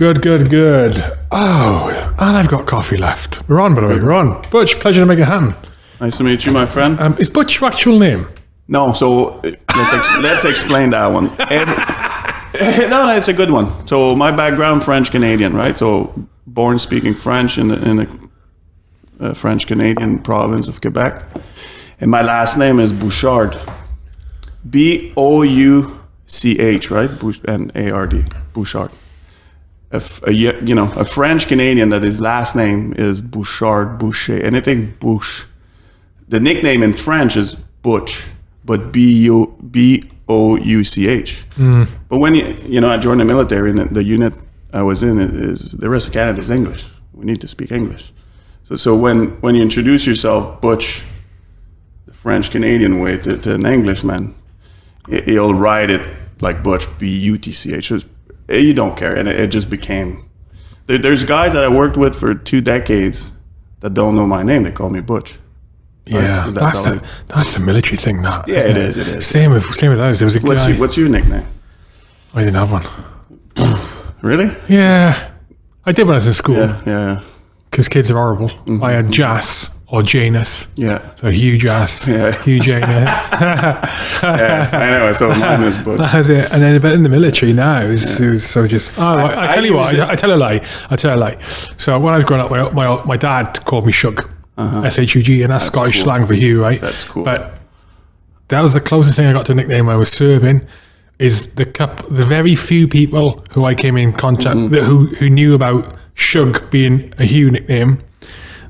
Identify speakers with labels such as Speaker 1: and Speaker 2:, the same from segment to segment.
Speaker 1: Good, good, good. Oh, and I've got coffee left. We're on, by the way. We're on. Butch, pleasure to make it happen.
Speaker 2: Nice to meet you, my friend.
Speaker 1: Um, is Butch your actual name?
Speaker 2: No, so uh, let's ex- let's explain that one. Every- no, no, it's a good one. So my background, French Canadian, right? So born speaking French in in a, a French Canadian province of Quebec, and my last name is Bouchard, B O U C H, right? Bouch- and A R D, Bouchard. A, a you know a French Canadian that his last name is Bouchard, Boucher, anything Bouche. The nickname in French is Butch, but B U B O U C H. Hmm. But when you you know I joined the military and the, unit I was in is the rest of Canada is English. We need to speak English. So so when when you introduce yourself Butch, the French Canadian way to, to an Englishman, he- he'll write it like Butch B U T C H. Just- You don't care, and it, it just became. There, there's guys that I worked with for two decades that don't know my name. They call me Butch.
Speaker 1: Yeah,
Speaker 2: 'cause
Speaker 1: that's
Speaker 2: that's
Speaker 1: a, that's a military thing. That
Speaker 2: Yeah,
Speaker 1: isn't
Speaker 2: it is, it is.
Speaker 1: Same with same with us. There was a
Speaker 2: What's
Speaker 1: guy.
Speaker 2: your, what's your nickname?
Speaker 1: I didn't have one.
Speaker 2: Really?
Speaker 1: Yeah, I did when I was in school
Speaker 2: Yeah, yeah,
Speaker 1: because kids are horrible. Mm-hmm. I had Jas or Janus.
Speaker 2: yeah.
Speaker 1: So huge ass.
Speaker 2: Yeah.
Speaker 1: Hugh Janus.
Speaker 2: yeah. Anyway, so mine is Butch.
Speaker 1: That's it. And then, but in the military now, it was, it was so just. Oh, I, I
Speaker 2: I
Speaker 1: tell you what, I, I tell a lie. I tell a lie. So when I was growing up, my my, my dad called me Shug, S H U G, and that's, Scottish
Speaker 2: cool.
Speaker 1: slang for Hugh, right?
Speaker 2: That's cool.
Speaker 1: But that was the closest thing I got to a nickname I was serving. Is the cup the very few people who I came in contact
Speaker 2: Mm-hmm.
Speaker 1: who who knew about Shug being a Hugh nickname.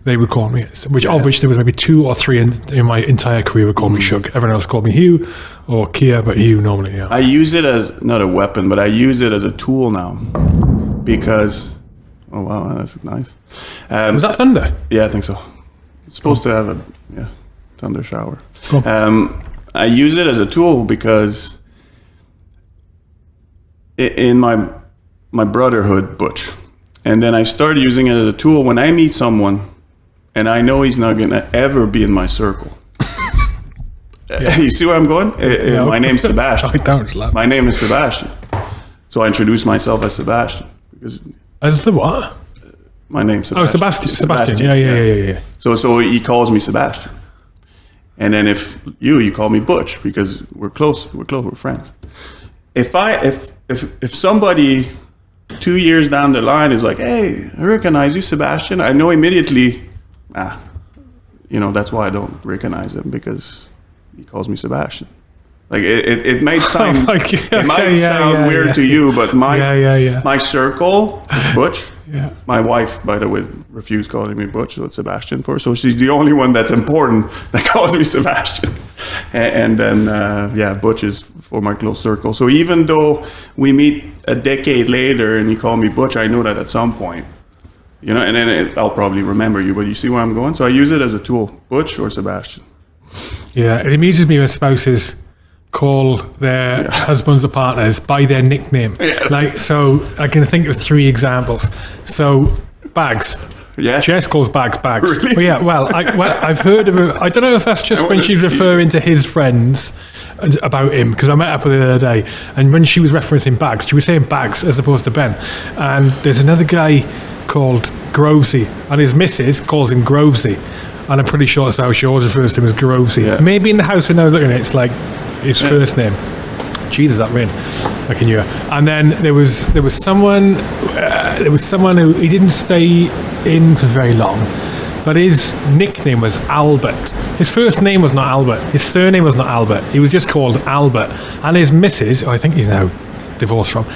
Speaker 1: They would call me, which of which there was maybe two or three in, in my entire career would call
Speaker 2: Mm-hmm.
Speaker 1: me Shug. Everyone else called me Hugh or Kia, but Hugh normally. Yeah.
Speaker 2: I use it as not a weapon, but I use it as a tool now because. Oh wow, that's nice. Um,
Speaker 1: Was that thunder?
Speaker 2: Yeah, I think so. It's supposed to have a yeah thunder shower.
Speaker 1: Cool.
Speaker 2: Um, I use it as a tool because in my my brotherhood, Butch, and then I started using it as a tool when I meet someone, and I know he's not gonna ever be in my circle. you see where I'm going? Uh, uh, My name's Sebastian.
Speaker 1: I don't laugh.
Speaker 2: My name is Sebastian. So I introduce myself as Sebastian because
Speaker 1: As the what?
Speaker 2: my name's Sebastian.
Speaker 1: Oh, Sebastian. Sebastian. Yeah, yeah, yeah, yeah, yeah.
Speaker 2: So so he calls me Sebastian. And then if you you call me Butch because we're close, we're close, we're friends. If I if if if somebody two years down the line is like, hey, I recognize you, Sebastian, I know immediately, ah, you know, that's why I don't recognize him because he calls me Sebastian. Like it, it, it might sound
Speaker 1: Like,
Speaker 2: it might
Speaker 1: yeah,
Speaker 2: sound
Speaker 1: yeah,
Speaker 2: weird
Speaker 1: yeah.
Speaker 2: to you, but my my circle is Butch.
Speaker 1: Yeah.
Speaker 2: My wife, by the way, refused calling me Butch, so it's Sebastian for her. So she's the only one that's important that calls me Sebastian. And, and then, uh, yeah, Butch is for my close circle. So even though we meet a decade later and you call me Butch, I know that at some point, you know, and then it, I'll probably remember you. But you see where I'm going? So I use it as a tool, Butch or Sebastian.
Speaker 1: Yeah, it amuses me when spouses call their husbands or partners by their nickname. Like, so I can think of three examples. So, Bags.
Speaker 2: Yeah.
Speaker 1: Jess calls Bags Bags.
Speaker 2: Really?
Speaker 1: Well, yeah, well, I, well, I've heard of it. I don't know if that's just when she's referring to his friends about him, because I met up with her the other day, and when she was referencing Bags, she was saying Bags as opposed to Ben. And there's another guy called Grovesy, and his missus calls him Grovesy. And I'm pretty sure that's how she always refers to him as Grovesy.
Speaker 2: Yeah.
Speaker 1: Maybe in the house when I was looking at it, it's like his first name. Jesus, that rain! I can hear. And then there was there was someone uh, there was someone who he didn't stay in for very long, but his nickname was Albert. His first name was not Albert. His surname was not Albert. He was just called Albert. And his missus, I think he's now divorced from,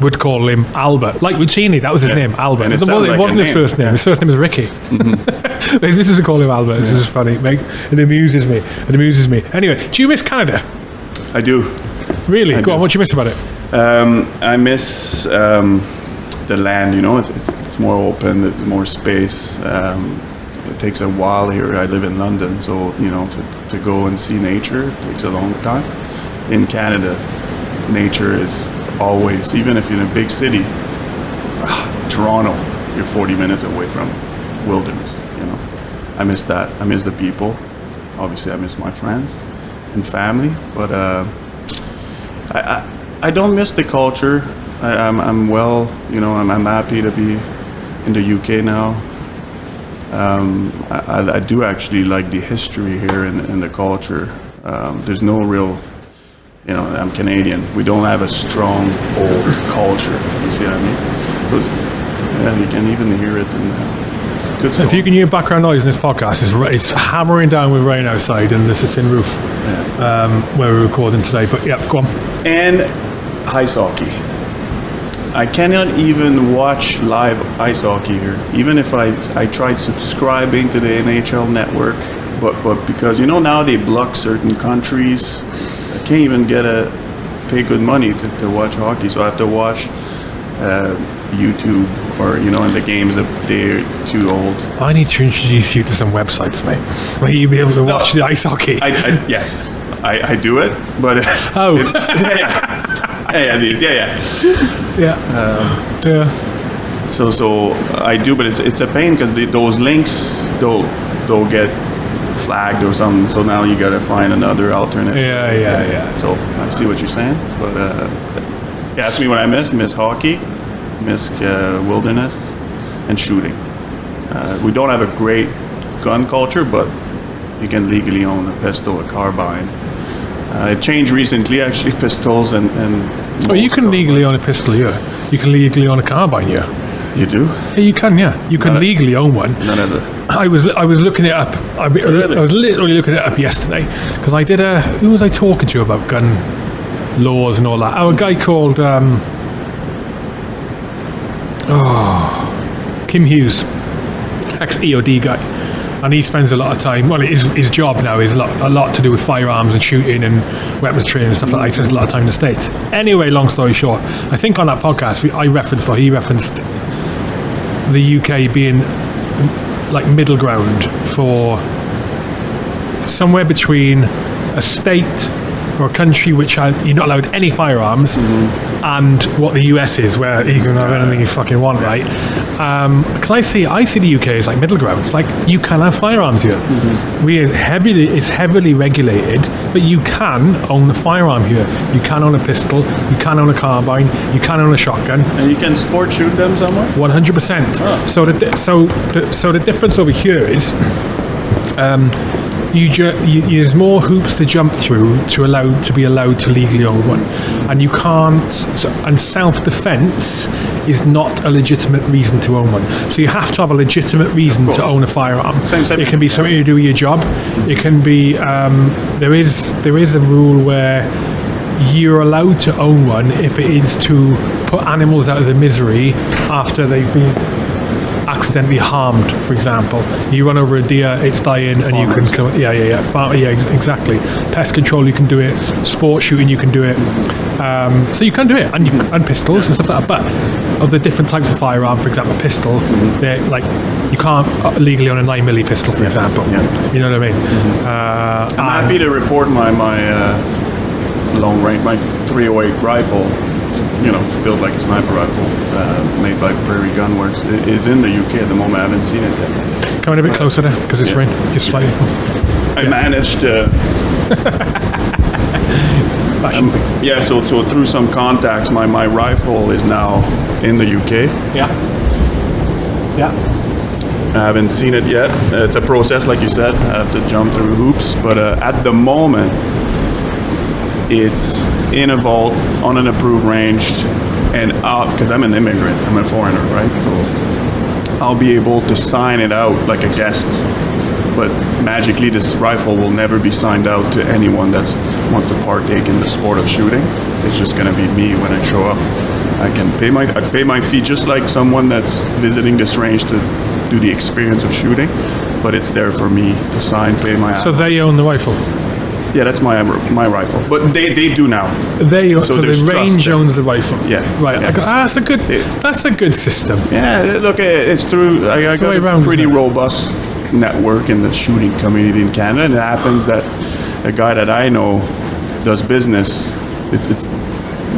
Speaker 1: would call him Albert. Like Ruccini, that was his name, Albert.
Speaker 2: And it
Speaker 1: It, wasn't,
Speaker 2: like
Speaker 1: it wasn't his
Speaker 2: name.
Speaker 1: first name. His first name was Ricky. his missus would call him Albert. This is funny. Mate. It amuses me. It amuses me. Anyway, do you miss Canada?
Speaker 2: I do.
Speaker 1: Really? Go on. What do you miss about it?
Speaker 2: Um, I miss um, the land. You know, it's, it's, it's more open. It's more space. Um, it takes a while here. I live in London, so you know, to, to go and see nature takes a long time. In Canada, nature is always, even if you're in a big city, ah, Toronto, you're 40 minutes away from wilderness. You know, I miss that. I miss the people. Obviously, I miss my friends and family, but. Uh, I, I, I don't miss the culture. I, I'm, I'm well. You know, I'm, I'm happy to be in the UK now. Um, I, I- I do actually like the history here and, and the culture. Um, there's no real, you know, I'm Canadian. We don't have a strong old culture. You see what I mean? So, it's, yeah, you can even hear it. And uh, it's good stuff.
Speaker 1: If you can hear background noise in this podcast, it's, it's hammering down with rain outside and the tin roof um, where we're recording today. But yeah, go on.
Speaker 2: and ice hockey. I cannot even watch live ice hockey here, even if I I tried subscribing to the NHL network, but but because you know now they block certain countries, I can't even get a pay good money to, to watch hockey, so I have to watch uh, YouTube or you know, and the games that they're too old.
Speaker 1: I need to introduce you to some websites, mate, where you'll be able to watch the ice hockey.
Speaker 2: I, I yes, I, I do it, but
Speaker 1: oh,
Speaker 2: it's, yeah, yeah, yeah, yeah, these, yeah, yeah.
Speaker 1: yeah. yeah.
Speaker 2: So so I do, but it's it's a pain because those links they'll they'll get flagged or something. So now you got to find another alternate.
Speaker 1: Yeah, yeah, yeah.
Speaker 2: So I see what you're saying, but uh, ask me what I miss. Miss hockey, miss uh, wilderness, and shooting. Uh, we don't have a great gun culture, but you can legally own a pistol, a carbine. Uh, it changed recently, actually, pistols and. and
Speaker 1: Oh, you can legally own a pistol here. You can legally own a carbine here.
Speaker 2: You do?
Speaker 1: Yeah, you can, yeah. You can
Speaker 2: Not a-
Speaker 1: legally own one.
Speaker 2: Not as a.
Speaker 1: I was I was looking it up. I, I was literally looking it up yesterday because I did a. Who was I talking to about gun laws and all that? Oh, a guy called um, oh Kim Hughes, ex EOD guy, and he spends a lot of time. Well, his his job now is a lot, a lot to do with firearms and shooting and weapons training and stuff like that. He spends a lot of time in the states. Anyway, long story short, I think on that podcast we, I referenced or he referenced the UK being like middle ground for somewhere between a state or a country which has, you're not allowed any firearms mm-hmm. and what the US is where you can have anything you fucking want right because I see I see the UK as like middle ground. It's like you can have firearms here. We are heavily it's heavily regulated but you can own a firearm here. You can own a pistol. You can own a carbine. You can own a shotgun.
Speaker 2: And you can sport shoot them somewhere?
Speaker 1: one hundred percent. So the so the, so the difference over here is, um, you, you there's more hoops to jump through to allow to be allowed to legally own one, and you can't. So, and self defense is not a legitimate reason to own one. So you have to have a legitimate reason to own a firearm.
Speaker 2: Same- same.
Speaker 1: It can be something to do with your job. It can be um, there is there is a rule where you're allowed to own one if it is to put animals out of their misery after they've been accidentally harmed, for example. You run over a deer, it's dying, and you can come. Yeah, yeah, yeah. Farm, yeah, ex- exactly. Pest control, you can do it. Sport shooting, you can do it. Um, so you can do it, and you, and pistols and stuff like that. But of the different types of firearm, for example, pistol, they're like you can't uh, legally own a nine milli pistol, for example.
Speaker 2: Yeah.
Speaker 1: You know what I mean? Uh,
Speaker 2: I'm happy to report my my uh, long range, my 308 rifle. You know, built like a sniper rifle, uh, made by Prairie Gunworks. It is in the UK at the moment. I haven't seen it yet.
Speaker 1: Coming a bit closer there because it's
Speaker 2: Yeah.
Speaker 1: rain. Just slightly.
Speaker 2: I managed to.
Speaker 1: Fashion
Speaker 2: Yeah, so so through some contacts, my my rifle is now in the UK.
Speaker 1: Yeah. Yeah.
Speaker 2: I haven't seen it yet. It's a process, like you said. I have to jump through hoops. But uh, at the moment, it's in a vault on an approved range, and because I'm an immigrant, I'm a foreigner, right? So I'll be able to sign it out like a guest. But magically, this rifle will never be signed out to anyone that wants to partake in the sport of shooting. It's just going to be me when I show up. I can pay my I pay my fee just like someone that's visiting this range to do the experience of shooting, but it's there for me to sign, pay my.
Speaker 1: So they own the rifle.
Speaker 2: Yeah, that's my my rifle. But they, they do now.
Speaker 1: They
Speaker 2: So
Speaker 1: so, the range owns the rifle.
Speaker 2: Yeah,
Speaker 1: Right.
Speaker 2: yeah.
Speaker 1: I go, ah, that's a good.
Speaker 2: Yeah.
Speaker 1: That's a good system.
Speaker 2: Yeah, look, it's through. I, I
Speaker 1: the
Speaker 2: got a
Speaker 1: around,
Speaker 2: pretty robust network in the shooting community in Canada, and it happens that a guy that I know does business. It's, it's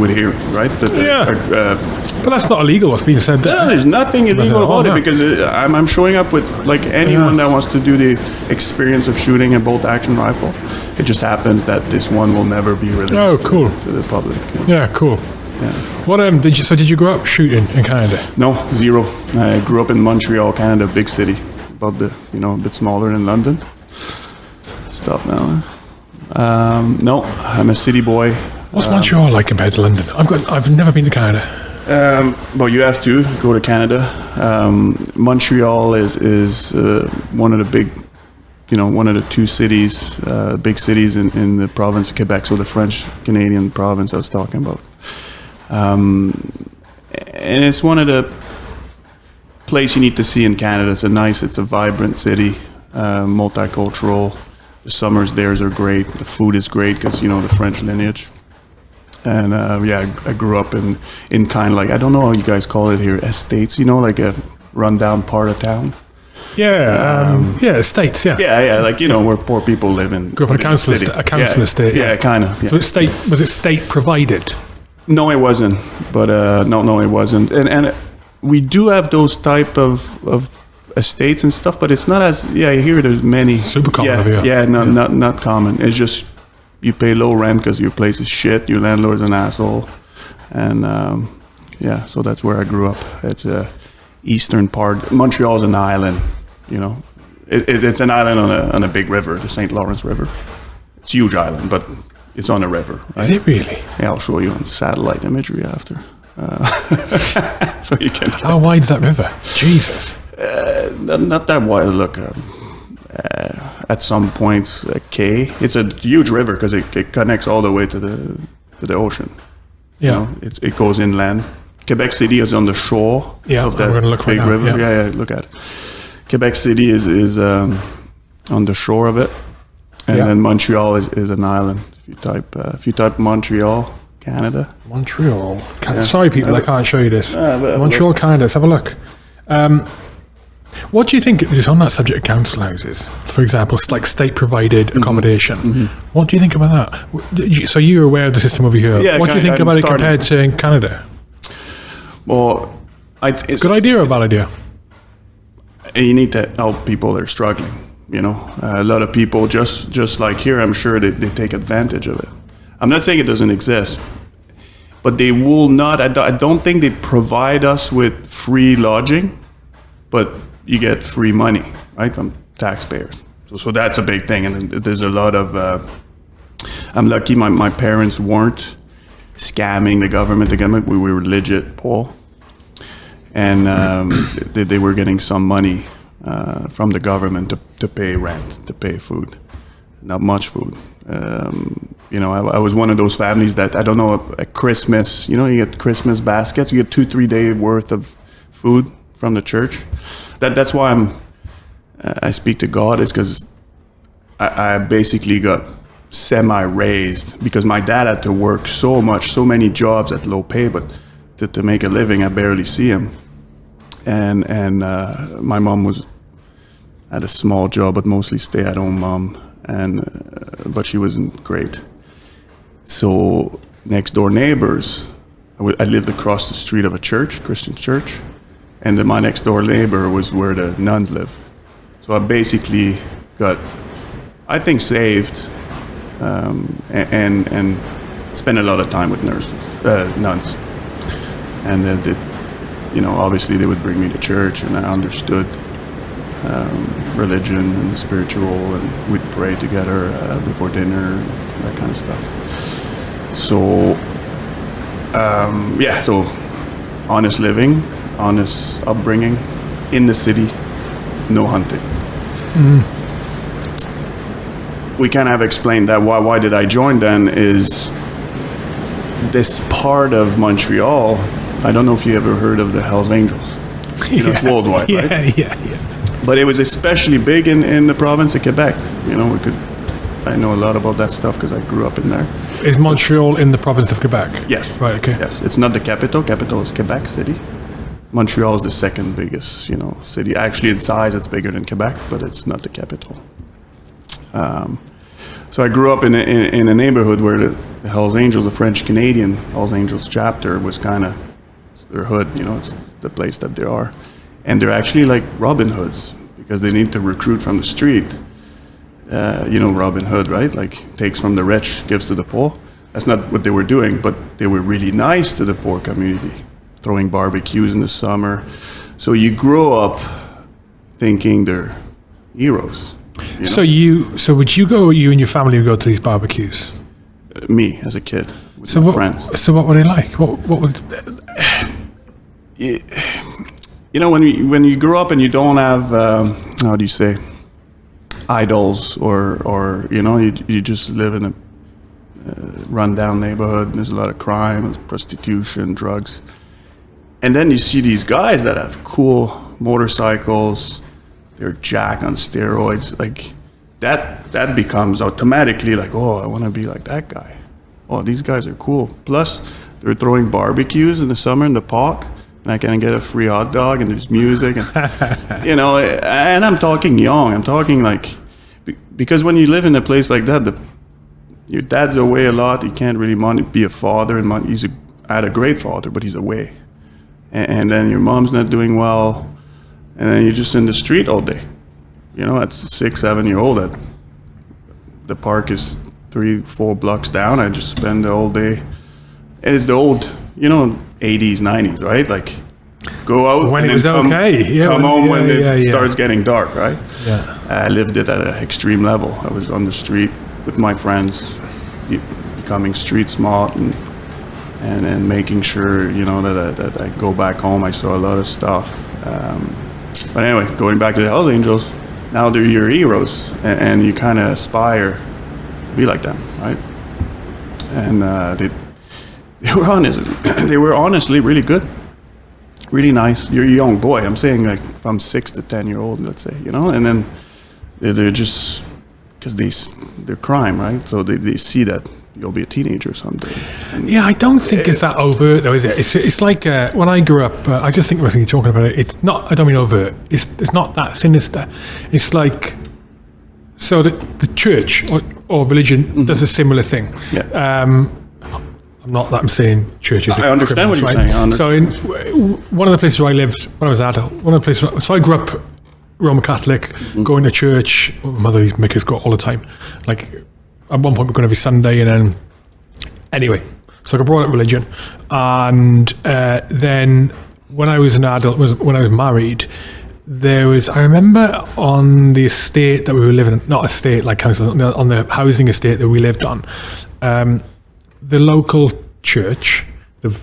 Speaker 2: with here, right? That the-
Speaker 1: Yeah.
Speaker 2: Uh,
Speaker 1: But that's not illegal. What's being said
Speaker 2: no,
Speaker 1: there?
Speaker 2: there's nothing illegal about it because it, I'm, I'm showing up with like anyone
Speaker 1: Yeah.
Speaker 2: that wants to do the experience of shooting a bolt action rifle. It just happens that this one will never be released
Speaker 1: Oh, cool.
Speaker 2: to, to the public.
Speaker 1: Yeah. Cool. What um did you so did you grow up shooting in Canada?
Speaker 2: No, zero. I grew up in Montreal, Canada, big city, about the you know a bit smaller than London. Stop now. huh? Um, no, I'm a city boy.
Speaker 1: What's Montreal like compared to London? I've got I've never been to Canada.
Speaker 2: Um, but you have to go to Canada. Um, Montreal is is uh, one of the big, you know, one of the two cities, uh, big cities in, in the province of Quebec. So the French Canadian province I was talking about. Um, and it's one of the place you need to see in Canada. It's a nice, it's a vibrant city, uh, multicultural. The summers theirs are great. The food is great because you know the French lineage. And uh, yeah, I, I grew up in in kind of like I don't know how you guys call it here, estates. You know, like a rundown part of town.
Speaker 1: Yeah, um, yeah, estates, yeah.
Speaker 2: Yeah, yeah, like you know where poor people live in.
Speaker 1: Grew up in a council
Speaker 2: city.
Speaker 1: esta- a council
Speaker 2: yeah,
Speaker 1: estate,
Speaker 2: Yeah,
Speaker 1: yeah.
Speaker 2: kind of. Yeah.
Speaker 1: So it's state was it state provided?
Speaker 2: No, it wasn't. But uh, no, no, it wasn't. And and we do have those type of of estates and stuff, but it's not as yeah. I hear there's many
Speaker 1: Super common
Speaker 2: Yeah,
Speaker 1: here.
Speaker 2: yeah, not not not common. It's just you pay low rent because your place is shit. Your landlord's an asshole, and um, yeah. So that's where I grew up. It's a eastern part. Montreal's an island. You know, it, it, it's an island on a on a big river, the St. Lawrence River. It's a huge island, but it's on a river. Right?
Speaker 1: Is it really?
Speaker 2: Yeah, I'll show you on satellite imagery after. Uh, so you can
Speaker 1: How wide's that river? Jesus.
Speaker 2: not, not that wide. Look, um, uh, at some point a K. It's a huge river because it, it connects all the way to the to the ocean.
Speaker 1: Yeah.
Speaker 2: You know, it's, it goes inland. Quebec City is on the shore
Speaker 1: Yeah,
Speaker 2: of that
Speaker 1: we're right
Speaker 2: big
Speaker 1: now,
Speaker 2: river.
Speaker 1: yeah.
Speaker 2: Yeah. yeah, look at it. Quebec City is is um, on the shore of it, and
Speaker 1: Yeah.
Speaker 2: then Montreal is, is an island. If you type uh, if you type Montreal, Canada,
Speaker 1: Montreal. Can- Sorry, people, I can't show you this.
Speaker 2: But-
Speaker 1: Montreal, Canada. Let's have a look. Um, what do you think is on that subject of council houses? For example, like state provided
Speaker 2: Mm-hmm.
Speaker 1: accommodation. What do you think about that? W- did you- So you're aware of the system over here.
Speaker 2: Yeah,
Speaker 1: what do you think
Speaker 2: I'm
Speaker 1: about it compared to in Canada?
Speaker 2: Well, I, it's,
Speaker 1: Good idea or bad idea?
Speaker 2: you need to help people that are struggling. You know, uh, a lot of people just just like here, I'm sure they, they take advantage of it. I'm not saying it doesn't exist, but they will not. I don't think they provide us with free lodging, but you get free money, right, from taxpayers. So, so that's a big thing, and there's a lot of. Uh, I'm lucky my, my parents weren't scamming the government. The government, we were legit poor and um, they, they were getting some money uh, from the government to, to pay rent, to pay food, not much food. Um, you know, I, I was one of those families that I don't know at Christmas. You know, you get Christmas baskets, you get two, three day worth of food from the church. That that's why I'm. I speak to God is because I, I basically got semi raised because my dad had to work so much, so many jobs at low pay, but to, to make a living, I barely see him. And and uh, my mom was had a small job, but mostly stay at home mom, and uh, but she wasn't great. So next door neighbors, I lived across the street of a church, Christian church, and my next door neighbor was where the nuns live. So I basically got, I think, saved um, and and spent a lot of time with nurses, uh, nuns, and then they, you know, obviously they would bring me to church, and I understood um, religion and the spiritual, and we'd pray together uh, before dinner, that kind of stuff. So, um, yeah, so honest living, honest upbringing in the city, no hunting. Mm. We kind of have explained that. Why, why did I join then? Is this part of Montreal? I don't know if you ever heard of the Hells Angels. You know, it's worldwide,
Speaker 1: yeah,
Speaker 2: right?
Speaker 1: Yeah, yeah,
Speaker 2: But it was especially big in, in the province of Quebec. You know, we could. I know a lot about that stuff because I grew up in there.
Speaker 1: Is Montreal in the province of Quebec?
Speaker 2: Yes.
Speaker 1: Right, okay.
Speaker 2: Yes, it's not the capital. Capital is Quebec City. Montreal is the second biggest, you know, city. Actually, in size, it's bigger than Quebec, but it's not the capital. Um, so I grew up in a, in, in a neighborhood where the, the Hells Angels, the French Canadian Hells Angels chapter, was kind of their hood. You know, it's the place that they are, and they're actually like Robin Hoods because they need to recruit from the street. Uh, you know Robin Hood, right? Like takes from the rich, gives to the poor. That's not what they were doing, but they were really nice to the poor community, throwing barbecues in the summer. So you grow up thinking they're heroes. You know?
Speaker 1: So you, so would you go? You and your family would go to these barbecues.
Speaker 2: me as a kid with
Speaker 1: So
Speaker 2: my
Speaker 1: what?
Speaker 2: friends.
Speaker 1: So what were they like? What? What would?
Speaker 2: you know when you when you grow up and you don't have um, how do you say idols or or you know you, you just live in a uh, rundown neighborhood and there's a lot of crime there's prostitution drugs and then you see these guys that have cool motorcycles. They're jack on steroids. Like that that becomes automatically like oh i want to be like that guy. Oh these guys are cool. Plus they're throwing barbecues in the summer in the park and i can get a free hot dog and there's music and you know and i'm talking young. I'm talking like because when you live in a place like that the your dad's away a lot. He can't really be a father and he's a, I had a great father but he's away and, and then your mom's not doing well and then you're just in the street all day you know at six seven year old at the park is three four blocks down i just spend the whole day and it's the old you know 80s 90s right like go out
Speaker 1: When it was
Speaker 2: come,
Speaker 1: okay. Yeah,
Speaker 2: come
Speaker 1: when-
Speaker 2: home
Speaker 1: yeah,
Speaker 2: when it
Speaker 1: yeah, yeah.
Speaker 2: starts getting dark right
Speaker 1: Yeah.
Speaker 2: I lived it at an extreme level. I was on the street with my friends, becoming street smart and and, and making sure you know that I, that I go back home. I saw a lot of stuff. Um, but anyway, going back to the Hells Angels, now they're your heroes, and, and you kind of aspire to be like them, right? And uh, they they were honest. they were honestly really good really nice. You're a young boy. I'm saying like from six to ten year old, let's say, you know, and then they're, just because they they're crime, right? So they, they see that you'll be a teenager someday. And
Speaker 1: Yeah, I don't think it's that overt though, is it? It's, it's like uh, when I grew up. Uh, I just think when you're talking about it, it's not. I don't mean overt. It's it's not that sinister. It's like so the the church or, or religion does a similar thing.
Speaker 2: yeah,
Speaker 1: Um, I'm not that I'm saying churches.
Speaker 2: I understand what you're
Speaker 1: right?
Speaker 2: saying,
Speaker 1: So in w- one of the places where I lived when I was adult, one of the places. So I grew up Roman Catholic,
Speaker 2: Mm-hmm.
Speaker 1: going to church. My mother used to make us go all the time. Like at one point, we're going every Sunday, and then anyway, so I brought up religion, and uh, then when I was an adult, was when I was married. There was, I remember on the estate that we were living, in, not estate like council, on the housing estate that we lived on, um, the local church, the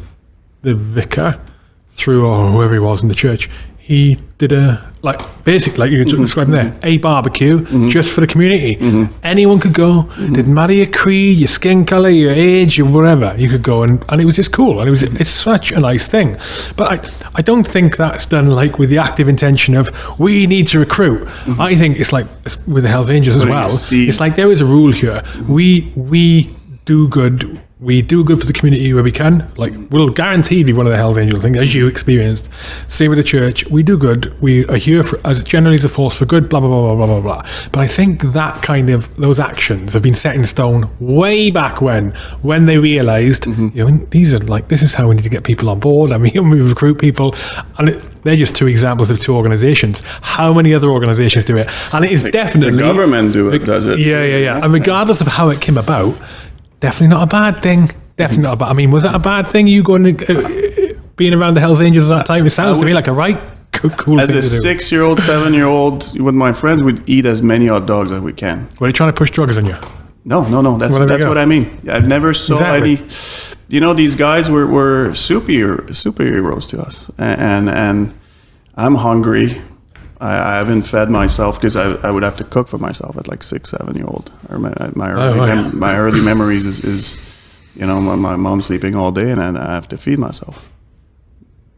Speaker 1: the vicar, through or whoever he was in the church, he did a like basically like you were describing there, a barbecue just for the community. Anyone could go. Didn't matter your creed, your skin color, your age, your whatever. You could go and and it was just cool. And it was it's such a nice thing. But I I don't think that's done like with the active intention of we need to recruit. I think it's like with the Hell's Angels as well. It's like there is a rule here. We we do good. We do good for the community where we can. Like we'll guaranteed be one of the Hell's Angels thing, as you experienced. Same with the church. We do good. We are here for as generally as a force for good. Blah blah blah blah blah blah blah. But I think that kind of those actions have been set in stone way back when, when they realised, mm-hmm. you know, these are like this is how we need to get people on board. I mean, we recruit people, and it, they're just two examples of two organisations. How many other organisations do it? And it is definitely
Speaker 2: the government do it, does it?
Speaker 1: yeah, yeah, yeah. And regardless of how it came about, definitely not a bad thing. Definitely not a bad. I mean, was that a bad thing? You going to uh, being around the Hell's Angels at that time? It sounds to me like a right cool
Speaker 2: As a six-year-old, seven-year-old, with my friends, we'd eat as many hot dogs as we can.
Speaker 1: Were they trying to push drugs on you?
Speaker 2: No, no, no. That's that's what I mean. I've never saw
Speaker 1: Exactly.
Speaker 2: any. You know, these guys were were super superheroes to us, and and, and I'm hungry. I, I haven't fed myself because I, I would have to cook for myself at like six, seven year old. Or my my early,
Speaker 1: right.
Speaker 2: mem- my early memories is, is you know my, my mom sleeping all day and I, I have to feed myself.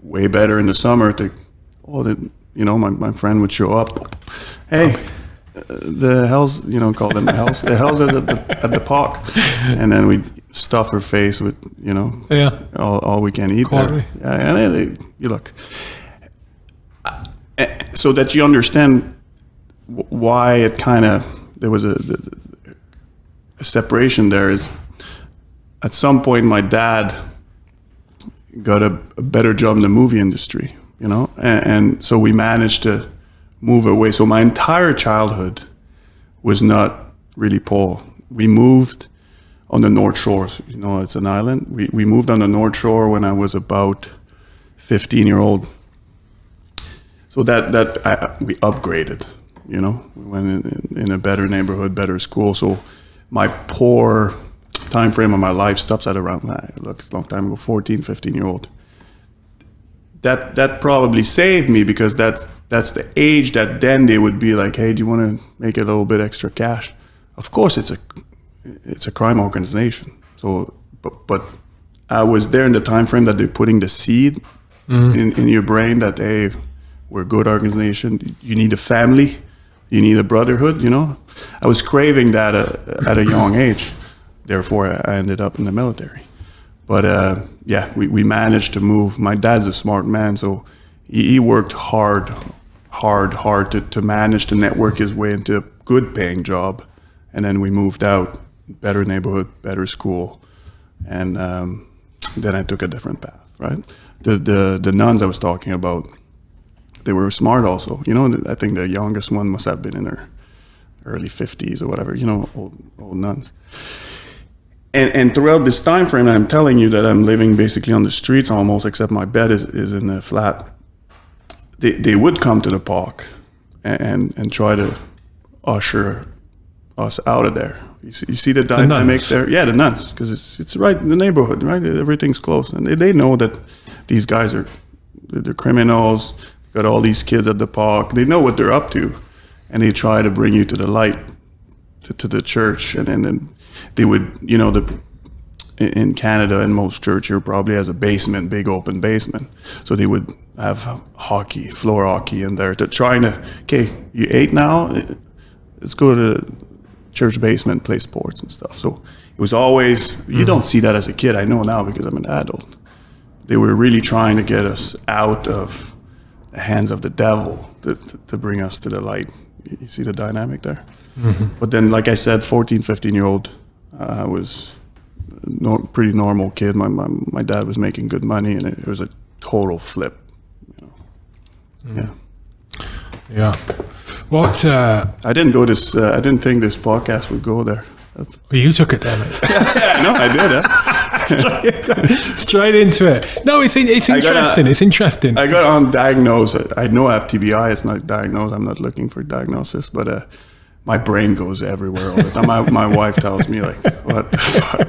Speaker 2: Way better in the summer to oh the, you know my, my friend would show up. Hey, the hell's you know call them the hell's the hell's at the at the park, and then we stuff her face with you know
Speaker 1: Yeah.
Speaker 2: all, all we can eat there. Yeah, and they, they- you look Uh, so that you understand why it kind of there was a, a separation there is at some point my dad got a, a better job in the movie industry you know and, and so we managed to move away so my entire childhood was not really poor we moved on the North Shore. You know, it's an island. We we moved on the North Shore when I was about 15 year old. So that that I, we upgraded. You know, we went in, in a better neighborhood, better school. So my poor time frame of my life stops at around that. Look, it's a long time ago, 14, 15 year old. That that probably saved me because that's that's the age that then they would be like, hey, do you want to make a little bit extra cash? Of course, it's a it's a crime organization. So, but but I was there in the time frame that they're putting the seed mm. in, in your brain that hey, we're a good organization. You need a family, you need a brotherhood. You know, I was craving that uh, at a young age. Therefore, I ended up in the military. But uh, yeah, we, we managed to move. My dad's a smart man, so he, he worked hard, hard, hard to, to manage to network his way into a good paying job. And then we moved out, better neighborhood, better school. And um, then I took a different path, right? The, the, the nuns I was talking about, they were smart also. You know, I think the youngest one must have been in her early 50s or whatever, you know, old, old nuns and, and throughout this time frame, I'm telling you that I'm living basically on the streets almost, except my bed is, is in the flat. They, they would come to the park and, and try to usher us out of there. You see, you see the dynamic
Speaker 1: nuns.
Speaker 2: there? Yeah, the nuns, because it's it's right in the neighborhood, right? Everything's close, and they, they know that these guys are they're criminals. Got all these kids at the park. They know what they're up to, and they try to bring you to the light, to, to the church, and then they would, you know, the in Canada in most church here probably has a basement, big open basement. So they would have hockey, floor hockey in there to trying to okay, you ate now, let's go to church basement, play sports and stuff. So it was always you mm-hmm. don't see that as a kid. I know now because I'm an adult. They were really trying to get us out of hands of the devil to, to, to bring us to the light. You see the dynamic there? But then, like I said, 14, 15 year old, uh, was a nor- pretty normal kid. My, my, my dad was making good money and it, it was a total flip. You know? Yeah.
Speaker 1: Yeah. What? Uh,
Speaker 2: I didn't go this, uh, I didn't think this podcast would go there. That's,
Speaker 1: you took it, damn it.
Speaker 2: yeah, no, I did. Huh?
Speaker 1: Straight into it. No, it's in- it's
Speaker 2: a-
Speaker 1: interesting. it's interesting.
Speaker 2: I got on undiagnosed. I know I have TBI. It's not diagnosed. I'm not looking for diagnosis, but uh, my brain goes everywhere all the time. My, my wife tells me like, "What the fuck?"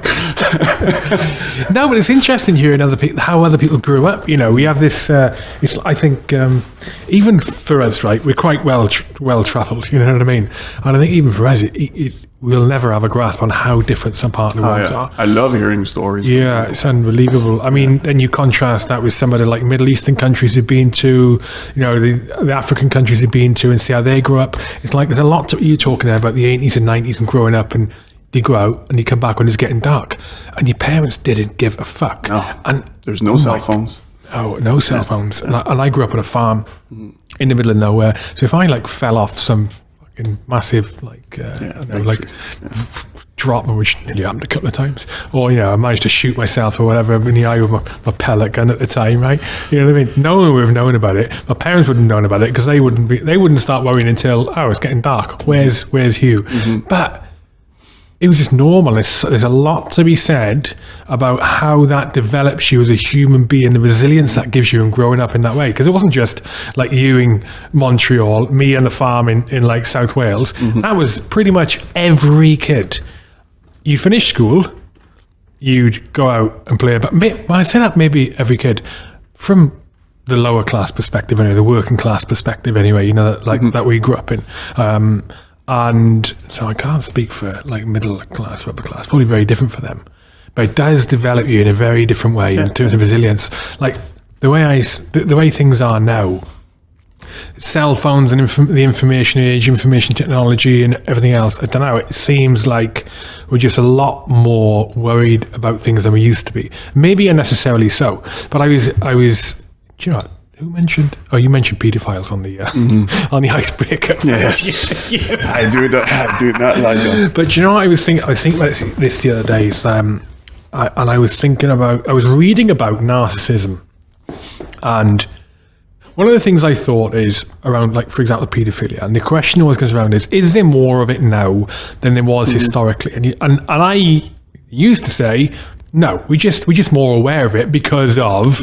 Speaker 1: No, but it's interesting hearing other people how other people grew up. You know, we have this. Uh, it's I think um, even for us, right? We're quite well tr- well travelled. You know what I mean? And I think even for us, it, it, we'll never have a grasp on how different some part of the
Speaker 2: Oh,
Speaker 1: worlds
Speaker 2: yeah.
Speaker 1: are.
Speaker 2: I love hearing stories.
Speaker 1: Yeah, it's unbelievable. I mean, then you contrast that with some of the like Middle Eastern countries you've been to, you know, the, the African countries you've been to, and see how they grew up. It's like there's a lot to you talking there about the 80s and 90s and growing up, and you go out and you come back when it's getting dark, and your parents didn't give a fuck.
Speaker 2: No.
Speaker 1: And
Speaker 2: There's no cell phones.
Speaker 1: Oh, no cell phones. And I, and I grew up on a farm in the middle of nowhere. So if I like fell off some fucking massive like uh, I don't know, like
Speaker 2: tree.
Speaker 1: drop, which nearly happened a couple of times, or you know I managed to shoot myself or whatever in the eye with my, my pellet gun at the time, right? You know what I mean? No one would have known about it. My parents wouldn't have known about it because they wouldn't be. They wouldn't start worrying until oh it's getting dark. Where's Where's Hugh? But it was just normal. There's, there's a lot to be said about how that develops you as a human being, the resilience that gives you in growing up in that way. Because it wasn't just like you in Montreal, me on the farm in, in like South Wales. That was pretty much every kid. You finish school, you'd go out and play. But may, I say that maybe every kid from the lower class perspective, anyway, the working class perspective, anyway. You know, that, like that we grew up in. Um, and so I can't speak for like middle class, upper class. Probably very different for them, but it does develop you in a very different way in terms of resilience. Like the way I, s- the, the way things are now, cell phones and inf- the information age, information technology, and everything else. I don't know. It seems like we're just a lot more worried about things than we used to be. Maybe unnecessarily so. But I was, I was. Do you know what? Who mentioned? Oh, you mentioned pedophiles on the uh, on the icebreaker.
Speaker 2: Yeah. I do not. I do not like them.
Speaker 1: But you know what I was thinking? I was thinking about this, the other day. Is, um, I, and I was thinking about. I was reading about narcissism, and one of the things I thought is around, like for example, paedophilia. And the question always goes around: is is there more of it now than there was historically? And you, and and I used to say, no, we just we're just more aware of it because of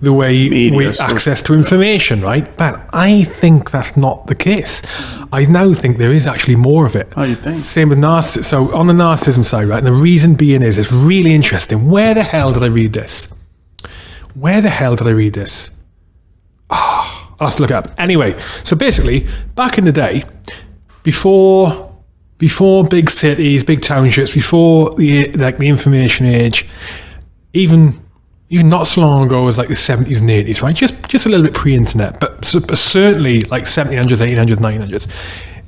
Speaker 1: the way
Speaker 2: Media,
Speaker 1: we access to information, right? But I think that's not the case. I now think there is actually more of it.
Speaker 2: Oh, you think?
Speaker 1: Same with narcissism. So on the narcissism side, right? And the reason being is it's really interesting. Where the hell did I read this? Where the hell did I read this? Ah, I'll have to look it up. Anyway, so basically, back in the day, before before big cities, big townships, before the like the information age, even even not so long ago as like the 70s and 80s, right? Just just a little bit pre-internet, but, but certainly like 1700s, 1800s, 1900s.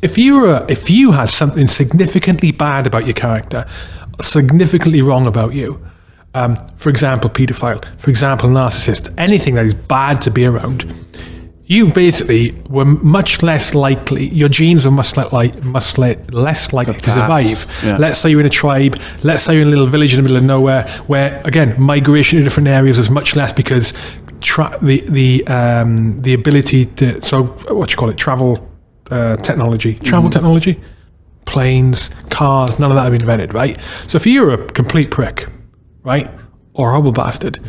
Speaker 1: If you were if you had something significantly bad about your character, significantly wrong about you, um, for example, paedophile, for example, narcissist, anything that is bad to be around, you basically were much less likely, your genes are much le- like much le- less likely to survive.
Speaker 2: yeah.
Speaker 1: Let's say you're in a tribe, let's say you're in a little village in the middle of nowhere, where again migration to different areas is much less because tra- the the um, the ability to so what you call it travel uh, technology, travel technology, planes, cars, none of that have been invented, right? So if you're a complete prick, right, or a horrible bastard,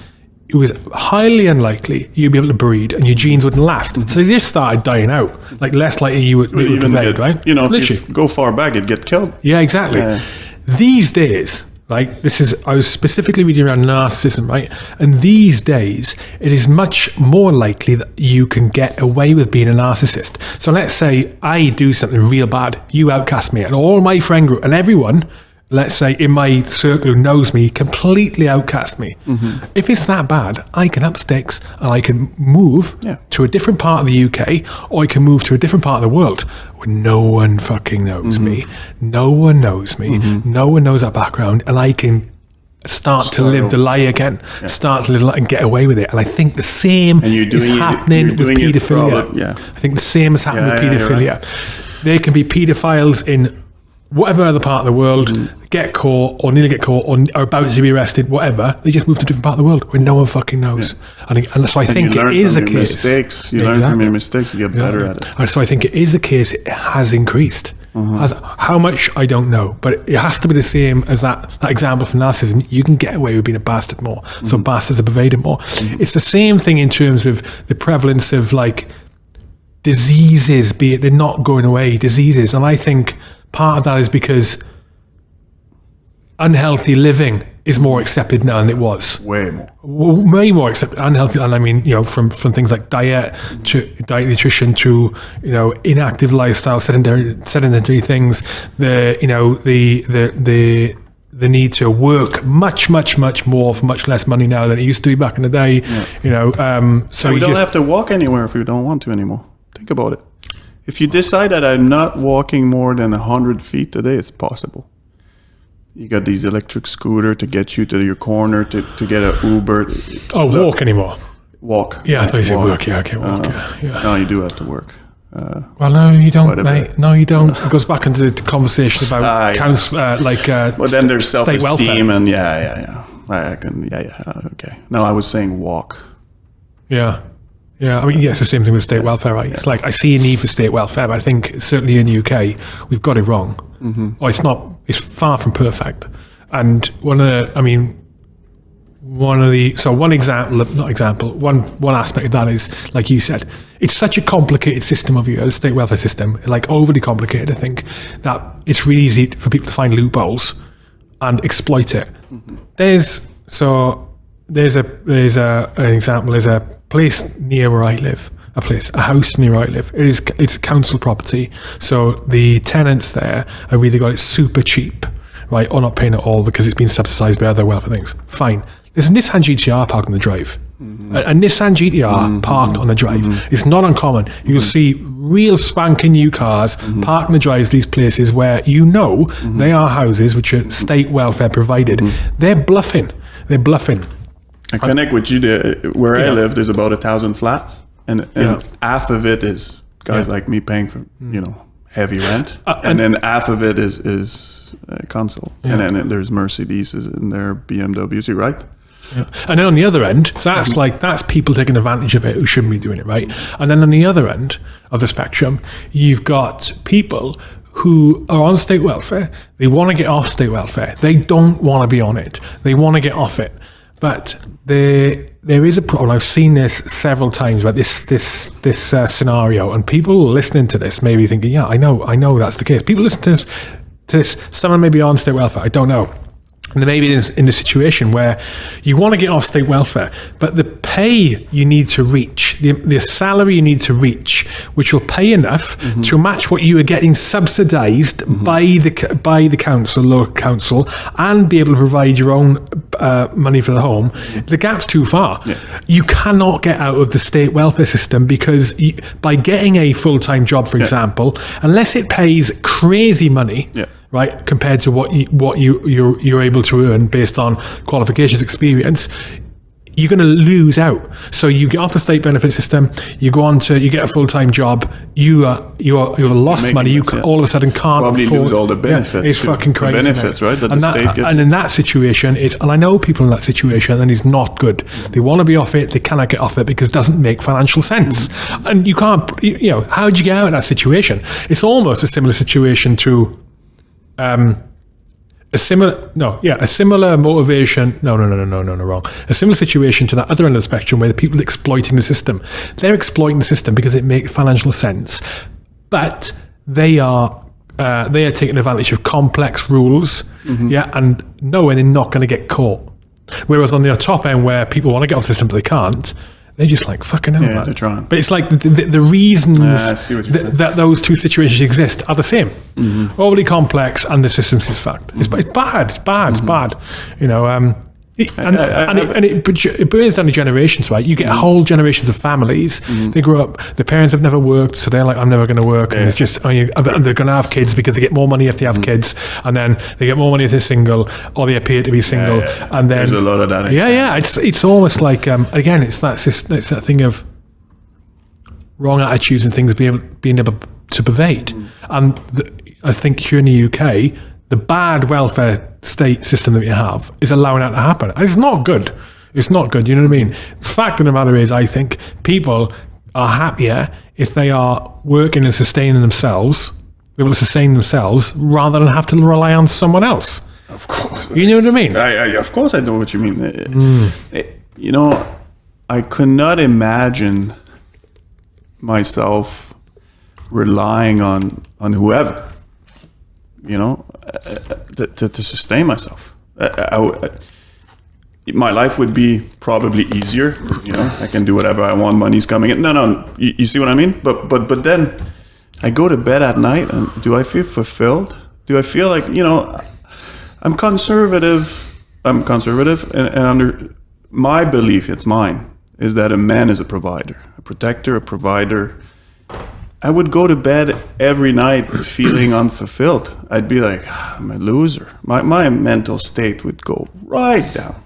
Speaker 1: it was highly unlikely you'd be able to breed and your genes wouldn't last. So they just started dying out. Like less likely you would, they would
Speaker 2: Even get-
Speaker 1: right?
Speaker 2: You know, if
Speaker 1: Literally.
Speaker 2: you go far back, it'd get killed.
Speaker 1: Yeah, exactly.
Speaker 2: Yeah.
Speaker 1: These days, right? This is I was specifically reading around narcissism, right? And these days, it is much more likely that you can get away with being a narcissist. So let's say I do something real bad, you outcast me, and all my friend group and everyone. Let's say in my circle who knows me completely outcast me.
Speaker 2: Mm-hmm.
Speaker 1: If it's that bad, I can up sticks and I can move
Speaker 2: Yeah.
Speaker 1: to a different part of the UK or I can move to a different part of the world where no one fucking knows me.
Speaker 2: Mm-hmm.
Speaker 1: No one knows me. No one knows that background. And I can start, to live the lie again, start to live lie and get away with it. And I think the same is
Speaker 2: it-
Speaker 1: happening with paedophilia.
Speaker 2: probably- yeah.
Speaker 1: I think the same is happening
Speaker 2: Yeah,
Speaker 1: with
Speaker 2: yeah, you're
Speaker 1: paedophilia. There can be paedophiles in whatever other part of the world,
Speaker 2: Mm-hmm.
Speaker 1: get caught or nearly get caught or are about to be arrested, whatever. They just move to a different part of the world where no one fucking knows. And, I- and so I
Speaker 2: And
Speaker 1: think it is a case.
Speaker 2: mistakes. You learn from your mistakes. You get better at it.
Speaker 1: And So I think it is a case. It has increased.
Speaker 2: Mm-hmm.
Speaker 1: Has, how much I don't know, but it has to be the same as that that example from narcissism. You can get away with being a bastard more, so
Speaker 2: Mm-hmm.
Speaker 1: bastards are pervaded more. It's the same thing in terms of the prevalence of like diseases. Be it they're not going away, diseases, and I think part of that is because unhealthy living is more accepted now than it was
Speaker 2: Way more.
Speaker 1: way more accepted unhealthy and i mean you know from from things like diet to diet nutrition to you know inactive lifestyle sedentary sedentary things the you know the the the the need to work much much much more for much less money now than it used to be back in the day you know um so
Speaker 2: We
Speaker 1: you
Speaker 2: don't
Speaker 1: just
Speaker 2: have to walk anywhere if we don't want to anymore. Think about it. If you decide that I'm not walking more than 100 feet today, it's possible. You got these electric scooter to get you to your corner, to, to get an Uber.
Speaker 1: oh walk anymore
Speaker 2: Walk.
Speaker 1: yeah i thought you said
Speaker 2: Walk.
Speaker 1: work yeah okay walk yeah, yeah.
Speaker 2: No, you do have to work. Uh,
Speaker 1: well no you don't mate no you don't it goes back into the conversation about
Speaker 2: yeah.
Speaker 1: council uh, like uh
Speaker 2: but then there's
Speaker 1: st- state welfare
Speaker 2: self-esteem and yeah, yeah, yeah. I can, yeah, yeah. uh, Okay. No, I was saying walk.
Speaker 1: Yeah. Yeah, I mean, it's the same thing with state welfare, right? It's like I see a need for state welfare, but I think certainly in the UK we've got it wrong. Mm-hmm. Or it's not. It's far from perfect. And one of the, I mean, one of the so one example, not example, one one aspect of that is like you said, it's such a complicated system of your state welfare system, like overly complicated. I think that it's really easy for people to find loopholes and exploit it. There's so there's a there's a an example. There's a place near where I live. A place, a house near where I live. It is it's council property, so the tenants there have either got it super cheap, right, or not paying at all because it's been subsidised by other welfare things. Fine. There's a Nissan GTR parked on the drive. Mm-hmm. A, a Nissan GTR mm-hmm. parked on the drive. Mm-hmm. It's not uncommon. You'll see real spanking new cars parked on the drives these places where you know they are houses which are state welfare provided. They're bluffing. They're bluffing.
Speaker 2: I connect with you. The, where I live, there's about a thousand flats, and, and
Speaker 1: Yeah.
Speaker 2: half of it is guys
Speaker 1: Yeah.
Speaker 2: like me paying for you know heavy rent,
Speaker 1: Uh,
Speaker 2: and,
Speaker 1: and-
Speaker 2: then half of it is is uh, console, and then there's Mercedes in there BMWs. Right?
Speaker 1: Yeah. And then on the other end, so that's like that's people taking advantage of it who shouldn't be doing it, right? And then on the other end of the spectrum, you've got people who are on state welfare. They want to get off state welfare. They don't want to be on it. They want to get off it. But there, there is a problem. I've seen this several times. But this, this, this uh, scenario, and people listening to this may be thinking, "Yeah, I know, I know that's the case." People listen to this, to this. Someone may be on state welfare. I don't know. And they may be in, in the situation where you want to get off state welfare, but the pay you need to reach, the, the salary you need to reach, which will pay enough to match what you are getting subsidised by the by the council, local council, and be able to provide your own uh, money for the home. The gap's too far. You cannot get out of the state welfare system because you, by getting a full time job, for example, unless it pays crazy money
Speaker 2: Yeah.
Speaker 1: Right, compared to what you, what you you're, you're able to earn based on qualifications, experience, you're going to lose out. So you get off the state benefit system, you go on to you get a full time job, you are you are you have lost money. You can,
Speaker 2: yeah.
Speaker 1: all of a sudden can't
Speaker 2: Probably
Speaker 1: afford,
Speaker 2: lose all the
Speaker 1: Yeah,
Speaker 2: benefits
Speaker 1: it's fucking crazy. isn't
Speaker 2: benefits, right, that the
Speaker 1: and that, and in that situation, it's and I know people in that situation, and it's not good. They want to be off it, they cannot get off it because it doesn't make financial sense. Mm. And you can't, you you know, how do you get out of that situation? It's almost a similar situation to a similar no yeah a similar motivation no no no no no no no wrong. A similar situation to that other end of the spectrum where the people exploiting the system they're exploiting the system because it makes financial sense but they are uh, they are taking advantage of complex rules yeah and knowing they're not going to get caught. Whereas on the top end where people want to get off the system but they can't they're just like fucking hell,
Speaker 2: Yeah,
Speaker 1: man.
Speaker 2: they're trying.
Speaker 1: But it's like the, the, the reasons
Speaker 2: see
Speaker 1: that, that those two situations exist are the same. Overly complex, and the systems is fact. It's, it's bad. It's bad. It's bad. You know. Um, it- uh, and,
Speaker 2: I-
Speaker 1: and, it, uh, and it, it burns down the generations, right? You get mm. whole generations of families. Mm. They grow up. The parents have never worked, so they're like, "I'm never going to work," and it's just, oh, and they're going to have kids because they get more money if they have mm. kids, and then they get more money if they're single, or they appear to be single,
Speaker 2: yeah.
Speaker 1: and then
Speaker 2: There's a lot of that.
Speaker 1: yeah, yeah. It's it's almost like um, again, it's that it's that thing of wrong attitudes and things being being able to pervade. And the, I think here in the UK, the bad welfare state system that we have is allowing that to happen. And it's not good. It's not good. You know what I mean? The fact of the matter is, I think people are happier if they are working and sustaining themselves, able to sustain themselves, rather than have to rely on someone else.
Speaker 2: Of course.
Speaker 1: You know what I mean?
Speaker 2: I, I, of course, I know what you mean. Uh,
Speaker 1: Hmm.
Speaker 2: uh, You know, I could not imagine myself relying on on whoever. You know, to, to, to sustain myself. I, I, my life would be probably easier. You know, I can do whatever I want. Money's coming in. No, no, you, you see what I mean? But but but then I go to bed at night, and do I feel fulfilled? Do I feel like you know? I'm conservative. I'm conservative, and, and under my belief, it's mine, is that a man is a provider, a protector, a provider. I would go to bed every night feeling unfulfilled. I'd be like, "Ah, I'm a loser. My my mental state would go right down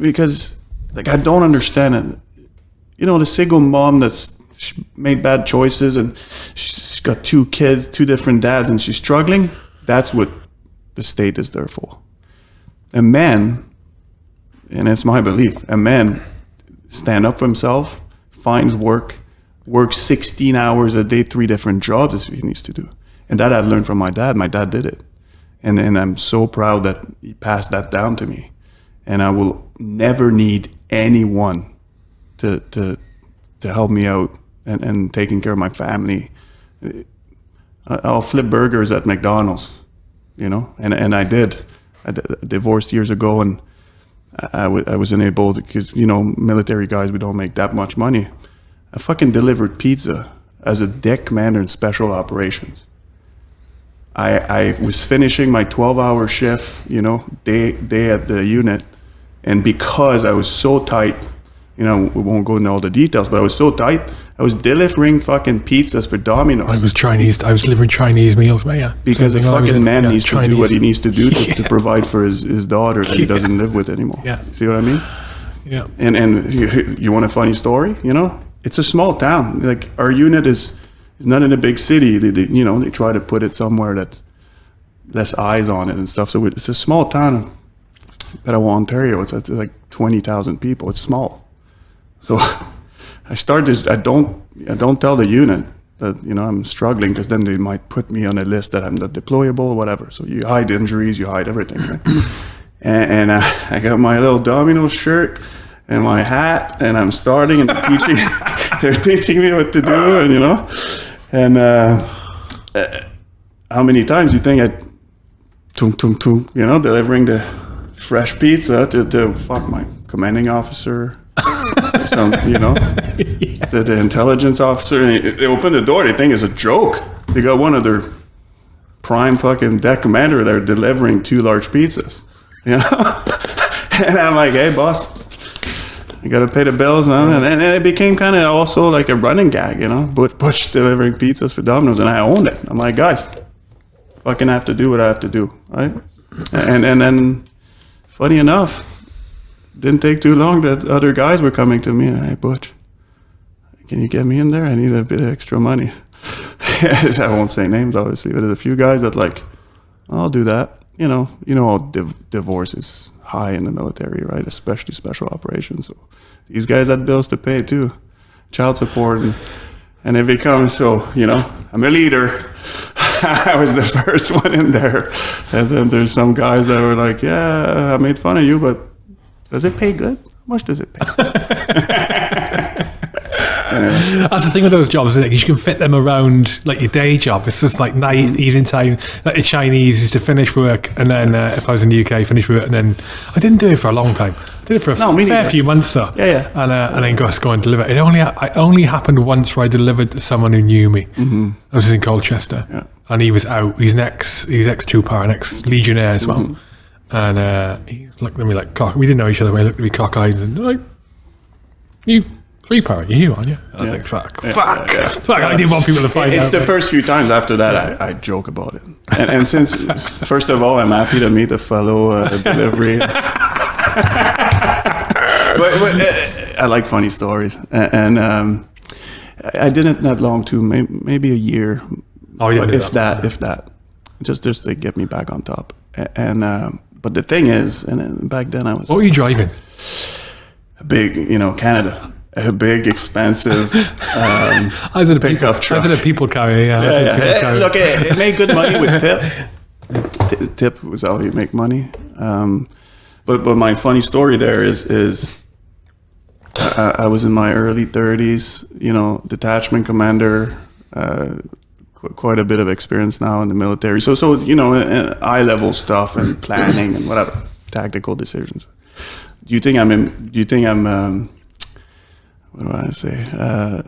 Speaker 2: because, like, I don't understand it. You know, the single mom that's made bad choices and she's got two kids, two different dads, and she's struggling. That's what the state is there for. A man, and it's my belief, a man stand up for himself, finds work, works 16 hours a day, three different jobs he needs to do. And that I've learned from my dad. My dad did it. And, and I'm so proud that he passed that down to me. And I will never need anyone to, to, to help me out and, and taking care of my family. I- I'll flip burgers at McDonald's, you know, and, and I did. I divorced years ago and I, I, w- I wasn't able to, because, you know, military guys, we don't make that much money. I fucking delivered pizza as a det commander in special operations. I, I was finishing my 12 hour shift, you know, day, day at the unit. And because I was so tight, you know, we won't go into all the details, but I was so tight, I was delivering fucking pizzas for Domino's.
Speaker 1: I was Chinese. I was delivering Chinese meals, man. Yeah,
Speaker 2: Because a
Speaker 1: Same thing I was
Speaker 2: fucking
Speaker 1: in-
Speaker 2: man
Speaker 1: yeah,
Speaker 2: needs to do what he needs to do to, to provide for his, his daughter that he doesn't live with anymore.
Speaker 1: Yeah.
Speaker 2: See what I mean?
Speaker 1: Yeah,
Speaker 2: And and you, you want a funny story? You know, it's a small town. Like our unit is is not in a big city. They, they you know they try to put it somewhere that less eyes on it and stuff. So it's a small town of Petawawa, Ontario. It's, it's like twenty thousand people. It's small. So I start this. I don't I don't tell the unit. that you know I'm struggling because then they might put me on a list that I'm not deployable, or whatever. So you hide injuries, you hide everything. Right? and and uh, I got my little Domino shirt and my hat, and I'm starting and teaching they're teaching me what to do, and you know, and uh, uh, how many times you think I, tum tum tum, you know, delivering the fresh pizza to, to fuck my commanding officer. some, you know, the, the intelligence officer. And they, they open the door. They think it's a joke. They got one of their prime fucking det commander there delivering two large pizzas. You know, and I'm like, hey, boss, you got to pay the bills, man. And, and it became kind of also like a running gag, you know, Butch, Butch delivering pizzas for Domino's, and I owned it. I'm like, guys, fucking have to do what I have to do, right? And and then, funny enough, didn't take too long that other guys were coming to me. Hey, Butch, can you get me in there? I need a bit of extra money. I won't say names, obviously, but there's a few guys that like, I'll do that. You know, you know, div- divorce is high in the military, right? Especially special operations. So these guys had bills to pay too, child support, and, and it becomes so. You know, I'm a leader. I was the first one in there, and then there's some guys that were like, "Yeah, I made fun of you, but does it pay good? How much does it pay?"
Speaker 1: That's the thing with those jobs, isn't it? You can fit them around like your day job. It's just like night,
Speaker 2: Mm-hmm.
Speaker 1: evening time. Like the Chinese is to finish work, and then uh, if I was in the UK, finish work, and then I didn't do it for a long time. I did it for a
Speaker 2: No,
Speaker 1: fair
Speaker 2: neither.
Speaker 1: few months though.
Speaker 2: Yeah, yeah.
Speaker 1: And uh, and then go go and deliver. It only I only happened once where I delivered to someone who knew me. Mm-hmm. I was in Colchester,
Speaker 2: Yeah.
Speaker 1: and he was out. He's an ex. He's ex two Para, an ex legionnaire as well.
Speaker 2: Mm-hmm.
Speaker 1: And uh, he looked at me like cock. We didn't know each other. But he looked at me cockeyed and like, "You three Para? You here, aren't you?" I was like, "Fuck, fuck, fuck!" I didn't want people to find
Speaker 2: It's
Speaker 1: out.
Speaker 2: the first few times after that I, I joke about it. And, and since, first of all, I'm happy to meet a fellow uh, delivery. but, but, uh, I like funny stories. A- And um, I I did it not long too, may- maybe a year,
Speaker 1: oh, yeah,
Speaker 2: if that, if that, just just to get me back on top. A- And um, but the thing is, and back then I was
Speaker 1: What were you driving?
Speaker 2: a big, you know, Canada, a big, expensive. Um,
Speaker 1: I did a
Speaker 2: Pickup
Speaker 1: people,
Speaker 2: truck.
Speaker 1: I did a people carrier. Yeah, a
Speaker 2: yeah,
Speaker 1: people carrier.
Speaker 2: look, it, it made good money with tip. Tip was how you make money. Um, but but my funny story there is is I, I was in my early thirties. You know, detachment commander. Uh, qu- quite a bit of experience now in the military. So so you know, eye level stuff and planning and whatever tactical decisions. Do you think I'm in? Do you think I'm? Um, what do I say? Uh,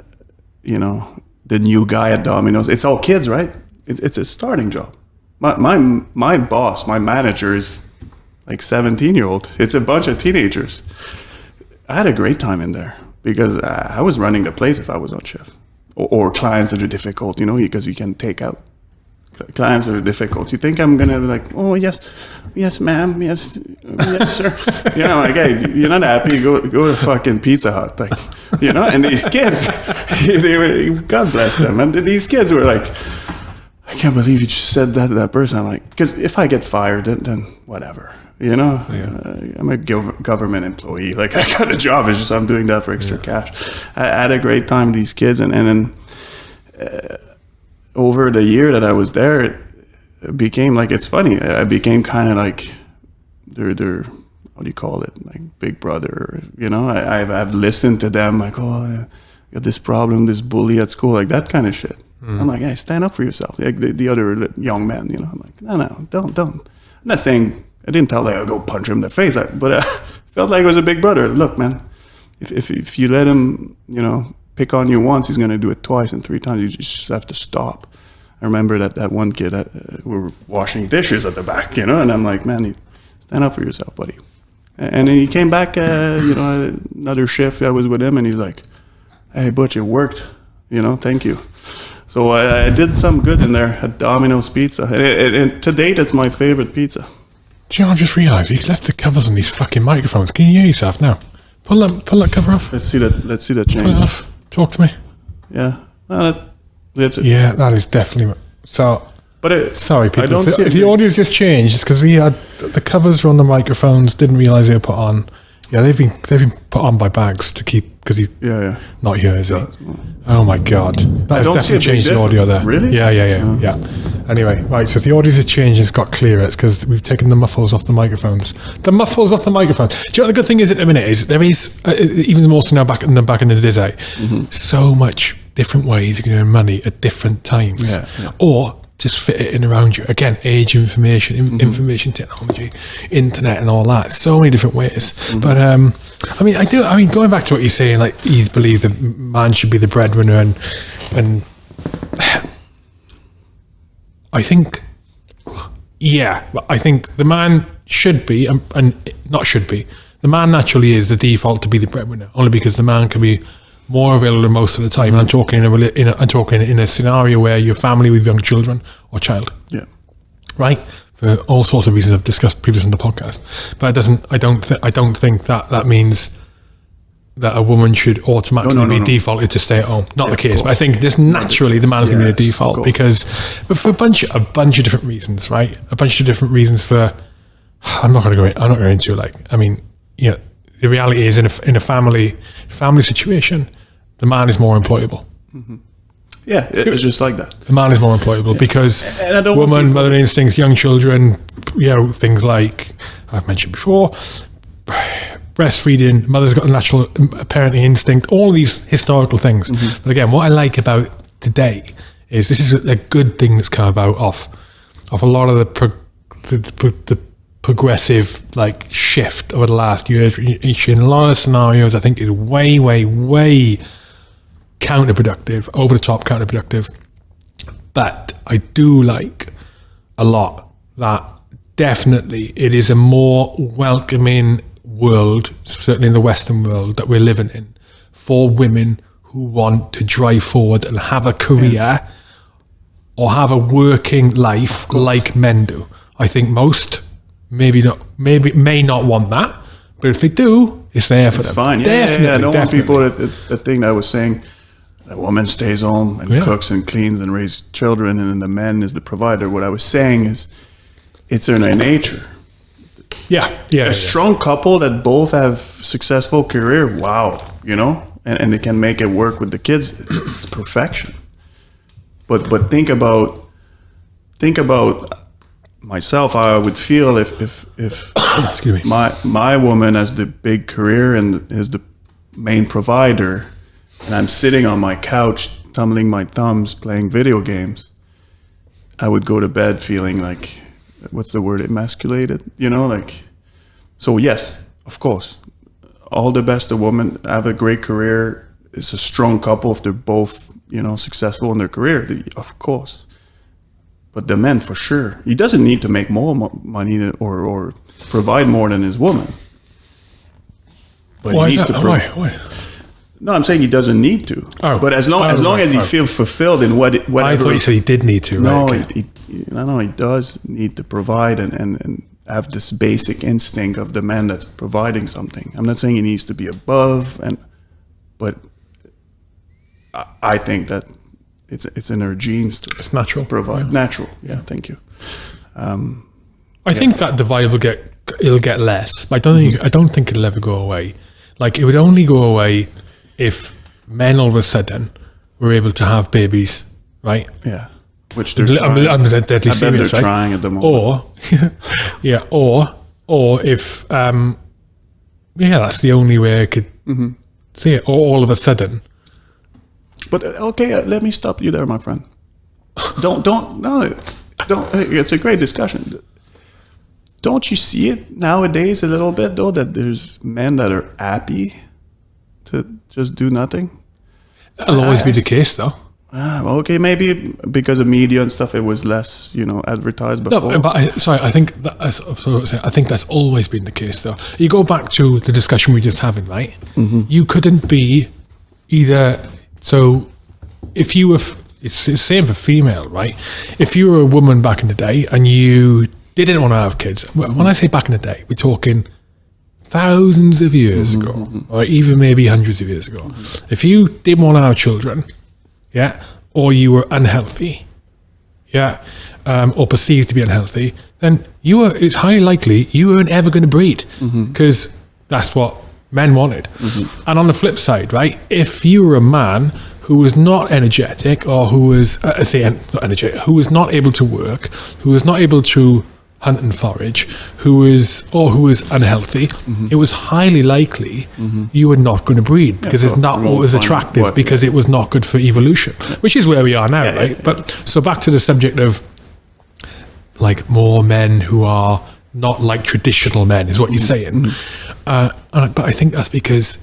Speaker 2: you know, the new guy at Domino's. It's all kids, right? It, it's a starting job. My, my my boss, my manager is like 17 year old. It's a bunch of teenagers. I had a great time in there because I was running the place if I was on shift. Or, or clients that are difficult, you know, because you can take out clients are difficult. You think I'm gonna be like, oh yes, yes, ma'am, yes, yes, sir. You know, like, hey, you're not happy? Go go to fucking Pizza Hut, like, you know. And these kids, they were, God bless them, and these kids were like, I can't believe you just said that to that person. I'm like, because if I get fired, then, then whatever. You know, uh, I'm a gov- government employee. Like I got a job. It's just I'm doing that for extra cash. I, I had a great time with these kids, and and then uh, over the year that I was there, it, it became like it's funny. I I became kind of like their their what do you call it? Like big brother. You know, I, I've I've listened to them like oh. I got this problem, this bully at school, like that kind of shit. Mm-hmm. I'm like, hey, stand up for yourself. Like the, the other young men, you know. I'm like, no, no, don't, don't. I'm not saying I didn't tell like I'll go punch him in the face, I, but I felt like it was a big brother. Look, man, if, if if you let him, you know, pick on you once, he's gonna do it twice and three times. You just have to stop. I remember that that one kid, uh, we were washing dishes at the back, you know, and I'm like, man, you stand up for yourself, buddy. And then he came back, uh, you know, another shift. I was with him, and he's like, "Hey, Butch, it worked. You know, thank you." So I, I did some good in there at Domino's Pizza, and, it, and to date, it's my favorite pizza.
Speaker 1: Do you know? I just realised he's left the covers on these fucking microphones. Can you hear yourself now? Pull that, pull that cover off.
Speaker 2: Let's see that. Let's see that
Speaker 1: Pull it
Speaker 2: change.
Speaker 1: off. Talk to me.
Speaker 2: Yeah, well, that, that's it.
Speaker 1: Yeah, that is definitely. So
Speaker 2: But it,
Speaker 1: sorry, people. If, if the audio's just changed, it's because we had the covers were on the microphones. Didn't realise they were put on. Yeah, they've been they've been put on by bags to keep because he's
Speaker 2: Yeah, yeah.
Speaker 1: not here, is he? Oh my god, that has
Speaker 2: don't see a
Speaker 1: definitely changed the audio there.
Speaker 2: Really?
Speaker 1: Yeah, yeah, yeah, yeah. Anyway, right. So if the audio's changed. It's got clearer. It's because we've taken the muffles off the microphones. The muffles off the microphones. Do you know what the good thing is at the minute is there is uh, even more so now back in the back in the day.
Speaker 2: Mm-hmm.
Speaker 1: So much different ways you can earn money at different times,
Speaker 2: Yeah, yeah.
Speaker 1: or just fit it in around you. Again, age, information,
Speaker 2: Mm-hmm.
Speaker 1: information technology, internet, and all that. So many different ways.
Speaker 2: Mm-hmm.
Speaker 1: But um, I mean, I do. I mean, going back to what you're saying, like you believe the man should be the breadwinner, and and I think, yeah, I think the man should be, and, and not should be. The man naturally is the default to be the breadwinner, only because the man can be more available most of the time. And I'm talking in a, in a I'm talking in a scenario where you're family with young children or child
Speaker 2: Yeah.
Speaker 1: right? For all sorts of reasons I've discussed previously in the podcast. But it doesn't. I don't. Th- I don't think that that means that a woman should automatically
Speaker 2: No, no, no,
Speaker 1: be defaulted to stay at home. Not the case. But I think just naturally the man's going to be the default because, but for a bunch, a bunch of different reasons, right? A bunch of different reasons for. I'm not going to go. In, I'm not going into like. I mean, you know, the reality is in a in a family family situation, the man is more employable.
Speaker 2: Yeah, it- it's just like that.
Speaker 1: The man is more employable because
Speaker 2: And
Speaker 1: woman,
Speaker 2: people-
Speaker 1: mother instincts, young children, you know, things like I've mentioned before, breastfeeding, mother's got a natural apparently instinct, all these historical things.
Speaker 2: Mm-hmm.
Speaker 1: But again, what I like about today is this is a, a good thing that's come about off of a lot of the, pro, the, the, the progressive like shift over the last years. In a lot of scenarios, I think is way, way, way counterproductive, over the top counterproductive. But I do like a lot that definitely it is a more welcoming world, certainly in the Western world that we're living in, for women who want to drive forward and have a career or have a working life like men do. I think most maybe not maybe may not want that, but if they do, it's there for
Speaker 2: It's
Speaker 1: them.
Speaker 2: fine. Yeah, yeah,
Speaker 1: definitely,
Speaker 2: yeah. I don't
Speaker 1: definitely.
Speaker 2: want people that, that, that I was saying a woman stays home and
Speaker 1: Yeah.
Speaker 2: cooks and cleans and raises children and then the man is the provider. What I was saying is it's in their nature.
Speaker 1: Yeah, yeah, yeah.
Speaker 2: A strong couple that both have successful career, wow, you know, and, and they can make it work with the kids, it's perfection. But but think about think about myself how I would feel if if if
Speaker 1: Excuse me.
Speaker 2: my my woman has the big career and is the main provider, and I'm sitting on my couch tumbling my thumbs playing video games. I would go to bed feeling like, what's the word, emasculated? You know, like. So yes, of course, all the best. The woman have a great career. It's a strong couple if they're both you know successful in their career. Of course. But the man, for sure, he doesn't need to make more mo- money or, or provide more than his woman. But
Speaker 1: Why
Speaker 2: he
Speaker 1: is
Speaker 2: needs
Speaker 1: that?
Speaker 2: to.
Speaker 1: Why? Why?
Speaker 2: no, I'm saying he doesn't need to.
Speaker 1: Oh.
Speaker 2: But as long
Speaker 1: Oh,
Speaker 2: as long
Speaker 1: right,
Speaker 2: as he
Speaker 1: right.
Speaker 2: feels fulfilled in what it-
Speaker 1: I thought you said he did need to.
Speaker 2: no,
Speaker 1: right?
Speaker 2: he, he, no, no, he does need to provide and, and, and have this basic instinct of the man that's providing something. I'm not saying he needs to be above, and but I, I think that it's it's in our genes to
Speaker 1: it's natural.
Speaker 2: provide natural. Yeah, thank you.
Speaker 1: I think that divide will get it'll get less. But I don't think I don't think it'll ever go away. Like it would only go away if men all of a sudden were able to have babies, right?
Speaker 2: Yeah, which they're
Speaker 1: I'm,
Speaker 2: trying.
Speaker 1: I'm deadly serious,
Speaker 2: they're
Speaker 1: right?
Speaker 2: trying at the moment.
Speaker 1: Or yeah, or or if um yeah, that's the only way I could
Speaker 2: Mm-hmm.
Speaker 1: see it. Or all of a sudden,
Speaker 2: But uh, okay, uh, let me stop you there, my friend. don't don't no, don't. It's a great discussion. Don't you see it nowadays a little bit though that there's men that are happy to just do nothing?
Speaker 1: that'll always be the case, though.
Speaker 2: Ah, okay, maybe because of media and stuff, it was less, you know, advertised before.
Speaker 1: No, but I, sorry, I think that, I think that's always been the case, though. You go back to the discussion we were just having, right? You couldn't be either. So, if you were, f- it's the same for female, right? If you were a woman back in the day and you didn't want to have kids, when I say back in the day, we're talking thousands of years ago, mm-hmm. or even maybe hundreds of years ago. Mm-hmm. If you didn't want to have children, yeah, or you were unhealthy, yeah, um, or perceived to be unhealthy, then you were. It's highly likely you weren't ever going to breed mm-hmm. because that's what men wanted. And on the flip side, right, if you were a man who was not energetic or who was, uh, uh I say, not energetic, who was not able to work, who was not able to hunt and forage, who was, or who was unhealthy, it was highly likely you were not going to breed because it's
Speaker 2: so
Speaker 1: not what was attractive
Speaker 2: what-
Speaker 1: because it was not good for evolution, which is where we are now,
Speaker 2: yeah,
Speaker 1: right?
Speaker 2: yeah.
Speaker 1: But so back to the subject of like more men who are not like traditional men is what you're saying. Uh, but I think that's because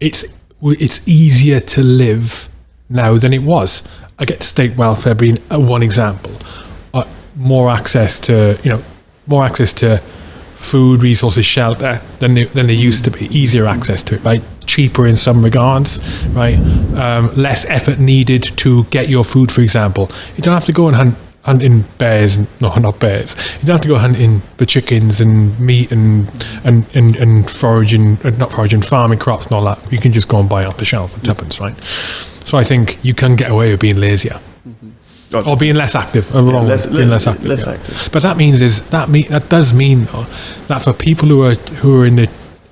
Speaker 1: it's it's easier to live now than it was. I get state welfare being one example. Uh, more access to you know more access to food, resources, shelter than they, than they used to be. Easier access to it, right? Cheaper in some regards, right? Um, less effort needed to get your food, for example. You don't have to go and hunt hunting bears and no not bears. You don't have to go hunting for chickens and meat and and and, and foraging uh, not foraging farming crops and all that. You can just go and buy off the shelf at tuppence right? So I think you can get away with being lazier. Or being less active uh, wrong,
Speaker 2: less-
Speaker 1: being less active,
Speaker 2: less
Speaker 1: yeah.
Speaker 2: active.
Speaker 1: but that means is that mean that does mean though that for people who are who are in the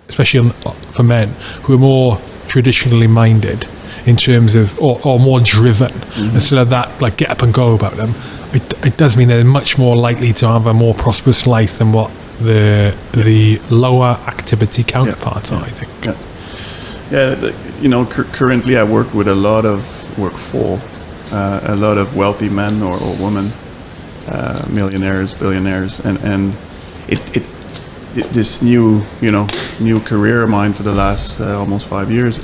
Speaker 1: especially for men who are more traditionally minded in terms of or, or more driven instead of that like get up and go about them. It, it does mean they're much more likely to have a more prosperous life than what the the lower activity counterparts are I think.
Speaker 2: Yeah, yeah. You know, cur- currently I work with a lot of work for uh, a lot of wealthy men or, or women, uh, millionaires, billionaires, and and it, it th- this new you know new career of mine for the last uh, almost five years,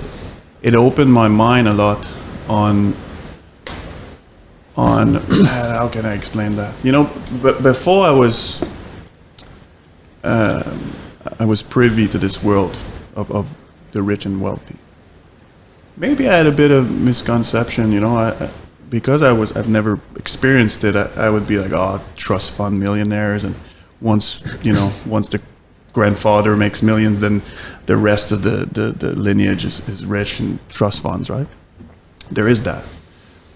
Speaker 2: it opened my mind a lot on on how can I explain that? You know, but before I was uh, I was privy to this world of, of the rich and wealthy. Maybe I had a bit of misconception, you know, I, I- because I was I've never experienced it. I, I would be like, oh, trust fund millionaires, and once you know, once the grandfather makes millions, then the rest of the the, the lineage is, is rich and trust funds, right? There is that,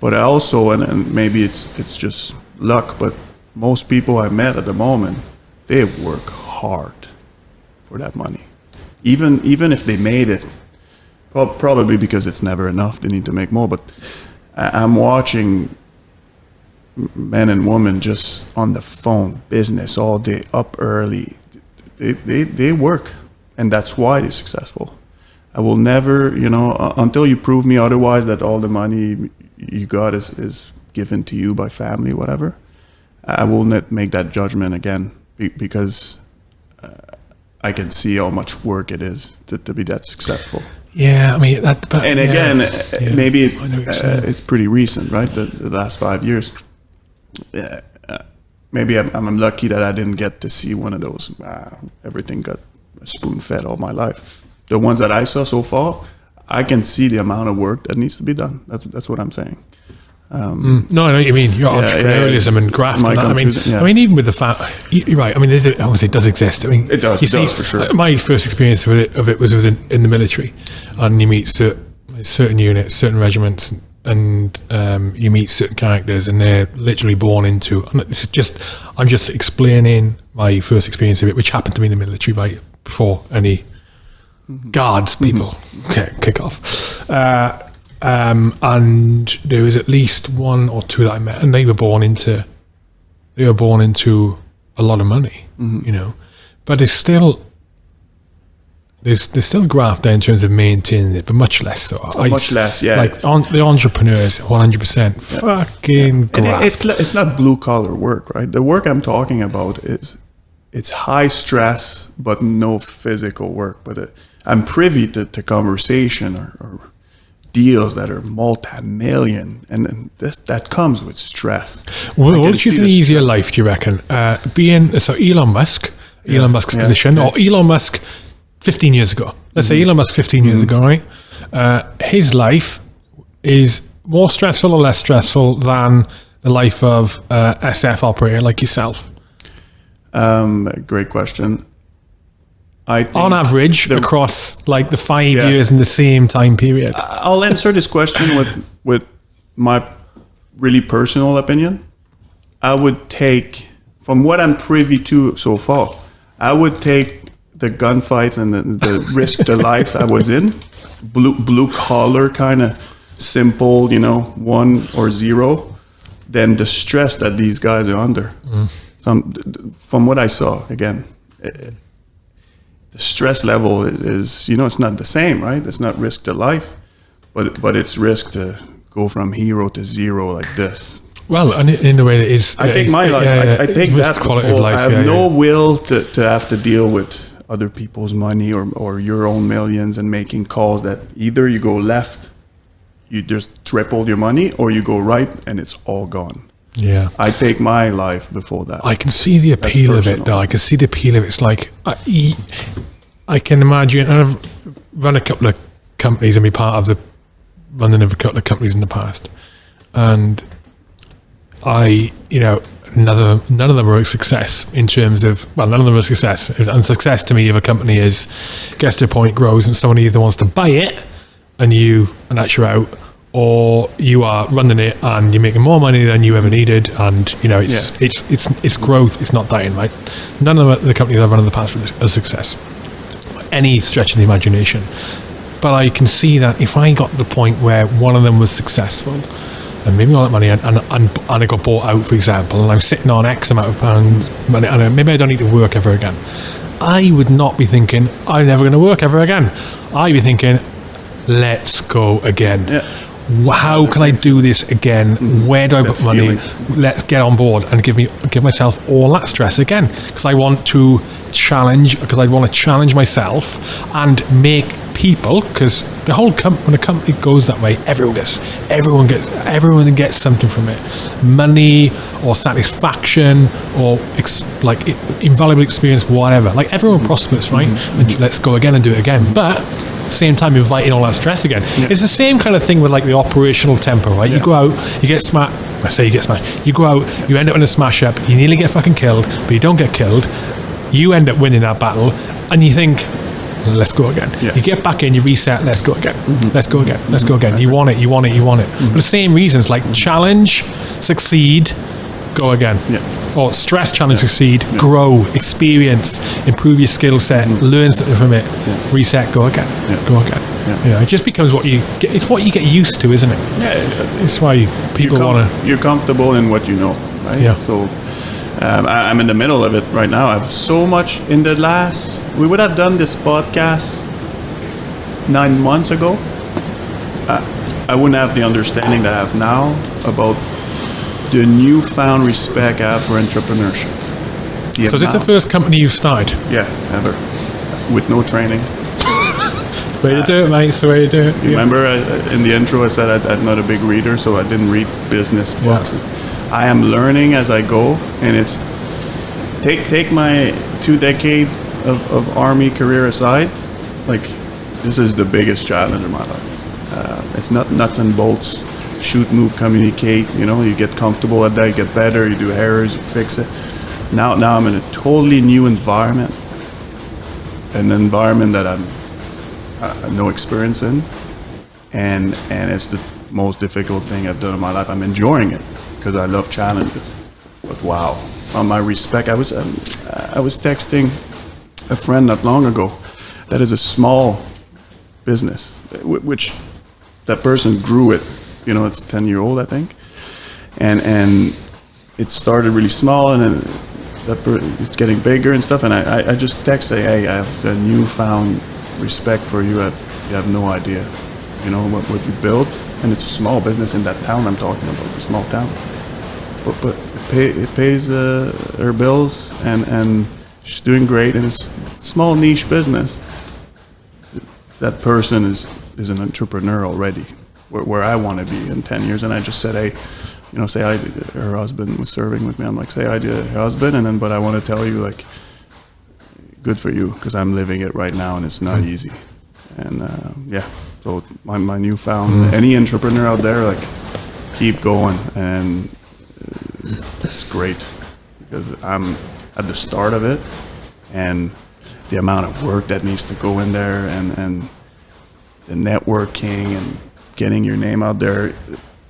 Speaker 2: but I also, and, and maybe it's it's just luck, but most people I met at the moment, they work hard for that money. Even even if they made it, probably because it's never enough, they need to make more. But I'm watching men and women just on the phone, business all day, up early. They they, they work, and that's why they're successful. I will never, you know, uh, until you prove me otherwise that all the money you got is, is given to you by family, whatever. I will not make that judgment again be- because uh, I can see how much work it is to, to be that successful.
Speaker 1: yeah I mean that but
Speaker 2: And
Speaker 1: yeah.
Speaker 2: again, uh,
Speaker 1: Yeah.
Speaker 2: maybe it,
Speaker 1: I know what you're
Speaker 2: uh, it's pretty recent, right? The, the last five years. Maybe I'm, I'm lucky that I didn't get to see one of those. Uh, everything got spoon fed all my life. The ones that I saw so far, I can see the amount of work that needs to be done. That's that's what I'm saying.
Speaker 1: No, I know you mean. Your
Speaker 2: Yeah,
Speaker 1: entrepreneurialism
Speaker 2: yeah.
Speaker 1: and graft. And. I mean,
Speaker 2: yeah.
Speaker 1: I mean, even with the fact, you're right. I mean, it, obviously, it does exist. I mean,
Speaker 2: It does,
Speaker 1: You
Speaker 2: it does, for sure.
Speaker 1: uh, My first experience with it, of it was within in the military, and you meet certain, certain units, certain regiments, and um, you meet certain characters, and they're literally born into. And it's just, I'm just explaining my first experience of it, which happened to me in the military, right before any guards people okay, kick off. Uh, um, and there was at least one or two that I met, and they were born into they were born into a lot of money, you know. But it's still there's there's still graft there in terms of maintaining it, but much less so. I
Speaker 2: much less, yeah.
Speaker 1: Like on, the entrepreneurs, one hundred percent, fucking
Speaker 2: it-
Speaker 1: graft.
Speaker 2: it's it's not blue collar work, right? The work I'm talking about is it's high stress but no physical work. But uh, I'm privy to, to conversation or, or deals that are multi-million, and, and this, that comes with stress.
Speaker 1: Well, which is an easier life, do you reckon? Uh, being so Elon Musk, Elon Musk's
Speaker 2: yeah,
Speaker 1: position,
Speaker 2: yeah.
Speaker 1: or Elon Musk, fifteen years ago. Let's
Speaker 2: Mm-hmm.
Speaker 1: say Elon Musk fifteen years ago, right? Uh, his life is more stressful or less stressful than the life of uh, SF operator like yourself.
Speaker 2: Um, great question. I think
Speaker 1: On average, across like the five
Speaker 2: Yeah.
Speaker 1: years in the same time period.
Speaker 2: I'll answer this question with with my really personal opinion. I would take from what I'm privy to so far. I would take the gunfights and the, the risk to life I was in, blue blue collar kind of simple, you know, one or zero, than the stress that these guys are under. Some, from what I saw, again, eh, the stress level is, is, you know, it's not the same, right? It's not risk to life, but but it's risk to go from hero to zero like this.
Speaker 1: Well, and in a way, it is.
Speaker 2: I take
Speaker 1: it's-
Speaker 2: my life.
Speaker 1: yeah, yeah,
Speaker 2: I, I take that
Speaker 1: quality
Speaker 2: before.
Speaker 1: life.
Speaker 2: I have
Speaker 1: yeah,
Speaker 2: no will to, to have to deal with other people's money or, or your own millions and making calls that either you go left, you just triple your money, or you go right and it's all gone.
Speaker 1: Yeah.
Speaker 2: I take my life before that.
Speaker 1: I can see the appeal of it, though. I can see the appeal of it. It's like I, I can imagine, I've run a couple of companies and be part of the running of a couple of companies in the past, and I, you know, none of them, none of them are a success in terms of well, none of them were a success. And success to me of a company is gets to a point, grows, and someone either wants to buy it, and you and that's you out. Or you are running it and you're making more money than you ever needed, and you know it's
Speaker 2: Yeah.
Speaker 1: it's it's it's growth. It's not dying, right? None of the companies I've run in the past were a success, any stretch of the imagination. But I can see that if I got to the point where one of them was successful, and maybe all that money, and, and, and, and it got bought out, for example, and I'm sitting on X amount of pounds money, and maybe I don't need to work ever again, I would not be thinking I'm never going to work ever again. I'd be thinking, let's go again.
Speaker 2: Yeah.
Speaker 1: How can I do this again? Mm-hmm. Where do I put money?
Speaker 2: feeling.
Speaker 1: Let's get on board and give me give myself all that stress again because I want to challenge because I want to challenge myself and make people because the whole when a company goes that way, everyone gets everyone gets everyone gets something from it, money or satisfaction or ex- like i- invaluable experience, whatever. Like everyone mm-hmm. prospers, right? Mm-hmm. And let's go again and do it again, but same time inviting all that stress again. It's the same kind of thing with like the operational tempo, right? You go out, you get smashed. I say you get smashed. You go out, you end up in a smash up. You nearly get fucking killed, but you don't get killed. You end up winning that battle, and you think, "Let's go again."
Speaker 2: Yeah.
Speaker 1: You get back in, you reset. Let's go again. Mm-hmm. Let's go again. Let's go again. You want it. You want it. You want it. Mm-hmm. For the same reasons, like mm-hmm. challenge, succeed, go again.
Speaker 2: Yeah.
Speaker 1: Or stress, challenge, succeed, grow, experience, improve your skill set, learn something from it, reset, go again,
Speaker 2: Yeah.
Speaker 1: go again.
Speaker 2: Yeah.
Speaker 1: You know, it just becomes what you get. It's what you get used to, isn't it?
Speaker 2: Yeah,
Speaker 1: It's why people want to.
Speaker 2: you're comfortable in what you know, right?
Speaker 1: Yeah.
Speaker 2: So um, I, I'm in the middle of it right now. I have so much in the last. We would have done this podcast nine months ago. I, I wouldn't have the understanding that I have now about the newfound respect I have for entrepreneurship. The
Speaker 1: So, is this the first company you've started?
Speaker 2: Yeah, ever. With no training.
Speaker 1: It's the way to do it, mate. It's the way to do it. Yeah.
Speaker 2: Remember, I, in the intro, I said I, I'm not a big reader, so I didn't read business books. I am learning as I go, and it's take take my two decade of, of army career aside. Like, this is the biggest challenge in my life. Uh, it's not nuts and bolts. Shoot, move, communicate. You know, you get comfortable at that, you get better, you do errors, you fix it. Now, now I'm in a totally new environment, an environment that I'm uh, no experience in, and and it's the most difficult thing I've done in my life. I'm enjoying it because I love challenges. But wow, on my respect, I was um, I was texting a friend not long ago. That is a small business, wh- which that person grew it. You know, it's ten year old, I think, and and it started really small, and then it's getting bigger and stuff. And I, I, just texted, hey, I have a newfound respect for you. I, you have no idea, you know what, what you built, and it's a small business in that town I'm talking about, the small town. But but it, pay, it pays uh, her bills, and and she's doing great, and it's a small niche business. That person is is an entrepreneur already, where, where I want to be in ten years. And I just said, hey, you know, say I her husband was serving with me. I'm like, say I did her husband, and then but I want to tell you like, good for you because I'm living it right now, and it's not easy. And uh, yeah, so my my newfound any entrepreneur out there like, keep going, and it's great because I'm at the start of it, and the amount of work that needs to go in there, and and the networking and getting your name out there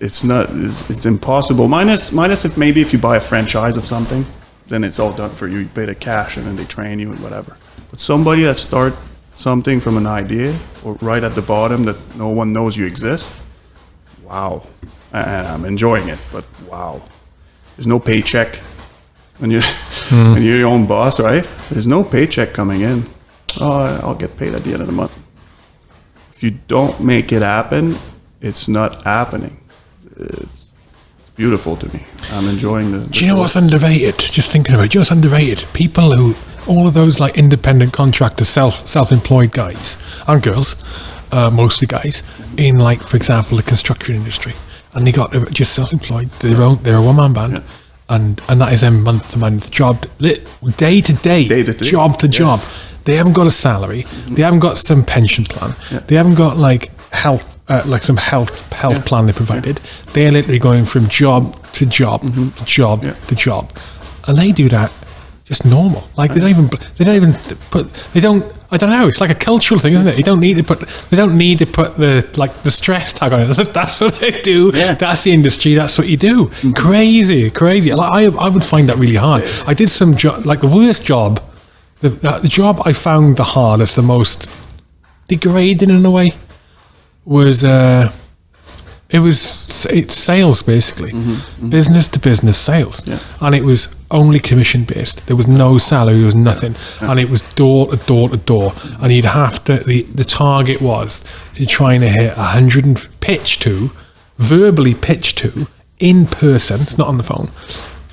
Speaker 2: it's not it's, it's impossible. Minus minus if maybe if you buy a franchise of something then it's all done for you. You pay the cash and then they train you and whatever. But somebody that start something from an idea or right at the bottom that no one knows you exist wow, and I'm enjoying it. But wow, there's no paycheck when you when you're your own boss, right? There's no paycheck coming in. Oh, I'll get paid at the end of the month. If you don't make it happen, it's not happening. It's beautiful to me. I'm enjoying the.
Speaker 1: Do you know what's underrated? Just thinking about it, do you know what's underrated? People who, all of those like independent contractors, self self employed guys and girls, uh, mostly guys, in like for example the construction industry, and they got just self employed. They're own, they're a one man band, and and that is them month to month job, day to day,
Speaker 2: Day to day,
Speaker 1: job to
Speaker 2: yeah.
Speaker 1: job. They haven't got a salary. They haven't got some pension plan. They haven't got like health, uh, like some health health plan they provided. They're literally going from job to job to job to job, and they do that just normal. Like they don't even they don't even th- put they don't. I don't know. It's like a cultural thing, isn't it? You don't need to put they don't need to put the like the stress tag on it. That's what they do.
Speaker 2: Yeah.
Speaker 1: That's the industry. That's what you do. Mm. Crazy, crazy. Like, I I would find that really hard. I did some job like the worst job the, the the job I found the hardest, the most degrading in a way, was uh, it was it's sales basically, mm-hmm. Mm-hmm. business to business sales,
Speaker 2: Yeah.
Speaker 1: and it was only commission based. There was no salary, there was nothing, and it was door to door to door, and you'd have to. The the target was you're trying to hit a hundred and pitch to, verbally pitch to in person. It's not on the phone.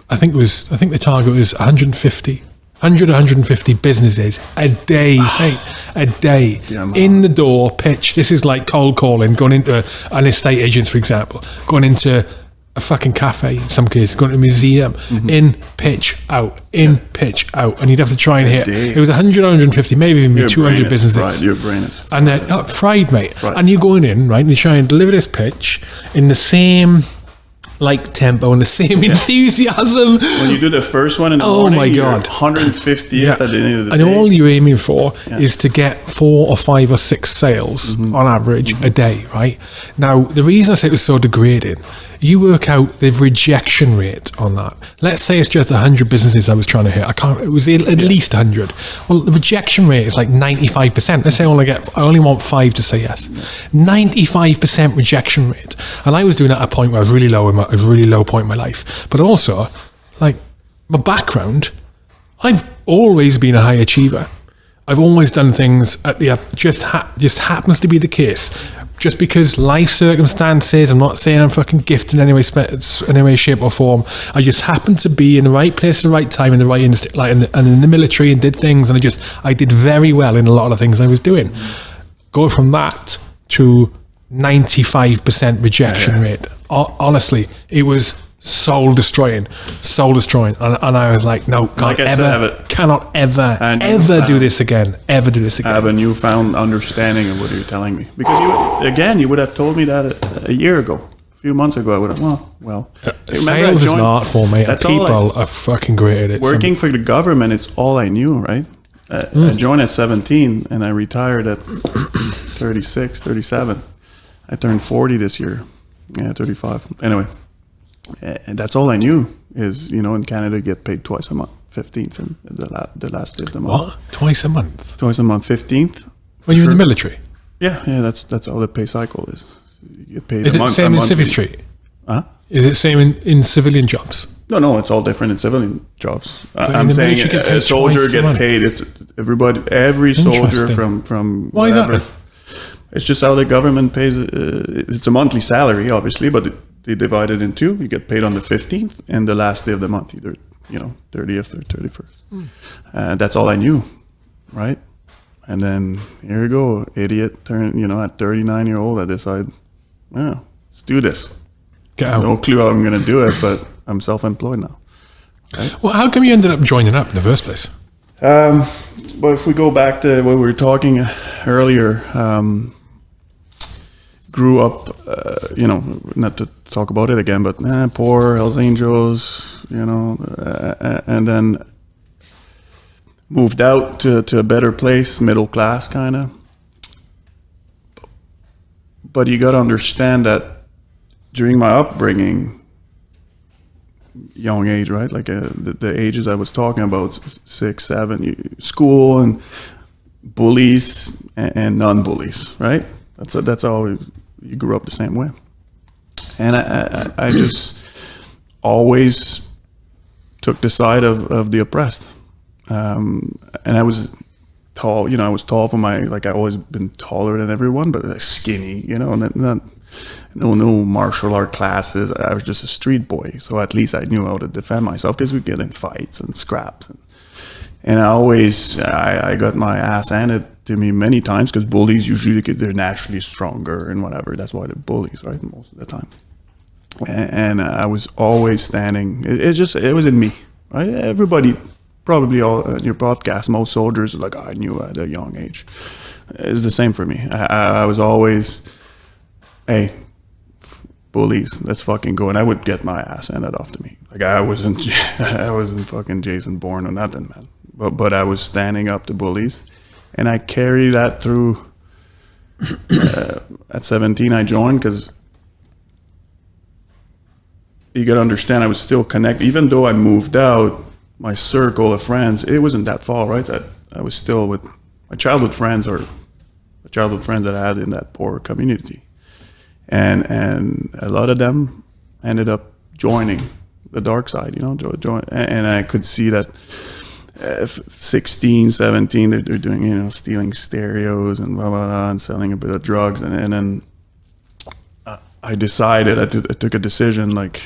Speaker 1: I think it was. I think the target was 150. 100 150 businesses a day a day
Speaker 2: Yeah,
Speaker 1: in the door pitch this is like cold calling going into an estate agent for example going into a fucking cafe in some cases going to a museum
Speaker 2: Mm-hmm.
Speaker 1: in pitch out in pitch out and you'd have to try and hit it was 100 150 maybe even
Speaker 2: Your
Speaker 1: 200 businesses
Speaker 2: fried. Your brain is
Speaker 1: and then oh, fried, mate.
Speaker 2: Fried.
Speaker 1: And you're going in, right? And you try and deliver this pitch in the same like tempo and the same enthusiasm.
Speaker 2: When you do the first one in the
Speaker 1: Oh
Speaker 2: morning,
Speaker 1: my God.
Speaker 2: 150th at the end of the
Speaker 1: and
Speaker 2: day.
Speaker 1: all you're aiming for is to get four or five or six sales
Speaker 2: Mm-hmm.
Speaker 1: on average a day, right? Now, the reason I say it was so degrading, you work out the rejection rate on that. Let's say it's just 100 businesses I was trying to hit. I can't, it was at at least 100. Well, the rejection rate is like 95%. Let's say I only get, I only want five to say yes. 95% rejection rate. And I was doing that at a point where I was really low in my, a really low point in my life. But also, like, my background, I've always been a high achiever. I've always done things at the just ha- just happens to be the case. Just because life circumstances, I'm not saying I'm fucking gifted in any way, in any way, shape or form. I just happened to be in the right place at the right time in the right industry, like in the, and in the military, and did things, and I just I did very well in a lot of the things I was doing. Go from that to 95% rejection rate. Ho- honestly, it was soul destroying, soul destroying, and, and I was like, no, can't
Speaker 2: Like I said, it-
Speaker 1: cannot ever,
Speaker 2: And
Speaker 1: ever do this again, ever do this again.
Speaker 2: have a newfound understanding of what you're telling me. Because you, again, you would have told me that a, a year ago, a few months ago. I would have. Well, well. I
Speaker 1: Sales is an art form, mate.
Speaker 2: That's all I-
Speaker 1: people are fucking great at it.
Speaker 2: Working for the government, it's all I knew, right? Uh,
Speaker 1: Hmm.
Speaker 2: I joined at 17 and I retired at 36, 37. I turned 40 this year. Yeah, 35. Anyway, uh, and that's all I knew is, you know, in Canada, you get paid twice a month, 15th and the, la- the last day of the month.
Speaker 1: what? Twice a month?
Speaker 2: Twice a month, 15th.
Speaker 1: When you're in the military?
Speaker 2: Yeah, yeah, that's that's how the pay cycle is. You get paid
Speaker 1: Is it the
Speaker 2: month,
Speaker 1: same in Street?
Speaker 2: Huh?
Speaker 1: Is it same in, in civilian jobs?
Speaker 2: No, no, it's all different in civilian jobs.
Speaker 1: In
Speaker 2: I'm saying
Speaker 1: military, you get
Speaker 2: a, a soldier get paid. It's everybody, every soldier from from
Speaker 1: Why is that
Speaker 2: whatever. It's just how the government pays. Uh, it's a monthly salary, obviously, but it, they divide it in two. You get paid on the fifteenth and the last day of the month, either you know thirtieth or thirty first.
Speaker 1: Hmm.
Speaker 2: Uh, that's all I knew, right? And then here you go, idiot. Turn you know at thirty nine year old, I decide, yeah, let's do this.
Speaker 1: Get out.
Speaker 2: No clue how I'm gonna do it, but I'm self employed now.
Speaker 1: Well, how come you ended up joining up in the first place?
Speaker 2: Um, but if we go back to what we were talking earlier, um, grew up, uh, you know, not to talk about it again, but eh, poor Hells Angels, you know, uh, and then moved out to, to a better place, middle class kind of. But you got to understand that during my upbringing, young age, right? Like uh, the, the ages I was talking about, six, seven, school and bullies and, and non-bullies, right? That's that's all. You grew up the same way. and I, I, I just always took the side of, of the oppressed. Um, and I was tall, you know, I was tall for my, like I always been taller than everyone, but like skinny, you know, and not, no, no martial art classes. I was just a street boy. So at least I knew how to defend myself because we get in fights and scraps. And, and I always, I, I got my ass handed to me many times because bullies usually get they're naturally stronger and whatever. That's why they're bullies, right? Most of the time. And, and uh, I was always standing. It, it just, it was in me, right? Everybody probably all in your podcast, most soldiers like I knew at a young age. It's the same for me. I, I was always, hey, bullies, let's fucking go, and I would get my ass handed off to me. Like I wasn't, I wasn't fucking Jason Bourne or nothing, man. But but I was standing up to bullies, and I carried that through. Uh, at 17, I joined because you got to understand I was still connected, even though I moved out my circle of friends, it wasn't that far, right? That I was still with my childhood friends or the childhood friends that I had in that poor community, and and a lot of them ended up joining the dark side, you know, join, and I could see that. Uh, 16, 17, they're, they're doing, you know, stealing stereos and blah, blah, blah, and selling a bit of drugs. And, and then uh, I decided, I, t- I took a decision like,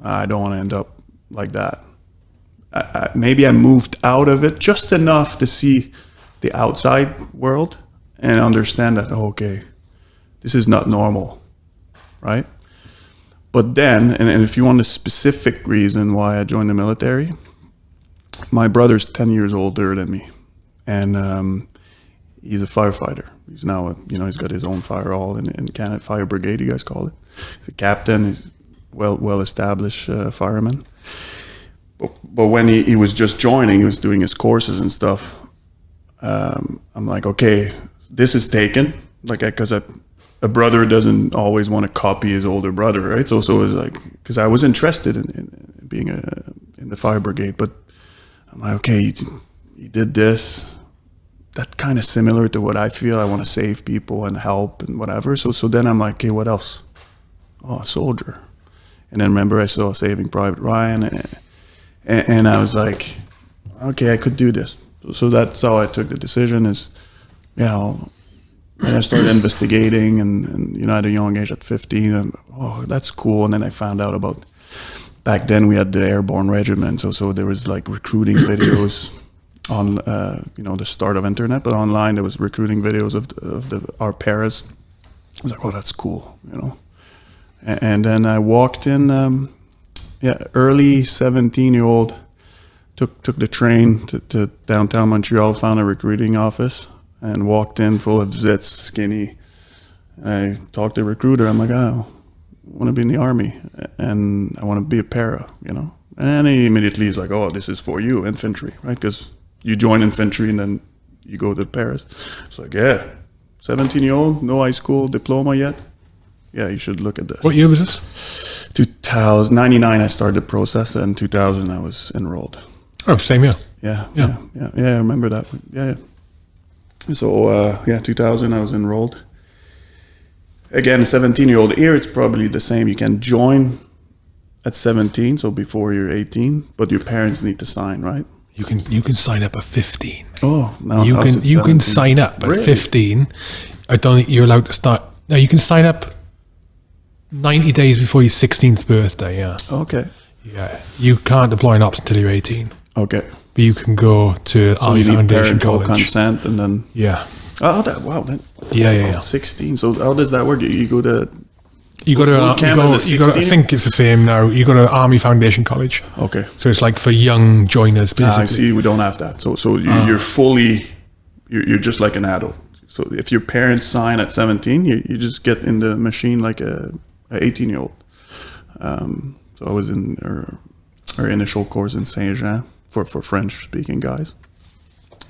Speaker 2: I don't want to end up like that. I, maybe I moved out of it just enough to see the outside world and understand that oh, okay, this is not normal, right? But then, and, and if you want a specific reason why I joined the military, my brother's ten years older than me, and um, he's a firefighter. He's now, a, you know, he's got his own fire hall in, in Canada, fire brigade, you guys call it. He's a captain, he's well well established uh, fireman but, but when he, he was just joining, he was doing his courses and stuff. Um, I'm like, okay, this is taken. Like, because a, a brother doesn't always want to copy his older brother, right? So, so it was like, because I was interested in, in being a, in the fire brigade, but I'm like, okay, he, he did this. That kind of similar to what I feel. I want to save people and help and whatever. So, so then I'm like, okay, what else? Oh, a soldier. And then remember, I saw Saving Private Ryan. And, and, and I was like, okay, I could do this. So that's how I took the decision. Is yeah, I'll, and I started investigating, and, and, you know, at a young age, at 15, and, oh, that's cool. And then I found out about back then we had the airborne regiment, so so there was like recruiting videos on, uh, you know, the start of internet, but online there was recruiting videos of the, of the our paras. I was like, oh, that's cool, you know. And, and then I walked in. Um, yeah, early 17 year old took took the train to, to, downtown Montreal, found a recruiting office, and walked in full of zits, skinny. I talked to a recruiter. I'm like, oh, want to be in the army, and I want to be a para, you know. And he immediately is like, oh, this is for you, infantry, right? Because you join infantry and then you go to paras. It's like, yeah, 17 year old, no high school diploma yet. Yeah, you should look at this.
Speaker 1: What year was this?
Speaker 2: 2099 I started the process and 2000 I was enrolled.
Speaker 1: Oh, same year.
Speaker 2: Yeah, yeah, yeah, yeah. I remember that. Yeah, yeah. So uh, yeah, 2000 I was enrolled. Again, 17 year old here, it's probably the same. You can join at 17, so before you're 18, but your parents need to sign, right?
Speaker 1: You can you can sign up at 15.
Speaker 2: Oh, no,
Speaker 1: you can you can sign up at
Speaker 2: Really?
Speaker 1: 15. I don't think you're allowed to start. No, you can sign up 90 days before your 16th birthday. Yeah,
Speaker 2: Okay.
Speaker 1: yeah. You can't deploy an ops until you're 18,
Speaker 2: Okay.
Speaker 1: but you can go to
Speaker 2: So
Speaker 1: Army
Speaker 2: you need
Speaker 1: Foundation
Speaker 2: parental
Speaker 1: College.
Speaker 2: consent and then
Speaker 1: Yeah,
Speaker 2: oh that wow that
Speaker 1: yeah, yeah. yeah.
Speaker 2: 16. So how does that work? You, go to
Speaker 1: You got to. You
Speaker 2: camp
Speaker 1: go,
Speaker 2: is a
Speaker 1: you got. I think it's the same now. You go to Army Foundation College,
Speaker 2: okay.
Speaker 1: so it's like for young joiners,
Speaker 2: Ah, I see. We don't have that. So so you,
Speaker 1: Ah.
Speaker 2: you're fully you're, you're just like an adult. So if your parents sign at 17, you, you just get in the machine like a, a 18 year old. Um, so I was in our, our initial course in Saint Jean for for French speaking guys.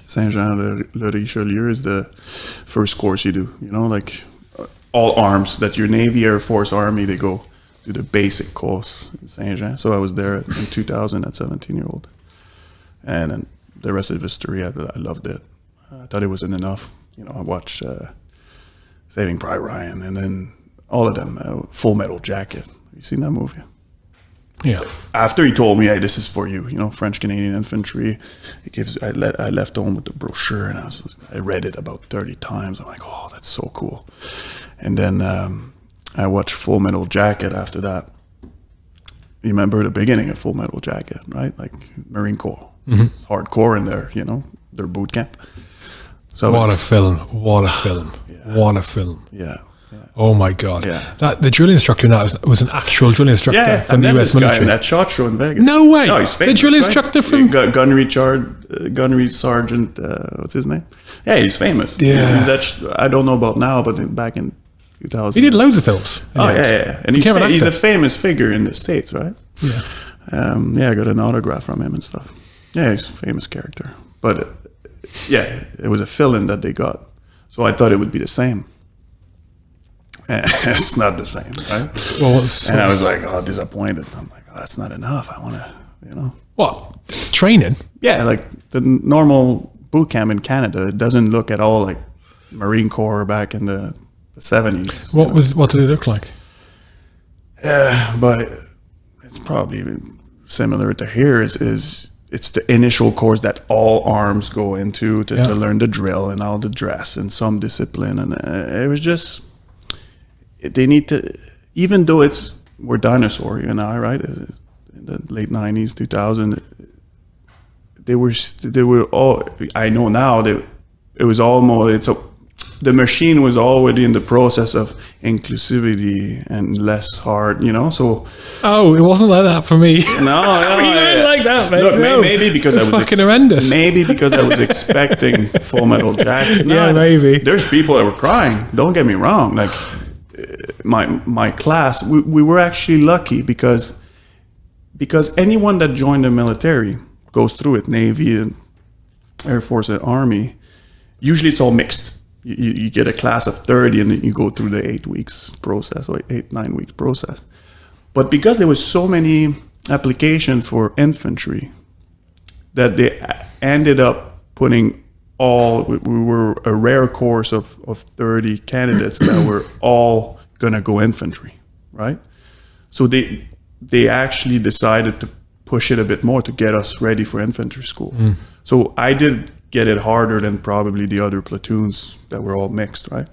Speaker 2: Saint Jean le, Richelieu is the first course you do. You know, like uh, all arms that your Navy, Air Force, Army, they go do the basic course in Saint Jean. So I was there in 2000 at 17 year old, and then the rest of history. I, I loved it. I thought it wasn't enough. You know, I watched uh, Saving Private Ryan, and then all of them. Uh, Full Metal Jacket. Have you seen that movie?
Speaker 1: Yeah.
Speaker 2: After he told me, "Hey, this is for you," you know, French Canadian infantry. He gives. I let. I left home with the brochure, and I was. I read it about thirty times. I'm like, "Oh, that's so cool." And then um, I watched Full Metal Jacket. After that, you remember the beginning of Full Metal Jacket, right? Like Marine Corps, It's hardcore in there. You know, their boot camp. So
Speaker 1: What a film. What a film. What a film.
Speaker 2: yeah. Yeah.
Speaker 1: Oh my God.
Speaker 2: Yeah.
Speaker 1: That The drill instructor in that was, was an actual drill instructor
Speaker 2: Yeah,
Speaker 1: from the US
Speaker 2: this guy in
Speaker 1: military.
Speaker 2: that shot show in Vegas.
Speaker 1: No way.
Speaker 2: No, he's
Speaker 1: The
Speaker 2: famous.
Speaker 1: drill
Speaker 2: right?
Speaker 1: instructor from-
Speaker 2: Gun- Gunnery uh, Gunnery Sergeant. Uh, what's his name? Yeah, he's famous.
Speaker 1: Yeah.
Speaker 2: he's actually, I don't know about now, but in- back in 2000.
Speaker 1: He did loads of films.
Speaker 2: Oh yeah, yeah, yeah. and he's, fa- he's a famous figure in the states, right?
Speaker 1: Yeah.
Speaker 2: Um, yeah, I got an autograph from him and stuff. Yeah, he's a famous character, but uh, yeah, it was a fill-in that they got, so I thought it would be the same. it's not the same, right?
Speaker 1: Well, what's,
Speaker 2: And I was like, oh, disappointed. I'm like, oh, that's not enough. I want to, you know.
Speaker 1: what? Training?
Speaker 2: Yeah, like the normal boot camp in Canada, it doesn't look at all like Marine Corps back in the, the 70s.
Speaker 1: What was? What did it look like?
Speaker 2: Yeah, but it's probably even similar to here is, is it's the initial course that all arms go into to,
Speaker 1: Yeah.
Speaker 2: to learn the drill and all the dress and some discipline. And uh, it was just, they need to, even though it's, we're dinosaur, you and I, right? In the late 90s, 2000, they were, they were all, I know now that it was almost, it's a, the machine was already in the process of inclusivity and less hard, you know. So
Speaker 1: Oh, it wasn't like that for me.
Speaker 2: no, no,
Speaker 1: You don't like that, mate.
Speaker 2: Look,
Speaker 1: No.
Speaker 2: maybe because I was
Speaker 1: fucking horrendous.
Speaker 2: Maybe because I was expecting Full Metal Jacket.
Speaker 1: Yeah, maybe.
Speaker 2: There's people that were crying. Don't get me wrong. Like my my class, we, we were actually lucky because because anyone that joined the military goes through it, Navy and Air Force and Army. Usually, it's all mixed. You, you, get a class of 30 and then you go through the eight weeks process or eight, nine weeks process. But because there was so many applications for infantry that they ended up putting all, we, we were a rare course of, of 30 candidates that were all to go infantry, right? So they, they actually decided to push it a bit more to get us ready for infantry school. Mm. So I did get it harder than probably the other platoons that were all mixed, right?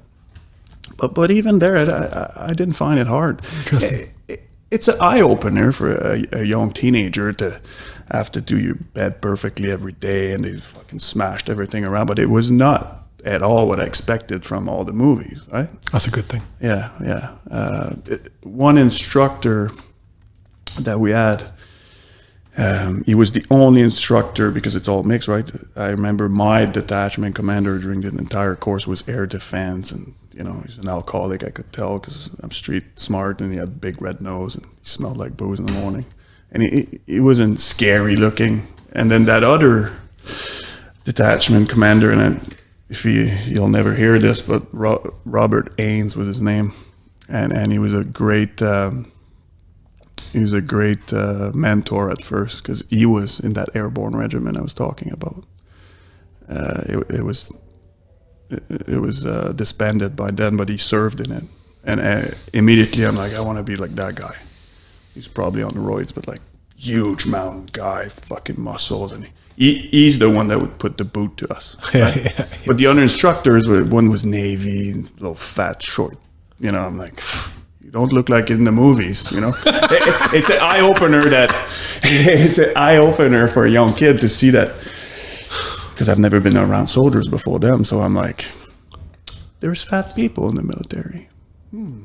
Speaker 2: But but even there, I, I, I didn't find it hard.
Speaker 1: Interesting.
Speaker 2: It- it's an eye opener for a, a young teenager to have to do your bed perfectly every day, and they fucking smashed everything around. But it was not at all what I expected from all the movies, right?
Speaker 1: That's a good thing.
Speaker 2: Yeah, yeah. Uh, it- one instructor that we had, um, he was the only instructor because it's all mixed, right? I remember my detachment commander during the entire course was air defense, and you know he's an alcoholic. I could tell because I'm street smart, and he had a big red nose, and he smelled like booze in the morning, and he he wasn't scary looking. And then that other detachment commander, and I, if he you'll never hear this, but Ro- Robert Ains was his name, and and he was a great. Um, he was a great uh, mentor at first because he was in that airborne regiment I was talking about. Uh, it, it was it, it was uh, disbanded by then, but he served in it, and uh, immediately I'm like, I want to be like that guy. He's probably on the roids, but like huge mountain guy, fucking muscles, and he, he's the one that would put the boot to us.
Speaker 1: Yeah, yeah.
Speaker 2: But the other instructors, were- one was Navy, little fat, short. You know, I'm like, you don't look like in the movies. You know, It- it- it's an eye opener that it's an eye opener for a young kid to see that because I've never been around soldiers before them. So I'm like, there's fat people in the military. Hmm,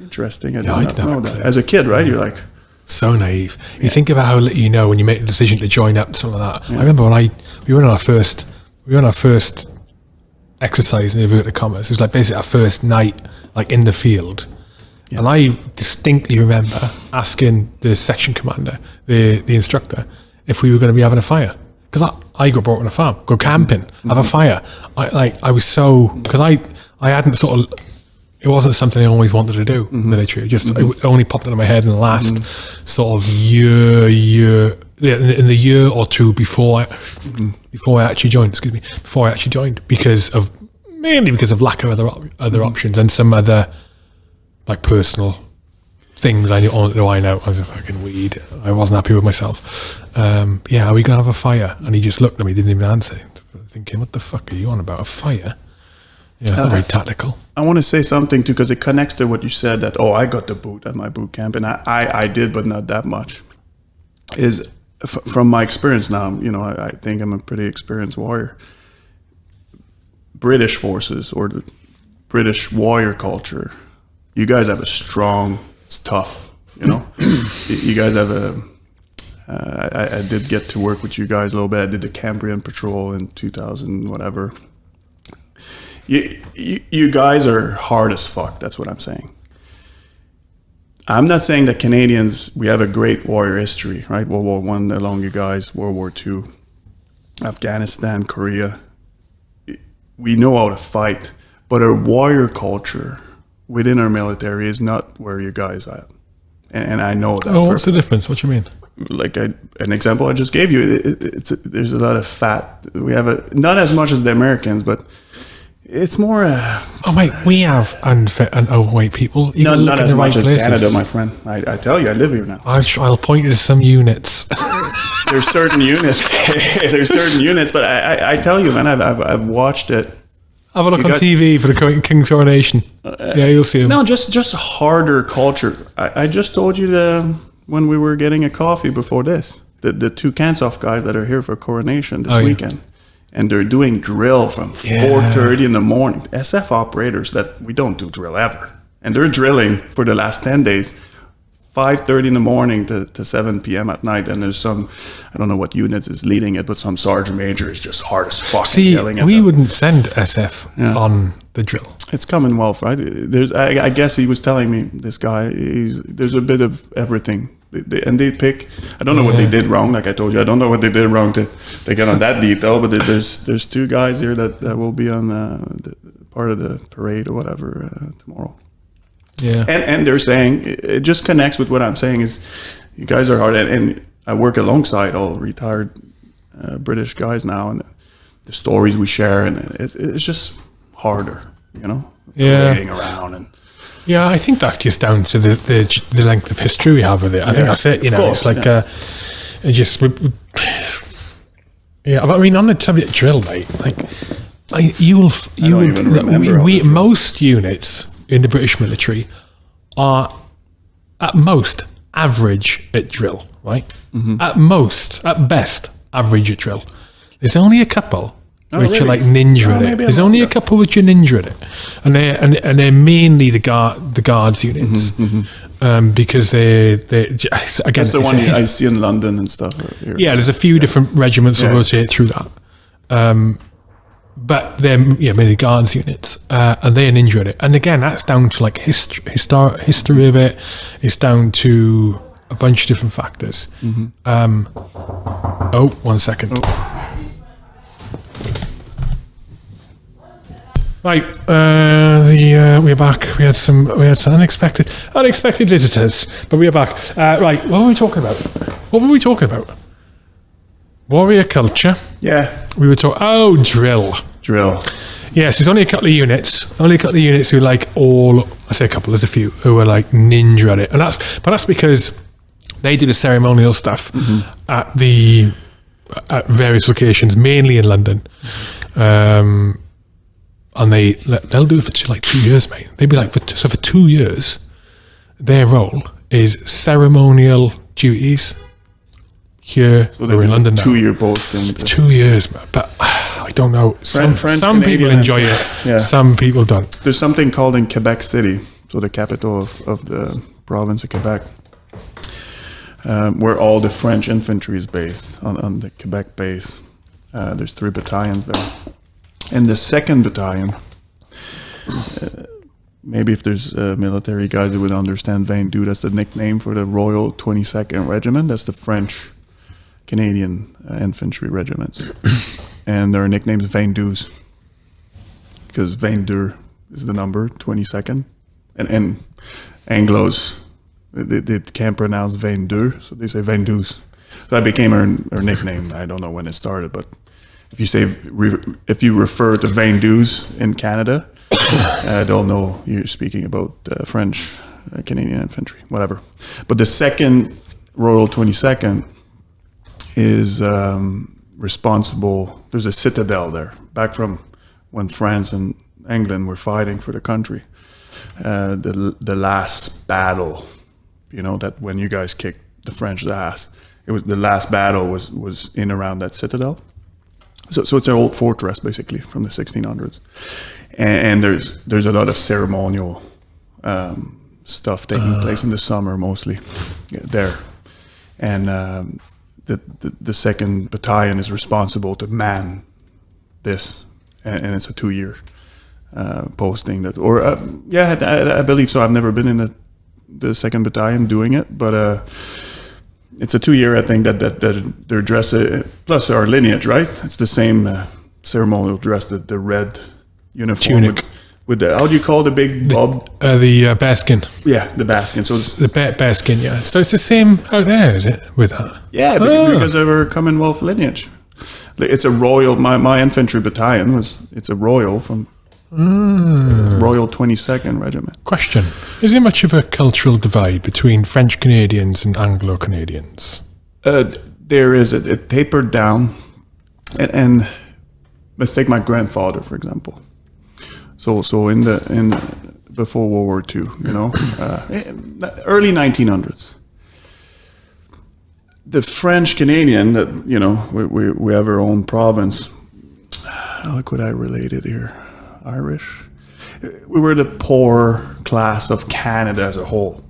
Speaker 2: interesting. I didn't
Speaker 1: did not
Speaker 2: know that. As a kid, right? You're like,
Speaker 1: So naive. You think about how little you know when you make the decision to join up, something like that. I remember when I we were on our first we were on our first exercise in inverted commas. It was like basically our first night like in the field. And I distinctly remember asking the section commander, the the instructor, if we were going to be having a fire. Because I, I got brought on a farm, go camping, have a mm-hmm. fire. I like I was so because I I hadn't sort of it wasn't something I always wanted to do mm-hmm. military. It just it mm-hmm. only popped into my head in the last mm-hmm. sort of year, year, in, the- year or two before I, before I actually joined. Excuse me, before I actually joined, because of mainly because of lack of other other options and some other like personal things I knew, oh, knew I know. I was a fucking weed. I wasn't happy with myself. Um, yeah, are we gonna have a fire? And he just looked at me, didn't even answer. Thinking, what the fuck are you on about? A fire? Yeah, it's very tactical.
Speaker 2: I want to say something too because it connects to what you said that oh I got the boot at my boot camp and I I, I did but not that much. Is f- from my experience now you know I, I think I'm a pretty experienced warrior. British forces or the British warrior culture, you guys have a strong. It's tough, you know. You- you guys have a. Uh, I, I did get to work with you guys a little bit. I did the Cambrian patrol in 2000, whatever you, you, you guys are hard as fuck. That's what I'm saying. I'm not saying that Canadians we have a great warrior history, right? World War One along you guys, World War Two, Afghanistan, Korea. We know how to fight, but our warrior culture within our military is not where you guys are, and, and I know that.
Speaker 1: Oh, what's the difference? What do you mean?
Speaker 2: like I, an example I just gave you, it, it, it's there's a lot of fat. We have a not as much as the Americans, but it's more. Uh,
Speaker 1: Oh mate, we have unfit and overweight people. You
Speaker 2: not, not
Speaker 1: in
Speaker 2: as
Speaker 1: the right
Speaker 2: much as
Speaker 1: places.
Speaker 2: Canada, my friend. I, I tell you, I live here now.
Speaker 1: I'll, I'll point you to some units.
Speaker 2: There's certain units. there's certain units, but I, I, I tell you, man, I've, I've, I've watched it.
Speaker 1: Have a look
Speaker 2: You
Speaker 1: on
Speaker 2: got-
Speaker 1: TV for the King- King's coronation. yeah, you'll see them.
Speaker 2: No, just just harder culture. I, I just told you the when we were getting a coffee before this. The the two CANSOF guys that are here for coronation this
Speaker 1: Oh, yeah.
Speaker 2: And they're doing drill from
Speaker 1: Yeah.
Speaker 2: four thirty in the morning. SF operators that we don't do drill ever. And they're drilling for the last ten days. 5.30 in the morning to, to 7 p.m. at night and there's some I don't know what unit is leading it but some sergeant major is just hard as fuck
Speaker 1: See,
Speaker 2: yelling at
Speaker 1: we
Speaker 2: them.
Speaker 1: wouldn't send SF on the drill.
Speaker 2: It's Commonwealth, right? There's, I, I guess he was telling me this guy. He's there's a bit of everything, They- they- and they pick. I don't know what they did wrong. Like I told you, I don't know what they did wrong to, to get on that detail. But there's there's two guys here that, that will be on uh, the, part of the parade or whatever uh, tomorrow.
Speaker 1: Yeah.
Speaker 2: And and they're saying it just connects with what I'm saying is, you guys are hard, and, and I work alongside all retired uh, British guys now, and the stories we share, and it's it's just harder, you know,
Speaker 1: Yeah.
Speaker 2: parading around and.
Speaker 1: Yeah, I think that's just down to the the, the length of history we have with it. I think that's it. You know,
Speaker 2: course,
Speaker 1: it's like
Speaker 2: yeah.
Speaker 1: uh, it just. Yeah, but I mean, on the subject drill, mate, like I, you'll you will we, we most units in the British military are at most average at drill, right?
Speaker 2: Mm-hmm.
Speaker 1: At most, at best, average at drill. There's only a couple which
Speaker 2: really?
Speaker 1: are like ninja
Speaker 2: Oh,
Speaker 1: at it. There's only a couple which are ninja at it, and they and, and they're mainly the guard the guards units um, because they they again
Speaker 2: Mm-hmm, That's the one I see in London and stuff. uh, Here.
Speaker 1: yeah, there's a few different regiments that
Speaker 2: Yeah.
Speaker 1: rotate through that. Um, but they're yeah, mainly guards units, uh, and they're ninja at it. And again, that's down to like history, histor- history of it. It's down to a bunch of different factors.
Speaker 2: Mm-hmm.
Speaker 1: Um, oh, one second. Right, uh, the uh, we're back. We had some we had some unexpected unexpected visitors, but we are back. Uh, right, what were we talking about? What were we talking about? Warrior culture.
Speaker 2: yeah,
Speaker 1: We were talking. Oh, drill.
Speaker 2: drill.
Speaker 1: Yes, there's only a couple of units. Only a couple of units who like all. I say a couple. There's a few who are like ninja at it, and that's but that's because they do the ceremonial stuff at the at various locations, mainly in London. Um, and they they'll do it for two, like two years, mate. They'd be like for so for two years, their role is ceremonial duties. Here
Speaker 2: So
Speaker 1: we're in London now.
Speaker 2: Two year posting.
Speaker 1: Two years, but I don't know. Some,
Speaker 2: French,
Speaker 1: some people enjoy it.
Speaker 2: yeah.
Speaker 1: Some people don't.
Speaker 2: There's something called in Quebec City, so the capital of, of the province of Quebec, um, where all the French infantry is based on, on the Quebec base. Uh, there's three battalions there. And the second battalion, uh, maybe if there's uh, military guys that would understand Van Doo, that's the nickname for the Royal 22nd Regiment. That's the French Canadian uh, infantry regiments. and their nickname is Van Doos because vingt-deux is the number, 22nd. And, and Anglos, they, they can't pronounce vingt-deux, so they say Van Doos. So that became her, her nickname. I don't know when it started, but if you say, if you refer to Van Doos in Canada, uh, they'll know you're speaking about uh, French, uh, Canadian infantry, whatever. But the second Royal 22nd is um, responsible. There's a citadel there, back from when France and England were fighting for the country. Uh, the the last battle, you know, that when you guys kicked the French ass, it was the last battle was was in around that citadel. So, so it's an old fortress basically from the 1600s, and, and there's there's a lot of ceremonial um, stuff taking place in the summer mostly there, and um, the, the the second battalion is responsible to man this, and, and it's a two year uh, posting that, or uh, yeah, I, I believe so. I've never been in the the second battalion doing it, but. Uh, it's a two year I think that that, that their dress uh, plus our lineage right it's the same uh, ceremonial dress the, the red uniform
Speaker 1: Tunic.
Speaker 2: with, with the how do you call the big bob
Speaker 1: Uh, the uh, bearskin.
Speaker 2: yeah the basket so it's-
Speaker 1: The bear, bearskin, yeah. So it's the same out there, is it? With that?
Speaker 2: yeah be-
Speaker 1: Ah.
Speaker 2: because of our Commonwealth lineage it's a royal my, my infantry battalion was it's a royal from
Speaker 1: Ah.
Speaker 2: Royal 22nd Regiment.
Speaker 1: Question. Is there much of a cultural divide between French Canadians and Anglo Canadians?
Speaker 2: uh, there is. It, it tapered down. And, and let's take my grandfather for example. So so in the in before world war ii you know uh, early 1900s the french canadian that you know we, we, we have our own province. How could i relate it here irish we were the poor class of canada as a whole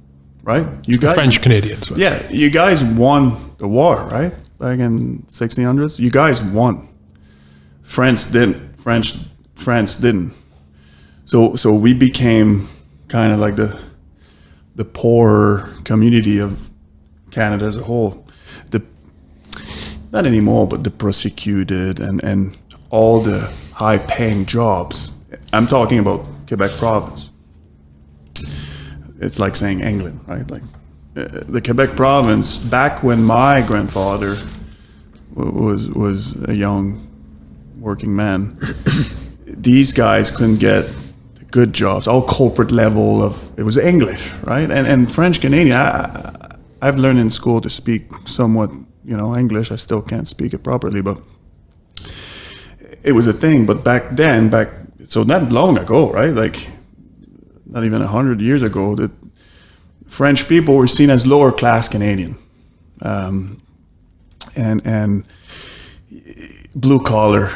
Speaker 2: right you guys
Speaker 1: French Canadians. right?
Speaker 2: yeah, you guys won the war, right? Back in 1600s, you guys won. France didn't. French France didn't. So so we became kind of like the the poor community of Canada as a whole. The not anymore, but the prosecuted and and all the high paying jobs. I'm talking about Quebec province it's like saying England, right? Like uh, the Quebec province, back when my grandfather was was a young working man, these guys couldn't get good jobs, all corporate level of it was English, right? And and French Canadian, I, I've learned in school to speak somewhat, you know, English. I still can't speak it properly, but it was a thing. But back then, back so not long ago, right? Like not even hundred years ago, that French people were seen as lower class Canadian, um, and and blue collar.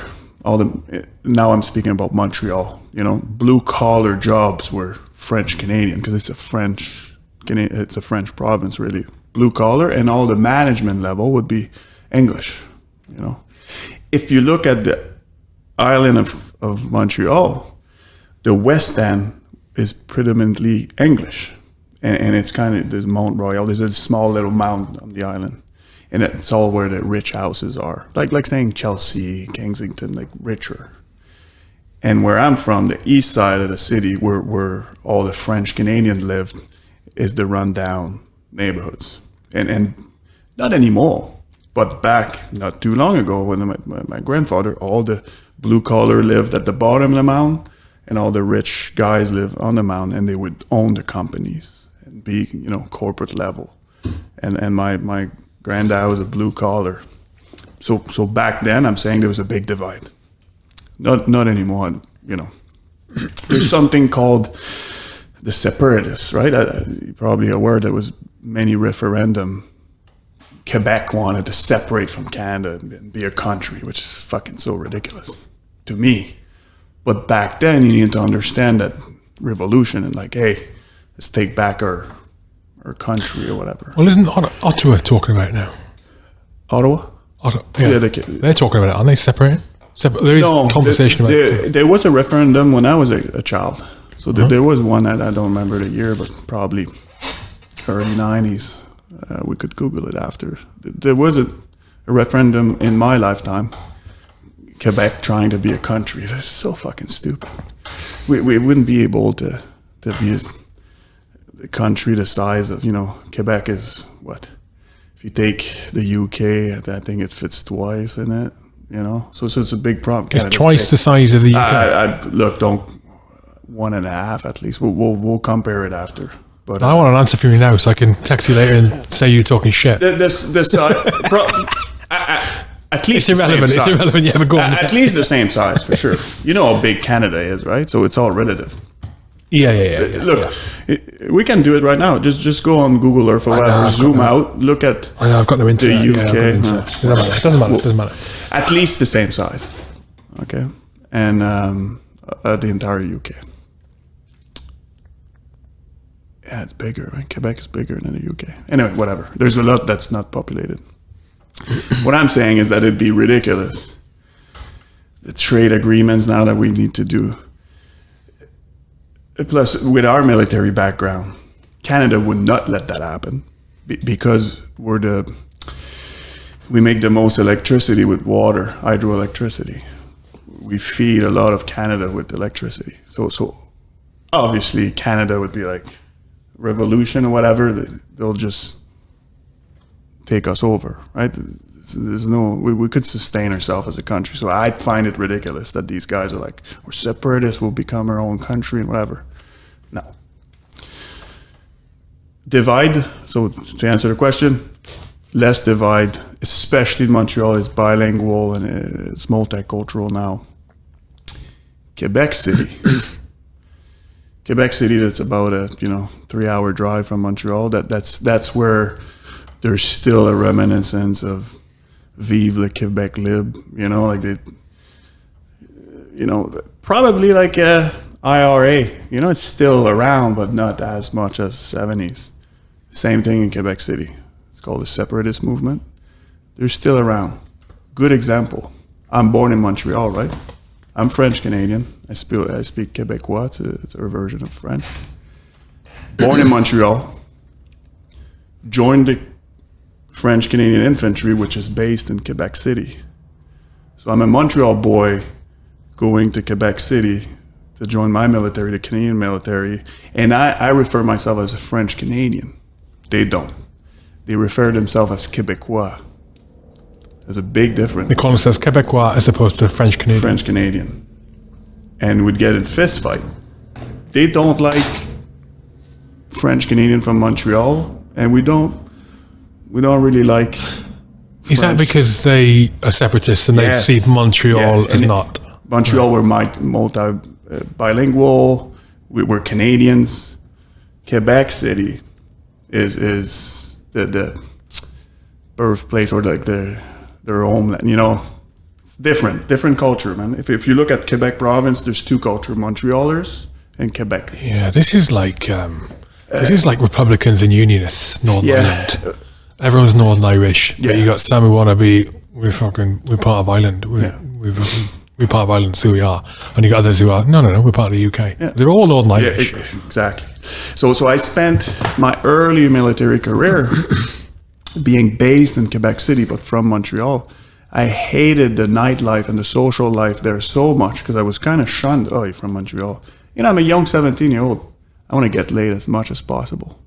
Speaker 2: All the now I'm speaking about Montreal. You know, blue collar jobs were French Canadian because it's a French it's a French province really. Blue collar and all the management level would be English. You know, if you look at the island of, of Montreal, the West End is predominantly English, and, and it's kind of there's Mount Royal. There's a small little mountain on the island, and it's all where the rich houses are. Like like saying Chelsea, Kensington, like richer. And where I'm from, the east side of the city, where where all the French Canadian lived, is the rundown neighborhoods, and and not anymore. But back not too long ago, when my, my, my grandfather, all the blue collar lived at the bottom of the mountain, and all the rich guys live on the mountain, and they would own the companies and be, you know, corporate level. And and my my granddad was a blue collar. So so back then, I'm saying there was a big divide. Not not anymore, you know. There's something called the separatists, right? Uh, you're probably aware there was many referendum. Quebec wanted to separate from Canada and be a country, which is fucking so ridiculous to me. But back then, you need to understand that revolution and like, hey, let's take back our our country or whatever.
Speaker 1: Well, isn't Ottawa talking about it now?
Speaker 2: Ottawa?
Speaker 1: Ottawa, yeah,
Speaker 2: Yeah, they,
Speaker 1: they're talking about it. Aren't they separated? Separ- there is conversation
Speaker 2: there,
Speaker 1: about
Speaker 2: there,
Speaker 1: it.
Speaker 2: there was a referendum when I was a, a child. So there, there was one, I, I don't remember the year, but probably early 90s. Uh, we could Google it after. There was a, a referendum in my lifetime. Quebec trying to be a country. That's so fucking stupid. We, we wouldn't be able to, to be as, a country the size of, you know, Quebec is what? If you take the UK, I think it fits twice in it, you know? So, so it's a big problem.
Speaker 1: It's
Speaker 2: Canada's
Speaker 1: twice
Speaker 2: big.
Speaker 1: the size of the UK.
Speaker 2: I, I look, don't one and a half at least. We'll we'll, we'll compare it after. But
Speaker 1: I
Speaker 2: uh,
Speaker 1: want an answer from you now, so I can text you later and say you're talking shit.
Speaker 2: this this uh, pro, at, at least
Speaker 1: It's
Speaker 2: the same
Speaker 1: irrelevant. It's
Speaker 2: size.
Speaker 1: irrelevant. You ever go on?
Speaker 2: At, least the same size for sure. You know how big Canada is, right? So it's all relative.
Speaker 1: Yeah, yeah, yeah. yeah.
Speaker 2: Look, it, we can do it right now. Just just go on Google Earth or whatever. Zoom
Speaker 1: no-
Speaker 2: out. Look at
Speaker 1: I know, I've got no internet.
Speaker 2: the UK,
Speaker 1: Yeah, internet.
Speaker 2: huh.
Speaker 1: Doesn't matter. It doesn't matter. It doesn't matter.
Speaker 2: at least the same size. Okay, and um, uh, the entire UK. Yeah, it's bigger. Right? Quebec is bigger than the UK. Anyway, whatever. There's a lot that's not populated. What I'm saying is that it'd be ridiculous. The trade agreements now that we need to do. Plus, with our military background, Canada would not let that happen because we're the we make the most electricity with water, hydroelectricity. We feed a lot of Canada with electricity. So, so obviously Canada would be like revolution or whatever. They'll just take us over, right? There's no, we, we could sustain ourselves as a country. So I find it ridiculous that these guys are like, we're separatists, we'll become our own country and whatever. No. Divide. So to answer the question, less divide, especially in Montreal, is bilingual and it's multicultural now. Quebec City. Quebec City, that's about a you know three hour drive from Montreal. That that's that's where there's still a reminiscence of Vive le Quebec Lib. You know, like they, you know, probably like a IRA. You know, it's still around, but not as much as seventies. Same thing in Quebec City. It's called the separatist movement. They're still around. Good example. I'm born in Montreal, right? I'm French Canadian. I speak I speak Quebecois. It's, a, it's version of French. Born in Montreal. Joined the French Canadian Infantry, which is based in Quebec City. So I'm a Montreal boy going to Quebec City to join my military, the Canadian military, and I, I refer myself as a French Canadian. They don't. They refer themselves as Quebecois. There's a big difference.
Speaker 1: They call themselves Quebecois as opposed to French Canadian.
Speaker 2: French Canadian, and would get in fist fight. They don't like French Canadian from Montreal, and we don't. We don't really like.
Speaker 1: Is that because they are separatists and
Speaker 2: Yes.
Speaker 1: they see Montreal
Speaker 2: Yeah,
Speaker 1: as
Speaker 2: and
Speaker 1: not?
Speaker 2: Montreal were mi- multi uh, bilingual. We were Canadians. Quebec City is is the the birthplace or like their their homeland. You know, it's different, different culture, man. If if you look at Quebec province, there's two culture: Montrealers and Quebec.
Speaker 1: Yeah, this is like um, this is like Republicans and Unionists, Northern
Speaker 2: Yeah.
Speaker 1: Ireland. Everyone's Northern Irish, but
Speaker 2: Yeah.
Speaker 1: you got some who want to be we're fucking we're part of Ireland. We're we're, we're part of Ireland, so we are. And you got others who are no, no, no, we're part of the UK. Yeah. They're all Northern
Speaker 2: Yeah,
Speaker 1: Irish.
Speaker 2: e- exactly. So, so I spent my early military career being based in Quebec City, but from Montreal. I hated the nightlife and the social life there so much because I was kind of shunned. Oh, you're from Montreal. You know, I'm a young 17 year old. I want to get laid as much as possible.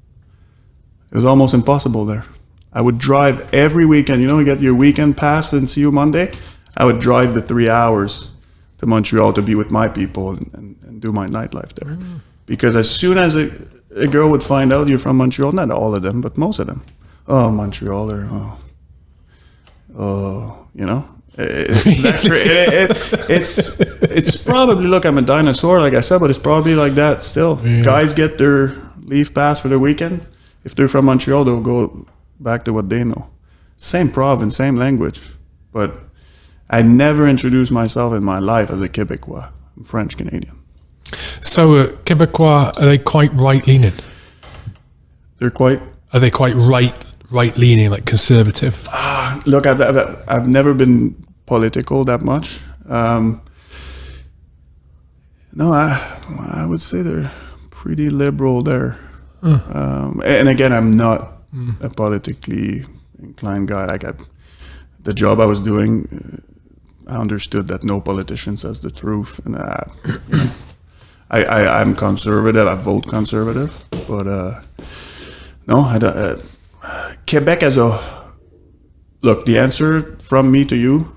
Speaker 2: It was almost impossible there. I would drive every weekend. You know, you get your weekend pass and see you Monday. I would drive the three hours to Montreal to be with my people and, and, and do my nightlife there. Mm. Because as soon as a, a girl would find out you're from Montreal, not all of them, but most of them, oh, Montrealer, oh, oh, you know. It- it- it- it- it's it's probably look I'm a dinosaur like I said but it's probably like that still guys get their leave pass for the weekend if they're from Montreal they'll go back to what they know. Same province same language but I never introduced myself in my life as a Quebecois. I'm French Canadian.
Speaker 1: So uh, Quebecois are they quite right leaning?
Speaker 2: they're quite
Speaker 1: Are they quite right right leaning, like conservative?
Speaker 2: look I've, I've, I've never been political that much. Um, no I, I would say they're pretty liberal there. Um, and again I'm not a politically inclined guy. Like I, the job I was doing uh, I understood that no politician says the truth and uh, I, I, I'm conservative. I vote conservative. But uh, no I don't, uh, Quebec as a look the answer from me to you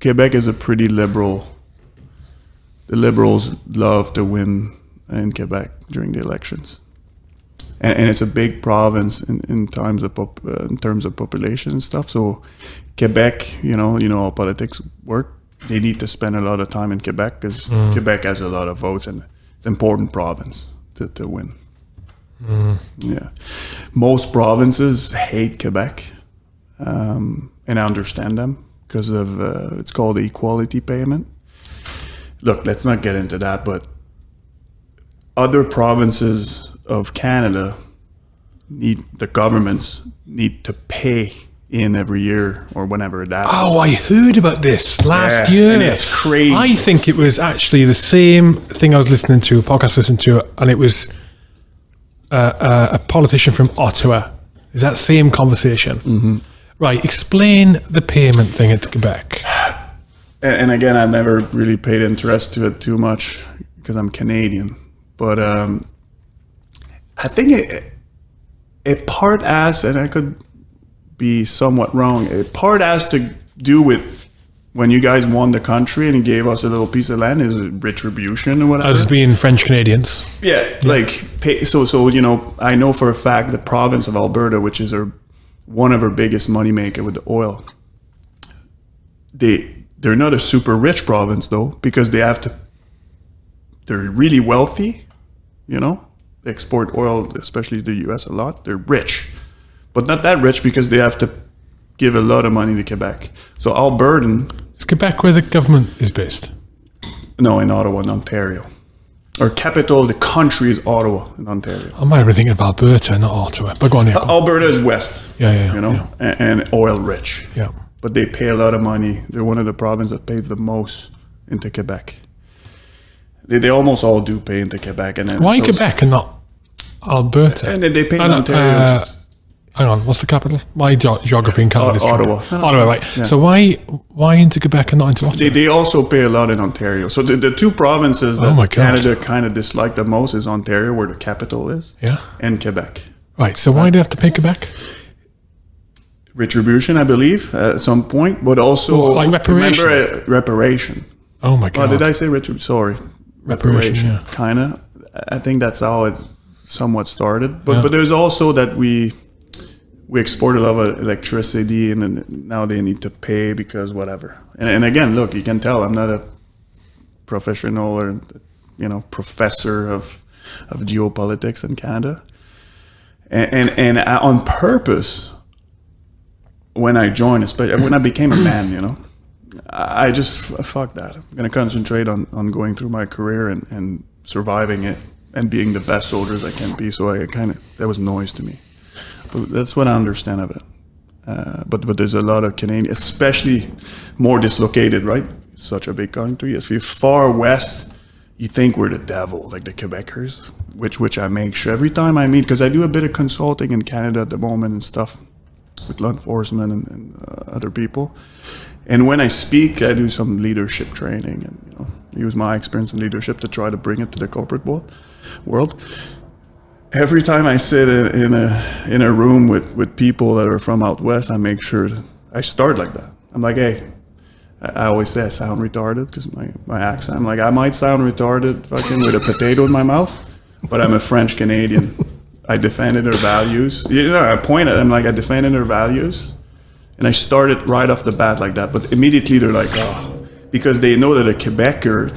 Speaker 2: Quebec is a pretty liberal the liberals love to win in Quebec during the elections. And, and it's a big province in, in times of pop, uh, in terms of population and stuff. So Quebec, you know, you know how politics work. They need to spend a lot of time in Quebec because Quebec has a lot of votes and it's an important province to, to win. Yeah, most provinces hate Quebec, um, and I understand them because of uh, it's called equality payment. Look, let's not get into that, but other provinces of Canada need the governments need to pay in every year or whenever that.
Speaker 1: Oh, I heard about this last
Speaker 2: Yeah,
Speaker 1: year.
Speaker 2: and it's crazy.
Speaker 1: I think it was actually the same thing I was listening to, a podcast listening to, and it was uh, uh, a politician from Ottawa. Is that same conversation? Mm-hmm. Right. Explain the payment thing at Quebec.
Speaker 2: and, and again, I've never really paid interest to it too much because I'm Canadian. But um, I think it, it part has, and I could be somewhat wrong. It part has to do with when you guys won the country and gave us a little piece of land. Is retribution or whatever?
Speaker 1: As being French Canadians.
Speaker 2: Yeah, like pay, so. So you know, I know for a fact the province of Alberta, which is our one of our biggest moneymaker with the oil, they they're not a super rich province though because they have to. They're really wealthy, you know. Export oil, especially the U.S. a lot. They're rich, but not that rich because they have to give a lot of money to Quebec. So Albertan,
Speaker 1: Is Quebec where the government is based?
Speaker 2: no, in Ottawa, in Ontario. Our capital of the country is Ottawa in Ontario.
Speaker 1: I might been thinking of Alberta, not Ottawa. But go on, yeah. go.
Speaker 2: Alberta is west.
Speaker 1: Yeah, yeah, yeah,
Speaker 2: You know,
Speaker 1: yeah.
Speaker 2: and, and oil rich.
Speaker 1: Yeah.
Speaker 2: But they pay a lot of money. They're one of the provinces that pays the most into Quebec. They, they almost all do pay into Quebec. And then
Speaker 1: Why
Speaker 2: so-
Speaker 1: Quebec and not Alberta?
Speaker 2: And they pay in
Speaker 1: I
Speaker 2: Ontario.
Speaker 1: uh, hang on, what's the capital? My ge- geography in Canada is.
Speaker 2: Ottawa. No,
Speaker 1: Ottawa, right.
Speaker 2: yeah.
Speaker 1: So why why into Quebec and not into Ottawa?
Speaker 2: they, they also pay a lot in Ontario. So the, the two provinces that
Speaker 1: Oh.
Speaker 2: Canada kind of dislike the most is Ontario, where the capital is,
Speaker 1: yeah.
Speaker 2: and Quebec.
Speaker 1: Right. So why do they have to pay Quebec?
Speaker 2: Retribution, I believe, at some point, but also
Speaker 1: Well, like reparation.
Speaker 2: Remember, uh, reparation.
Speaker 1: Oh my
Speaker 2: Oh,
Speaker 1: god.
Speaker 2: did I say retribution? Sorry,
Speaker 1: Reparation, yeah.
Speaker 2: Kind of. I think that's how it somewhat started. But
Speaker 1: Yeah.
Speaker 2: but there's also that we we export a lot of electricity, and then now they need to pay because whatever. And, and again, look, you can tell I'm not a professional or you know professor of of geopolitics in Canada. And and, and I, on purpose, when I joined, especially when I became a man, you know. I just fuck that. I'm gonna concentrate on, on going through my career and, and surviving it and being the best soldiers I can be. So I kind of that was noise to me, but that's what I understand of it. Uh, but but there's a lot of Canadian, especially more dislocated, right? Such a big country. If you're far west, you think we're the devil, like the Quebecers, which which I make sure every time I meet because I do a bit of consulting in Canada at the moment and stuff with law enforcement and, and uh, other people. And when I speak, I do some leadership training and you know use my experience in leadership to try to bring it to the corporate world. Every time I sit in, a in a room with, with people that are from out west, I make sure I start like that. I'm like, hey, I always say I sound retarded because my, my accent. I'm like, I might sound retarded fucking with a potato in my mouth, but I'm a French Canadian. I defended their values. You know, I point at them like I defended their values. And I started right off the bat like that. But immediately they're like, oh, because they know that a Quebecer,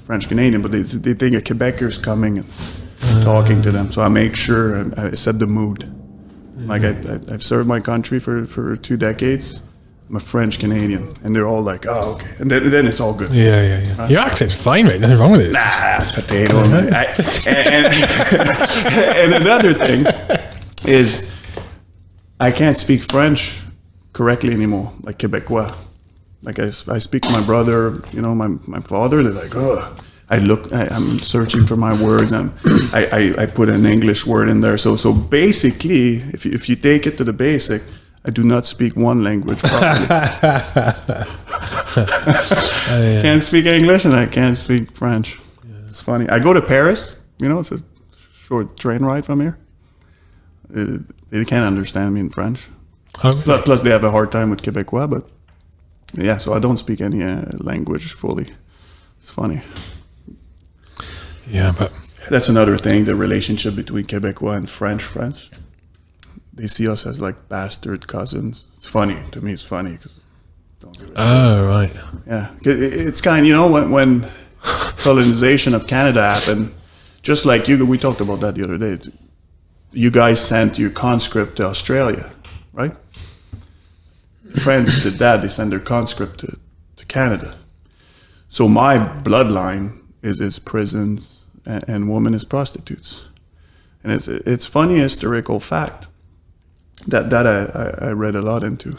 Speaker 2: French Canadian, but they, they think a Quebecer is coming and talking to them. So I make sure I, I set the mood. Like I, I, I've served my country for, for two decades. I'm a French Canadian, and they're all like, "Oh, okay," and then, then it's all good.
Speaker 1: Yeah, yeah, yeah. Your accent's fine, right? Nothing wrong with it.
Speaker 2: Ah, potato. I- and, and another thing is, I can't speak French correctly anymore, like Quebecois. Like I, I speak to my brother, you know, my, my father. They're like, oh, I look, I, I'm searching for my words, and I, I, I put an English word in there. So so basically, if you, if you take it to the basic, I do not speak one language properly. Can't speak English and I can't speak French. It's funny. I go to Paris. You know, it's a short train ride from here. Uh, they can't understand me in French.
Speaker 1: Oh,
Speaker 2: Plus, plus, they have a hard time with Quebecois. But yeah, so I don't speak any uh, language fully. It's funny.
Speaker 1: yeah, but
Speaker 2: that's another thing. The relationship between Quebecois and French friends. They see us as like bastard cousins. It's funny to me. It's funny because don't
Speaker 1: Oh, right.
Speaker 2: yeah, It- it- it's kind. You know, when when colonization of Canada happened, just like you, we talked about that the other day. You guys sent your conscript to Australia, right? Friends did that. They sent their conscript to, to Canada. So my bloodline is is prisons and, and women is prostitutes, and it's it's funny historical fact that that I, I, I read a lot into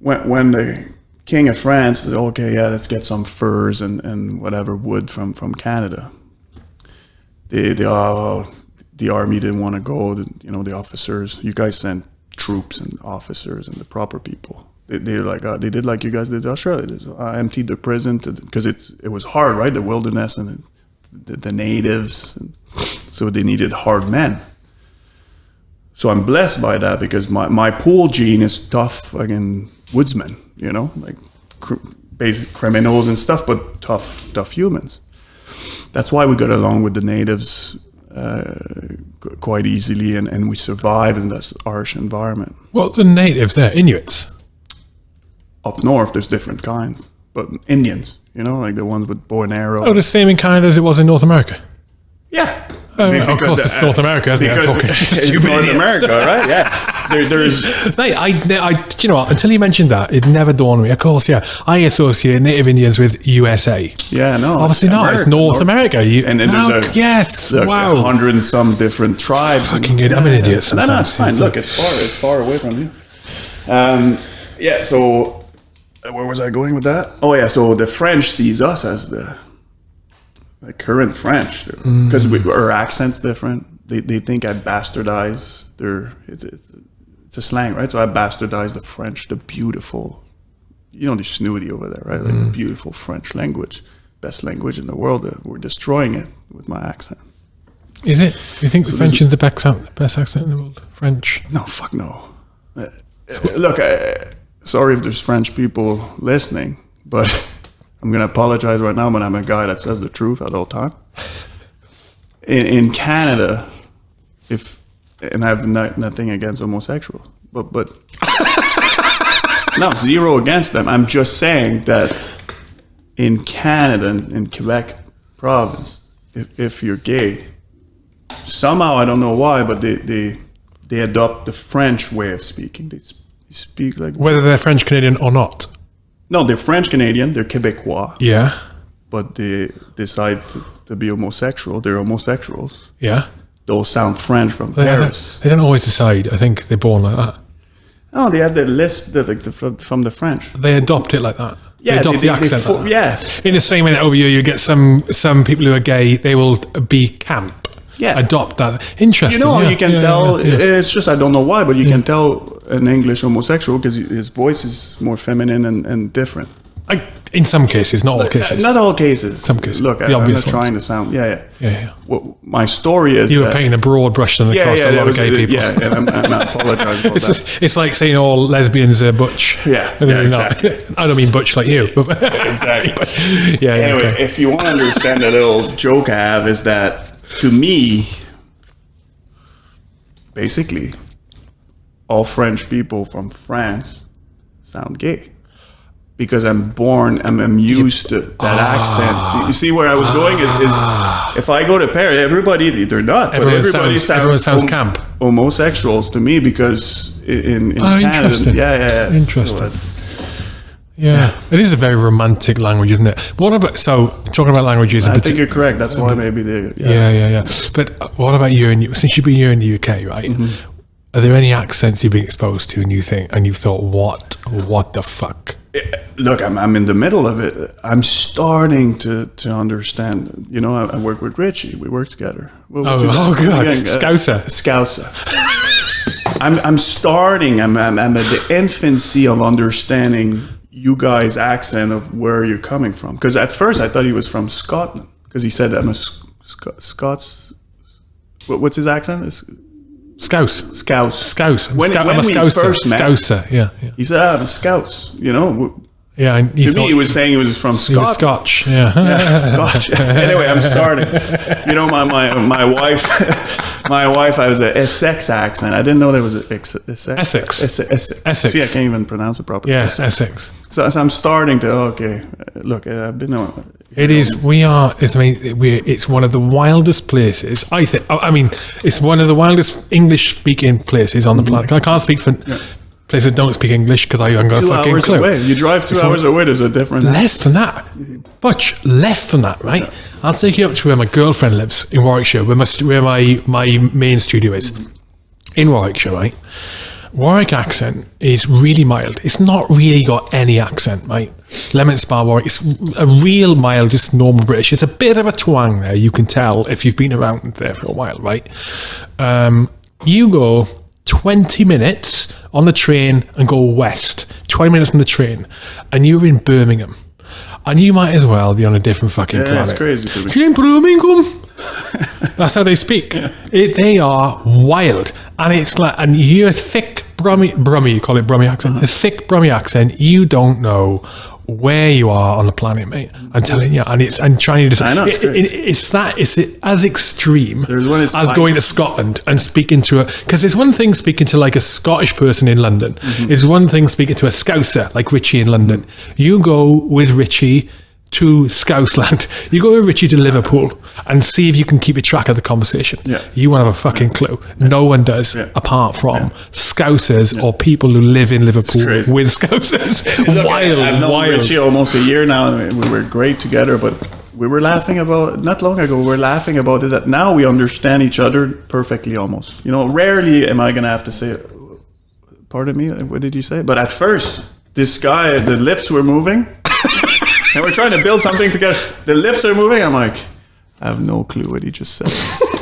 Speaker 2: when when the king of France said, okay, yeah, let's get some furs and, and whatever wood from, from Canada. The the uh, the army didn't want to go. The, you know, the officers. You guys sent troops and officers and the proper people. They, they like uh, they did like you guys did to Australia. Uh, emptied the prison because it's it was hard, right? The wilderness and the, the natives. And so they needed hard men. So I'm blessed by that because my, my pool gene is tough fucking woodsmen, you know, like cr- basic criminals and stuff, but tough, tough humans. That's why we got along with the natives uh, quite easily and, and we survive in this harsh environment.
Speaker 1: Well, the natives there, Inuits.
Speaker 2: Up north, there's different kinds, but Indians, you know, like the ones with bow and arrow.
Speaker 1: Oh, the same in Canada as it was in North America.
Speaker 2: yeah.
Speaker 1: Oh, of
Speaker 2: because,
Speaker 1: course, it's
Speaker 2: uh,
Speaker 1: North America, isn't it? I'm
Speaker 2: because
Speaker 1: talking
Speaker 2: it's North. America, right? Yeah. There, there's
Speaker 1: Mate, I, I, do you know what? Until you mentioned that, it never dawned on me. Of course, yeah, I associate Native Indians with USA.
Speaker 2: yeah, no.
Speaker 1: Obviously not. It's North America. You,
Speaker 2: And then
Speaker 1: How-
Speaker 2: there's a
Speaker 1: yes,
Speaker 2: like
Speaker 1: wow.
Speaker 2: a hundred and some different tribes.
Speaker 1: Fucking good. I'm an idiot
Speaker 2: No, no, it's
Speaker 1: sometimes.
Speaker 2: fine. Look, it's far. It's far away from you. Um, yeah. So, uh, where was I going with that? Oh, yeah. So the French sees us as the the current French because
Speaker 1: Mm.
Speaker 2: our accent's different. They, they think I bastardize their. It's, it's, it's a slang, right? So I bastardize the French, the beautiful. You know the snooty over there, right? Like
Speaker 1: Mm.
Speaker 2: the beautiful French language, best language in the world. Uh, we're destroying it with my accent.
Speaker 1: Is it? You think the French is the best, accent- the best accent in the world? French.
Speaker 2: No, fuck no. Uh, look, uh, sorry if there's French people listening, but I'm gonna apologize right now. But I'm a guy that says the truth at all time. In, in Canada, if and I have no, nothing against homosexuals, but but no zero against them. I'm just saying that in Canada, in, in Quebec province, if, if you're gay, somehow I don't know why, but they they they adopt the French way of speaking. They speak like
Speaker 1: Whether they're French Canadian or not.
Speaker 2: no, they're French Canadian, they're Quebecois,
Speaker 1: Yeah.
Speaker 2: but they decide to, to be homosexual. They're homosexuals.
Speaker 1: Yeah.
Speaker 2: Those sound French from
Speaker 1: They,
Speaker 2: Paris.
Speaker 1: they don't always decide. I think they're born like that.
Speaker 2: Oh, they have the lisp the, like the, from, the French.
Speaker 1: They adopt it like that. they
Speaker 2: Yeah,
Speaker 1: adopt
Speaker 2: they,
Speaker 1: the
Speaker 2: they- they
Speaker 1: accent.
Speaker 2: fo-
Speaker 1: like
Speaker 2: yes,
Speaker 1: In the same way that over here you get some some people who are gay, they will be camp.
Speaker 2: Yeah.
Speaker 1: Adopt that. Interesting.
Speaker 2: you know
Speaker 1: yeah,
Speaker 2: you can
Speaker 1: yeah,
Speaker 2: tell.
Speaker 1: yeah.
Speaker 2: It's just I don't know why, but you can tell an English homosexual because his voice is more feminine and, and different.
Speaker 1: I, in some cases, not all cases.
Speaker 2: Not all cases.
Speaker 1: Some cases.
Speaker 2: Look,
Speaker 1: The
Speaker 2: I, I'm not
Speaker 1: obvious ones.
Speaker 2: trying to sound. Yeah, yeah.
Speaker 1: Yeah, yeah.
Speaker 2: What my story is.
Speaker 1: you were painting a broad brush across
Speaker 2: Yeah, yeah.
Speaker 1: a lot of gay people.
Speaker 2: Yeah, and I'm, and I apologize about
Speaker 1: It's,
Speaker 2: that.
Speaker 1: just, it's like saying all lesbians are butch.
Speaker 2: Yeah,
Speaker 1: I mean,
Speaker 2: yeah,
Speaker 1: not-
Speaker 2: exactly.
Speaker 1: I don't mean butch like you, but
Speaker 2: Exactly.
Speaker 1: yeah, yeah.
Speaker 2: Anyway,
Speaker 1: okay.
Speaker 2: if you want to understand the little joke I have, is that to me, basically, all French people from France sound gay. Because I'm born, I'm, I'm used to that
Speaker 1: Ah.
Speaker 2: accent. You see where I was going? Is, is if I go to Paris, everybody they're not,
Speaker 1: Everyone
Speaker 2: but everybody
Speaker 1: sounds-
Speaker 2: sounds,
Speaker 1: everyone sounds
Speaker 2: hom-
Speaker 1: camp.
Speaker 2: homosexuals to me because in, in
Speaker 1: Oh,
Speaker 2: Canada,
Speaker 1: interesting.
Speaker 2: yeah, yeah, yeah.
Speaker 1: Interesting.
Speaker 2: So, uh,
Speaker 1: yeah, it is a very romantic language, isn't it? But what about so talking about languages?
Speaker 2: I think you're correct. That's why maybe they. Yeah.
Speaker 1: Yeah, yeah, yeah. But uh, what about you? And you, since you've been here in the UK, right?
Speaker 2: Mm-hmm.
Speaker 1: Are there any accents you've been exposed to, and you think, and you've thought, what, what the fuck?
Speaker 2: Look, I'm, I'm in the middle of it. I'm starting to, to understand. You know, I, I work with Richie. We work together. Well,
Speaker 1: Oh, oh, God.
Speaker 2: again? Uh,
Speaker 1: Scouser.
Speaker 2: Scouser. I'm, I'm starting. I'm, I'm, I'm at the infancy of understanding you guys' accent of where you're coming from. Because at first I thought he was from Scotland. Because he said I'm a Sc- Scots. What, what's his accent? It's
Speaker 1: Scouse.
Speaker 2: Scouse.
Speaker 1: Scouse. I'm,
Speaker 2: When-
Speaker 1: Scou-
Speaker 2: when
Speaker 1: I'm a
Speaker 2: we
Speaker 1: Scouser.
Speaker 2: first met-
Speaker 1: Scouser, yeah. yeah.
Speaker 2: He said, "Ah, I'm a Scouts." You know,
Speaker 1: Yeah, and
Speaker 2: To me, he was saying he was from
Speaker 1: he was
Speaker 2: Scotland.
Speaker 1: Scotch. Yeah.
Speaker 2: Yeah, Scotch. anyway, I'm starting. You know, my my, my wife, my wife has a Essex accent. I didn't know there was a ex- Essex.
Speaker 1: Essex.
Speaker 2: Essex. Essex. See, I can't even pronounce it properly.
Speaker 1: yes, Essex.
Speaker 2: So, so I'm starting to okay. Look, uh, I've been.
Speaker 1: It is. We are. It's, I mean, we. It's one of the wildest places. I think. I mean, it's one of the wildest English-speaking places on the mm-hmm. planet. I can't speak for places that don't speak English because I haven't got a
Speaker 2: two
Speaker 1: fucking
Speaker 2: hours
Speaker 1: clue.
Speaker 2: away. You drive two hours away. There's a difference.
Speaker 1: Less than that, much less than that, right? I'll take you up to where my girlfriend lives in Warwickshire, where my where my my main studio is in Warwickshire, right? Warwick accent is really mild. It's not really got any accent, right? Leamington Spa Warwick, it's a real mild, just normal British. It's a bit of a twang there. You can tell if you've been around there for a while, right? Um, you go 20 minutes on the train and go west, 20 minutes on the train, and you're in Birmingham. And you might as well be on a different fucking
Speaker 2: Yeah,
Speaker 1: planet.
Speaker 2: it's crazy.
Speaker 1: You're in Birmingham. That's how they speak. It, they are wild, and it's like, and you hear a thick Brummy, Brummy, you call it Brummy accent, a thick Brummy accent. You don't know where you are on the planet, mate. I'm telling you, and it's and trying to decide.
Speaker 2: I know, it's
Speaker 1: it, it, it's that it's as extreme
Speaker 2: one
Speaker 1: as
Speaker 2: fine.
Speaker 1: going to Scotland and speaking to a because it's one thing speaking to like a Scottish person in London.
Speaker 2: Mm-hmm.
Speaker 1: It's one thing speaking to a Scouser like Richie in London. You go with Richie to Scouseland. You go with Richie to Liverpool and see if you can keep a track of the conversation.
Speaker 2: Yeah.
Speaker 1: You won't have a fucking clue. No one does
Speaker 2: Yeah.
Speaker 1: apart from Scousers or people who live in Liverpool with Scousers.
Speaker 2: Look,
Speaker 1: wild,
Speaker 2: I've known
Speaker 1: wild.
Speaker 2: Richie almost a year now, and we were great together. But we were laughing about not long ago. We were laughing about it that now we understand each other perfectly, almost. You know, rarely am I going to have to say, "Pardon me, what did you say?" But at first, this guy, the lips were moving, and we're trying to build something together. The lips are moving. I'm like, I have no clue what he just said.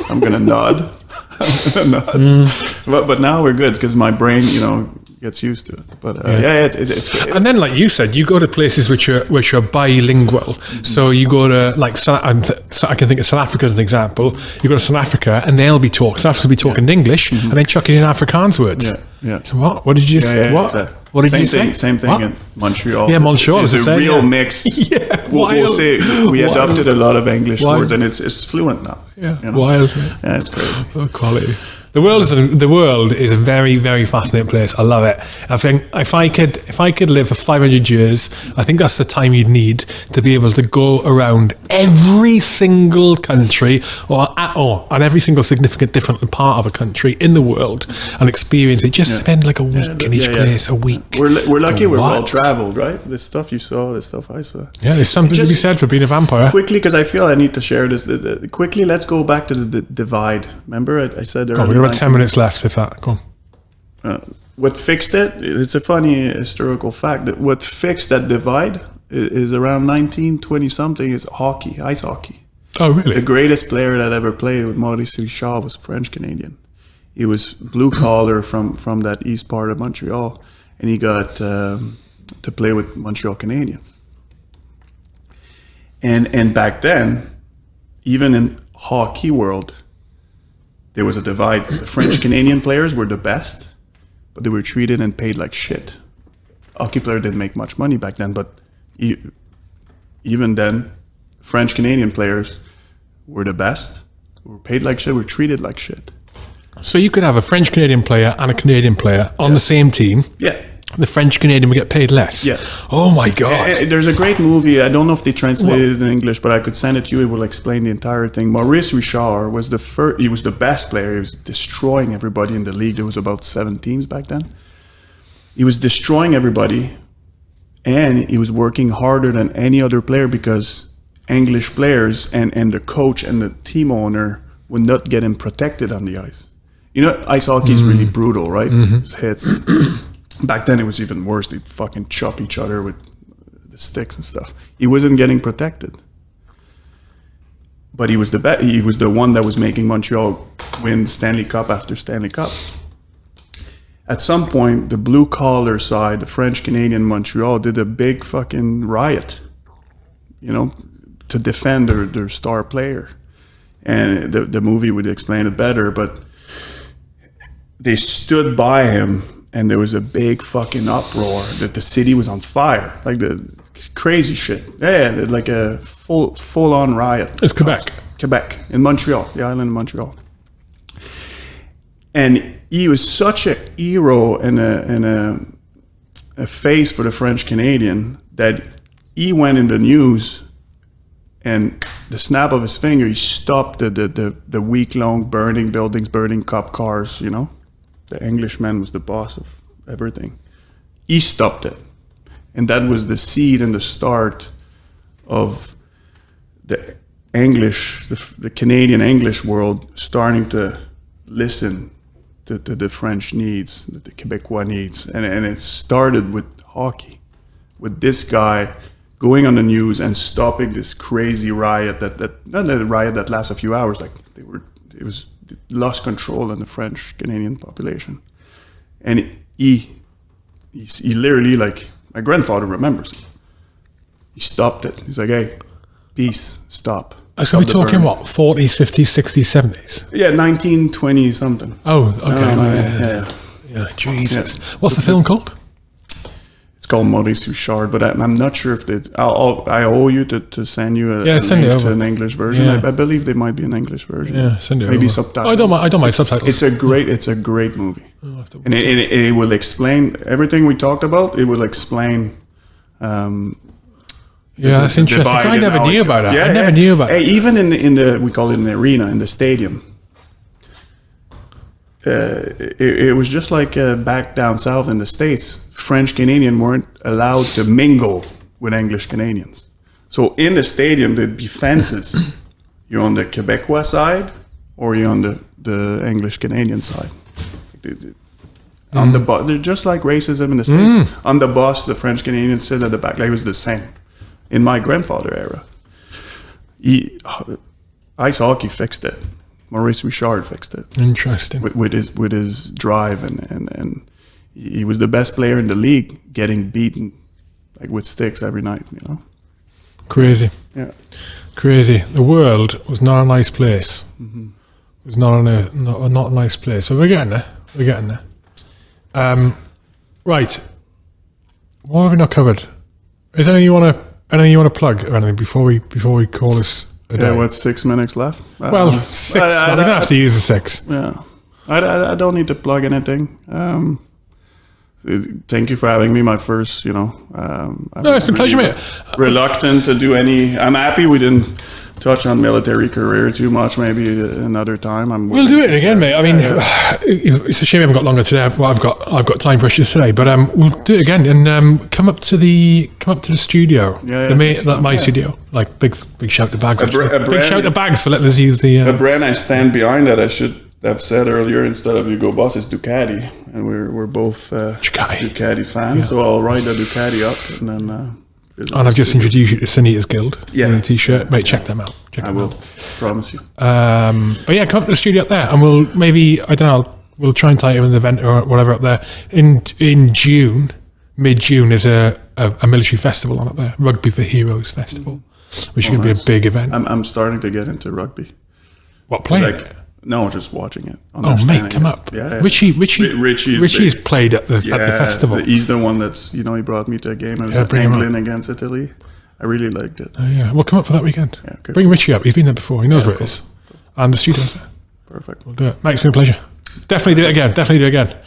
Speaker 2: I'm gonna nod. I'm gonna nod.
Speaker 1: Mm.
Speaker 2: But but now we're good because my brain, you know, gets used to it. But uh, yeah, yeah, it's, it's, it's good.
Speaker 1: And then, like you said, you go to places which are which are bilingual. So you go to like I'm th- so I can think of South Africa as an example. You go to South Africa and they'll be talking. South Africa will be talking English and then chucking in Afrikaans words.
Speaker 2: Mm-hmm. Yeah, yeah.
Speaker 1: So what? What did you
Speaker 2: Yeah,
Speaker 1: say?
Speaker 2: yeah,
Speaker 1: what?
Speaker 2: exactly.
Speaker 1: What did
Speaker 2: same
Speaker 1: you
Speaker 2: thing,
Speaker 1: say?
Speaker 2: Same thing
Speaker 1: What?
Speaker 2: in Montreal.
Speaker 1: Yeah, Montreal is
Speaker 2: a
Speaker 1: same,
Speaker 2: real
Speaker 1: yeah.
Speaker 2: mix.
Speaker 1: Yeah,
Speaker 2: we'll, we'll say we
Speaker 1: Wild.
Speaker 2: adopted a lot of English
Speaker 1: Wild.
Speaker 2: words, and it's it's fluent now.
Speaker 1: Yeah,
Speaker 2: you know?
Speaker 1: wild.
Speaker 2: Yeah, it's crazy.
Speaker 1: Oh, quality. The world is a, the world is a very very fascinating place. I love it. I think if I could if I could live for 500 years, I think that's the time you'd need to be able to go around every single country or at, or on every single significant different part of a country in the world and experience it. Just spend like a week in each
Speaker 2: yeah, yeah.
Speaker 1: place, a week.
Speaker 2: We're we're lucky. We're well traveled, right? The stuff you saw, the stuff I saw.
Speaker 1: Yeah, there's something to be
Speaker 2: Just-
Speaker 1: said for being a vampire.
Speaker 2: Quickly, because I feel I need to share this. The, the, quickly, let's go back to the, the divide. Remember, I, I said there.
Speaker 1: We've got about 10 minutes left if that. Go on.
Speaker 2: uh, what fixed it? It's a funny historical fact that what fixed that divide i- is around 1920 something is hockey, ice hockey.
Speaker 1: Oh, really?
Speaker 2: The greatest player that ever played with Maurice Richard was French Canadian. He was blue collar from from that east part of Montreal, and he got um, to play with Montreal Canadiens. And and back then, even in hockey world, there was a divide. The French Canadian players were the best, but they were treated and paid like shit. Hockey player didn't make much money back then, but e- even then, French Canadian players were the best, were paid like shit, were treated like shit.
Speaker 1: So you could have a French Canadian player and a Canadian player on the same team.
Speaker 2: Yeah.
Speaker 1: The French Canadian would get paid less.
Speaker 2: Yeah.
Speaker 1: Oh my god.
Speaker 2: Eh, eh, There's a great movie. I don't know if they translated it in English, but I could send it to you. It will explain the entire thing. Maurice Richard was the first. He was the best player. He was destroying everybody in the league. There was about seven teams back then. He was destroying everybody, and he was working harder than any other player because English players and and the coach and the team owner would not get him protected on the ice. You know, ice hockey is really mm. brutal, right? Mm-hmm. It's hits. Back then, it was even worse. They'd fucking chop each other with uh, the sticks and stuff. He wasn't getting protected, but he was the He was the one that was making Montreal win Stanley Cup after Stanley Cups. At some point, the blue collar side, the French Canadian Montreal, did a big fucking riot. You know, to defend their, their star player, and the the movie would explain it better, but they stood by him and there was a big fucking uproar that the city was on fire, like the crazy shit. Yeah, like a full full on riot.
Speaker 1: It's Quebec.
Speaker 2: Quebec in Montreal, the island of Montreal. And he was such a hero and a and a, a face for the French Canadian that he went in the news and the snap of his finger he stopped the the, the, the week long burning buildings, burning cop cars, you know. The Englishman was the boss of everything. He stopped it. And that was the seed and the start of the English, the, the Canadian English world starting to listen to, to the French needs, the Quebecois needs. And, and it started with hockey, with this guy going on the news and stopping this crazy riot that, that not a riot that lasts a few hours, like they were, it was lost control in the French Canadian population. And he, he, he literally, like, my grandfather remembers, he stopped it. He's like, hey, peace, stop.
Speaker 1: So we're talking
Speaker 2: burn."
Speaker 1: what, 40s, 50s, 60s, 70s?
Speaker 2: Yeah, 1920 something.
Speaker 1: Oh, okay. Uh,
Speaker 2: yeah,
Speaker 1: yeah,
Speaker 2: yeah.
Speaker 1: yeah. Yeah, Jesus. What's the film called?
Speaker 2: Called Maurice Richard, but I'm, I'm not sure if they. I'll, I'll, owe you to, to send you a,
Speaker 1: Yeah,
Speaker 2: a
Speaker 1: send
Speaker 2: link to an English version.
Speaker 1: Yeah.
Speaker 2: I, I believe there might be an English version.
Speaker 1: Yeah, send it
Speaker 2: Maybe
Speaker 1: over.
Speaker 2: subtitles.
Speaker 1: Oh, I don't mind. I don't mind subtitles.
Speaker 2: It's a great. It's a great movie, and it, it, it will explain everything we talked about. It will explain. Um,
Speaker 1: yeah, that's interesting. I never knew about that.
Speaker 2: Yeah,
Speaker 1: I never
Speaker 2: yeah.
Speaker 1: knew about
Speaker 2: Hey,
Speaker 1: it.
Speaker 2: even in the, in the we call it an arena in the stadium. Uh, it, it was just like uh, back down south in the states. French Canadian weren't allowed to mingle with English Canadians. So in the stadium, there'd be fences. you're on the Quebecois side, or you're on the, the English Canadian side. They- On
Speaker 1: Mm.
Speaker 2: the bus, they're just like racism in the states. On the bus, the French Canadians sit at the back. Like it was the same in my grandfather era. He, ice hockey fixed it. Maurice Richard fixed it
Speaker 1: Interesting.
Speaker 2: with, with his with his drive and, and and he was the best player in the league, getting beaten like with sticks every night. You know.
Speaker 1: Crazy.
Speaker 2: Yeah.
Speaker 1: Crazy. The world was not a nice place.
Speaker 2: Mm-hmm.
Speaker 1: It was not, a, not, not a nice place. But we're getting there. We're getting there. Um, right. What have we not covered? Is there anything you want to anything you want to plug or anything before we before we call this a day?
Speaker 2: Yeah. What's six minutes left?
Speaker 1: well, six.
Speaker 2: I- I-
Speaker 1: we don't have to use the six.
Speaker 2: Yeah. I, I, I don't need to plug anything. Um, thank you for having me. My first, you know. Um,
Speaker 1: No, it's been a pleasure, mate.
Speaker 2: Reluctant to do any. I'm happy we didn't touch on military career too much. Maybe another time. I'm.
Speaker 1: We'll do it again, mate. I mean, it's a shame we haven't got longer today. Well, I've got I've got time pressures today, but um, we'll do it again and um, come up to the come up to the studio.
Speaker 2: Yeah, yeah,
Speaker 1: the ma- that my
Speaker 2: Yeah.
Speaker 1: studio. Like big big shout to bags.
Speaker 2: br-
Speaker 1: actually.
Speaker 2: a
Speaker 1: big shout to bags for letting us use the. Uh,
Speaker 2: brand I stand behind that I should have said earlier instead of Hugo Boss is Ducati, and we're we're both uh,
Speaker 1: Ducati.
Speaker 2: Ducati fans. So I'll write the Ducati up and then. Uh,
Speaker 1: and I've just introduced you to Sanitas Guild.
Speaker 2: Yeah.
Speaker 1: the t-shirt. Mate, check them out. Check
Speaker 2: I
Speaker 1: them
Speaker 2: will
Speaker 1: out.
Speaker 2: promise you.
Speaker 1: Um, but yeah, come up to the studio up there, and we'll maybe I don't know. We'll try and tie it with an event or whatever up there in in June. Mid June is a, a a military festival on up there, Rugby for Heroes Festival, which is going to be a big event.
Speaker 2: I'm I'm starting to get into rugby.
Speaker 1: what playing?
Speaker 2: Like? No, just watching it.
Speaker 1: Oh mate, come
Speaker 2: it.
Speaker 1: up.
Speaker 2: Yeah, yeah.
Speaker 1: Richie, Richie,
Speaker 2: Ri- Richie's
Speaker 1: Richie's
Speaker 2: big.
Speaker 1: played at the at the
Speaker 2: Yeah,
Speaker 1: festival.
Speaker 2: He's the one that's you know he brought me to a game. It was
Speaker 1: Yeah,
Speaker 2: England against Italy. I really liked it.
Speaker 1: Oh, yeah, well, come up for that weekend.
Speaker 2: okay.
Speaker 1: Bring Richie up. He's been there before. He knows where it is. And the studio's there.
Speaker 2: Perfect.
Speaker 1: We'll do it. Mate, it's been a pleasure. Definitely do it again. Definitely do it again.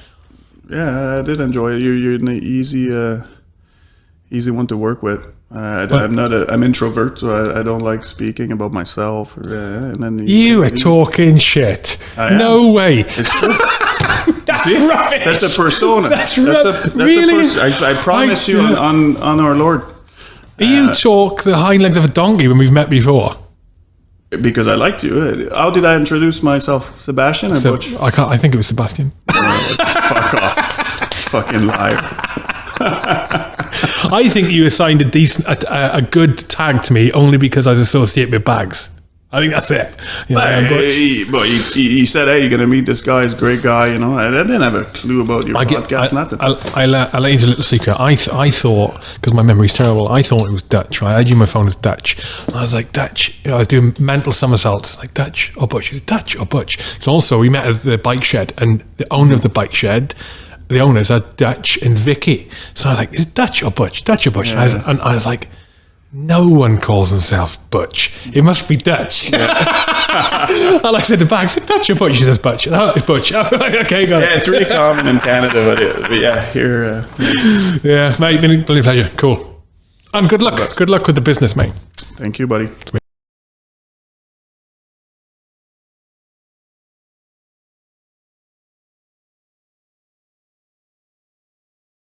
Speaker 2: Yeah, I did enjoy it. You you're an easy uh, easy one to work with. Uh, I, I'm not a I'm introvert, so I, I don't like speaking about myself. Or, uh, and then
Speaker 1: You are talking shit.
Speaker 2: am.
Speaker 1: No way.
Speaker 2: It's true.
Speaker 1: That's
Speaker 2: See?
Speaker 1: rubbish.
Speaker 2: That's a persona.
Speaker 1: That's
Speaker 2: a,
Speaker 1: ru-
Speaker 2: that's
Speaker 1: really?
Speaker 2: A pers- I, I promise
Speaker 1: I-
Speaker 2: you on, on on our Lord,
Speaker 1: you talk the hind legs of a donkey when we've met before.
Speaker 2: because I liked you. Uh, How did I introduce myself, Sebastian
Speaker 1: So,
Speaker 2: Butch?
Speaker 1: I can't. I think it was Sebastian.
Speaker 2: Fuck off, fucking liar.
Speaker 1: I think you assigned a decent, a, a, good tag to me only because I was associated with bags. I think that's it. You know,
Speaker 2: Hey, but he, he, he said, "Hey, you're gonna meet this guy. He's a great guy." You know, I, I didn't have a clue about your
Speaker 1: I get,
Speaker 2: podcast.
Speaker 1: I,
Speaker 2: nothing.
Speaker 1: I'll, I'll, uh, I'll let you into a little secret. I, th- I thought, because my memory's terrible, I thought it was Dutch. I had you my phone as Dutch. And I was like, Dutch. You know, I was doing mental somersaults. Like, Dutch or Butch? Dutch or Butch? So also, we met at the bike shed, and the owner of the bike shed the owners are Dutch and Vicky. So I was like, is it Dutch or Butch? Dutch or Butch? And, I was, and I was like, no one calls himself Butch. It must be Dutch. and I said to Bags, is it Dutch or Butch? She says Butch. Oh, it's Butch. I'm like, okay, got
Speaker 2: Yeah,
Speaker 1: it.
Speaker 2: it's really common in Canada, but, it, but yeah, here. Uh,
Speaker 1: Yeah, mate, been a pleasure. Cool. And good luck. Good luck with the business, mate.
Speaker 2: thank you, buddy.